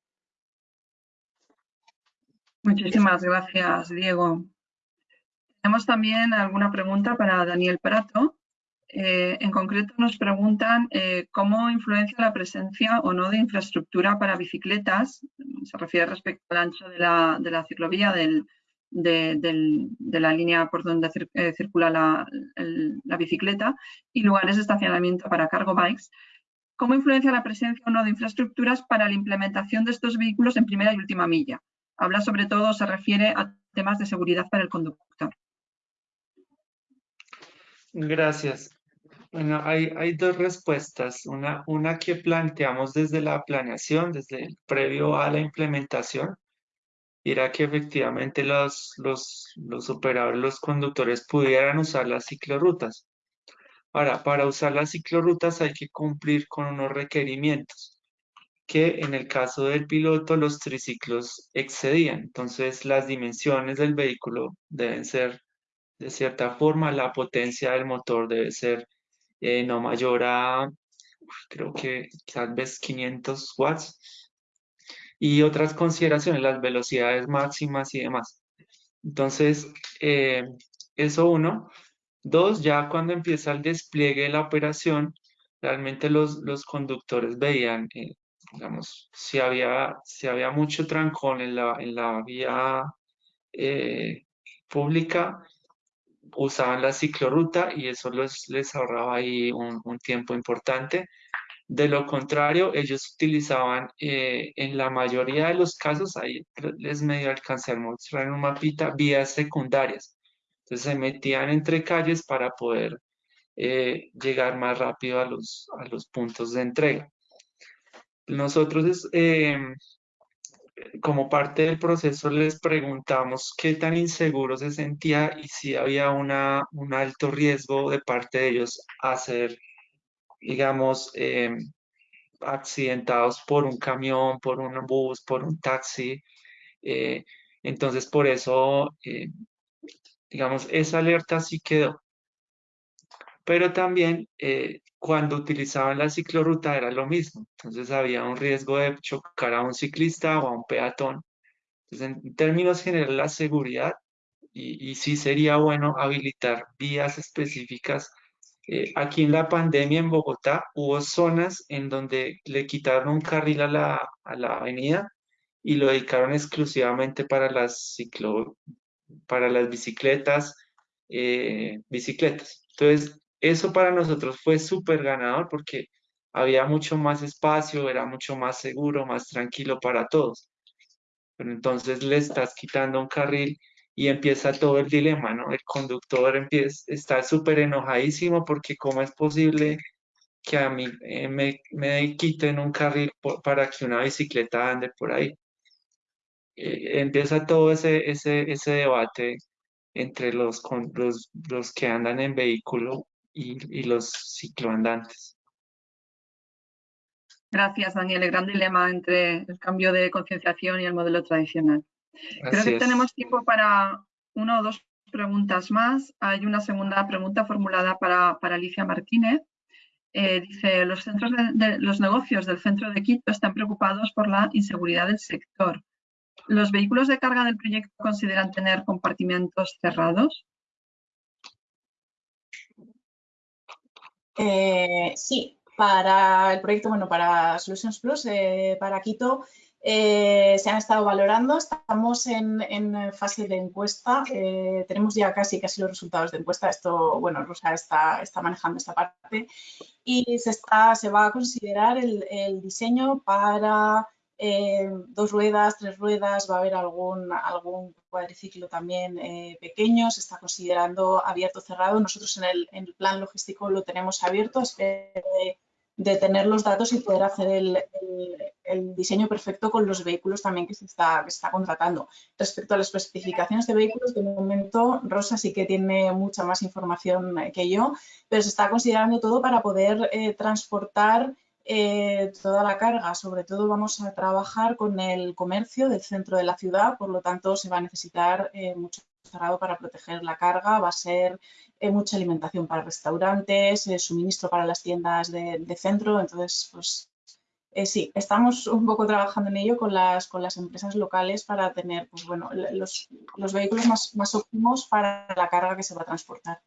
Muchísimas gracias, Diego. Tenemos también alguna pregunta para Daniel Prato. Eh, en concreto nos preguntan eh, cómo influencia la presencia o no de infraestructura para bicicletas, se refiere respecto al ancho de la, ciclovía de, la línea por donde eh, circula la, bicicleta y lugares de estacionamiento para cargo bikes. ¿Cómo influencia la presencia o no de infraestructuras para la implementación de estos vehículos en primera y última milla? Habla sobre todo, se refiere a temas de seguridad para el conductor. Gracias. Bueno, hay, dos respuestas. Una, una que planteamos desde la planeación, desde el previo a la implementación, era que efectivamente los, los, los operadores, los conductores pudieran usar las ciclorrutas. Ahora, para usar las ciclorrutas hay que cumplir con unos requerimientos que en el caso del piloto los triciclos excedían. Entonces, las dimensiones del vehículo deben ser de cierta forma, la potencia del motor debe ser eh, no mayor a, creo que tal vez 500 watts. Y otras consideraciones, las velocidades máximas y demás. Entonces, eh, eso uno. Dos, ya cuando empieza el despliegue de la operación, realmente los, los conductores veían, eh, digamos, si había, si había mucho trancón en la, en la vía pública, usaban la ciclorruta y eso les ahorraba ahí un, tiempo importante. De lo contrario, ellos utilizaban eh, en la mayoría de los casos, ahí les medio alcancé a mostrar en un mapita, vías secundarias. Entonces se metían entre calles para poder eh, llegar más rápido a los, a los puntos de entrega. Nosotros eh, como parte del proceso les preguntamos qué tan inseguro se sentía y si había una, un alto riesgo de parte de ellos a ser, digamos, em, accidentados por un camión, por un bus, por un taxi. Eh, entonces, por eso, eh, digamos, esa alerta sí quedó. Pero también eh, cuando utilizaban la ciclorruta era lo mismo. Entonces había un riesgo de chocar a un ciclista o a un peatón. Entonces, en términos generales, la seguridad, y, y sí sería bueno habilitar vías específicas. Eh, aquí en la pandemia en Bogotá hubo zonas en donde le quitaron un carril a la, a la avenida y lo dedicaron exclusivamente para las ciclo, para las bicicletas, eh, bicicletas. Entonces, eso para nosotros fue súper ganador porque había mucho más espacio, era mucho más seguro, más tranquilo para todos. Pero entonces le estás quitando un carril y empieza todo el dilema, ¿no? El conductor empieza, está súper enojadísimo porque cómo es posible que a mí eh, me, me, quiten un carril para que una bicicleta ande por ahí. Eh, empieza todo ese, ese, ese debate entre los, los, los que andan en vehículo y, los cicloandantes. Gracias, Daniel. El gran dilema entre el cambio de concienciación y el modelo tradicional. Creo que tenemos tiempo para una o dos preguntas más. Hay una segunda pregunta formulada para, Alicia Martínez. Eh, dice, los, centros de, los negocios del centro de Quito están preocupados por la inseguridad del sector. ¿Los vehículos de carga del proyecto consideran tener compartimentos cerrados? Eh, sí, para el proyecto, bueno, para Solutions Plus, eh, para Quito, eh, se han estado valorando. Estamos en, fase de encuesta. tenemos ya casi casi los resultados de encuesta. Esto, bueno, Rosa está, manejando esta parte. Y se, va a considerar el, el diseño para dos ruedas, tres ruedas, va a haber algún, algún cuadriciclo también eh, pequeño, se está considerando abierto o cerrado. Nosotros en el, en el, plan logístico lo tenemos abierto, espero de, tener los datos y poder hacer el, el, diseño perfecto con los vehículos también que se, está, que está contratando. Respecto a las especificaciones de vehículos, de momento Rosa sí que tiene mucha más información que yo, pero se está considerando todo para poder eh, transportar eh, toda la carga. Sobre todo vamos a trabajar con el comercio del centro de la ciudad, por lo tanto se va a necesitar eh, mucho cerrado para proteger la carga, va a ser eh, mucha alimentación para restaurantes, suministro para las tiendas de, centro, entonces pues sí, estamos un poco trabajando en ello con las, con las empresas locales para tener pues, los, los vehículos más óptimos para la carga que se va a transportar.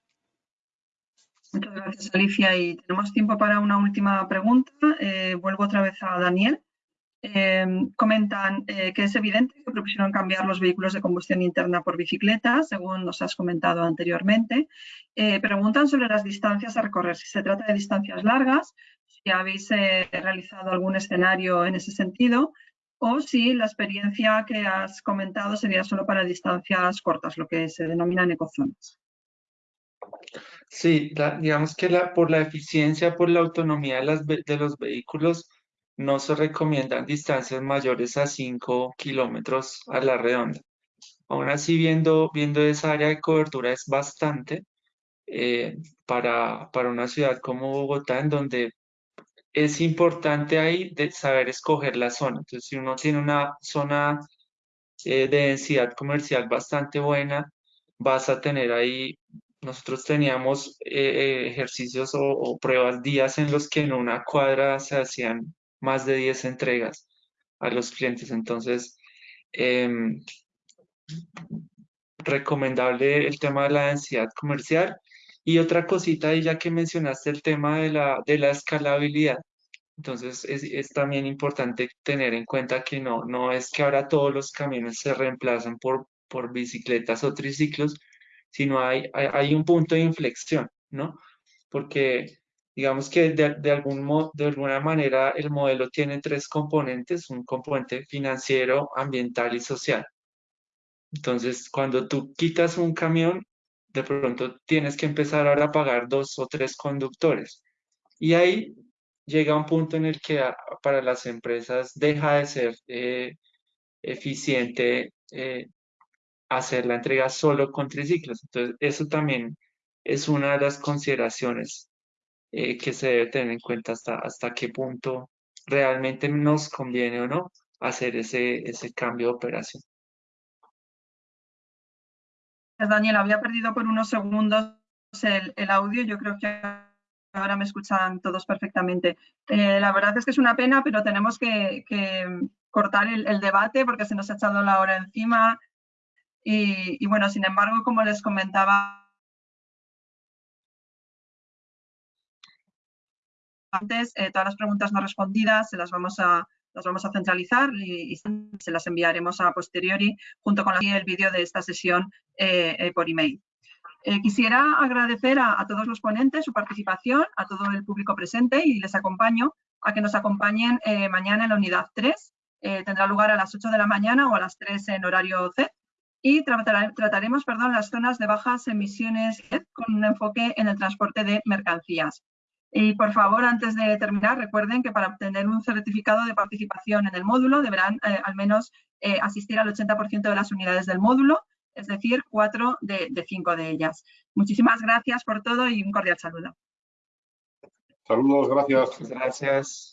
Muchas gracias, Alicia. Y tenemos tiempo para una última pregunta. Eh, vuelvo otra vez a Daniel. Eh, comentan eh, que es evidente que propusieron cambiar los vehículos de combustión interna por bicicletas, según nos has comentado anteriormente. preguntan sobre las distancias a recorrer, si se trata de distancias largas, si habéis realizado algún escenario en ese sentido, o si la experiencia que has comentado sería solo para distancias cortas, lo que se denominan ecozonas. Sí, digamos que la, por la eficiencia, por la autonomía de, las, de los vehículos, no se recomiendan distancias mayores a 5 kilómetros a la redonda. Aún así, viendo, viendo esa área de cobertura es bastante eh, para, para una ciudad como Bogotá, en donde es importante ahí de saber escoger la zona. Entonces, si uno tiene una zona eh, de densidad comercial bastante buena, vas a tener ahí nosotros teníamos eh, ejercicios o, pruebas, días en los que en una cuadra se hacían más de 10 entregas a los clientes. Entonces, em, recomendable el tema de la densidad comercial. Y otra cosita, y ya que mencionaste el tema de la, de la escalabilidad, entonces es, es, también importante tener en cuenta que no, no es que ahora todos los camiones se reemplazan por, por bicicletas o triciclos, sino hay, hay, un punto de inflexión, ¿no? Porque digamos que de, de, algún modo, de alguna manera el modelo tiene tres componentes, un componente financiero, ambiental y social. Entonces, cuando tú quitas un camión, de pronto tienes que empezar ahora a pagar dos o tres conductores. Y ahí llega un punto en el que para las empresas deja de ser eh, eficiente eh, hacer la entrega solo con triciclos. Entonces, eso también es una de las consideraciones eh, que se debe tener en cuenta hasta, hasta qué punto realmente nos conviene o no hacer ese, ese cambio de operación. Daniel, había perdido por unos segundos el, el audio. Yo creo que ahora me escuchan todos perfectamente. Eh, la verdad es que es una pena, pero tenemos que, que cortar el, el, debate porque se nos ha echado la hora encima. Y, bueno, sin embargo, como les comentaba antes, eh, todas las preguntas no respondidas se las vamos a, las vamos a centralizar y, se las enviaremos a posteriori junto con el vídeo de esta sesión eh, eh, por email. quisiera agradecer a, a, todos los ponentes su participación, a todo el público presente y les acompaño a que nos acompañen mañana en la unidad 3. tendrá lugar a las 8 de la mañana o a las 3 en horario C y trataremos perdón, las zonas de bajas emisiones con un enfoque en el transporte de mercancías. Y por favor, antes de terminar, recuerden que para obtener un certificado de participación en el módulo deberán eh, al menos eh, asistir al 80% de las unidades del módulo, es decir, cuatro de, de cinco de ellas. Muchísimas gracias por todo y un cordial saludo. Saludos, gracias. Gracias.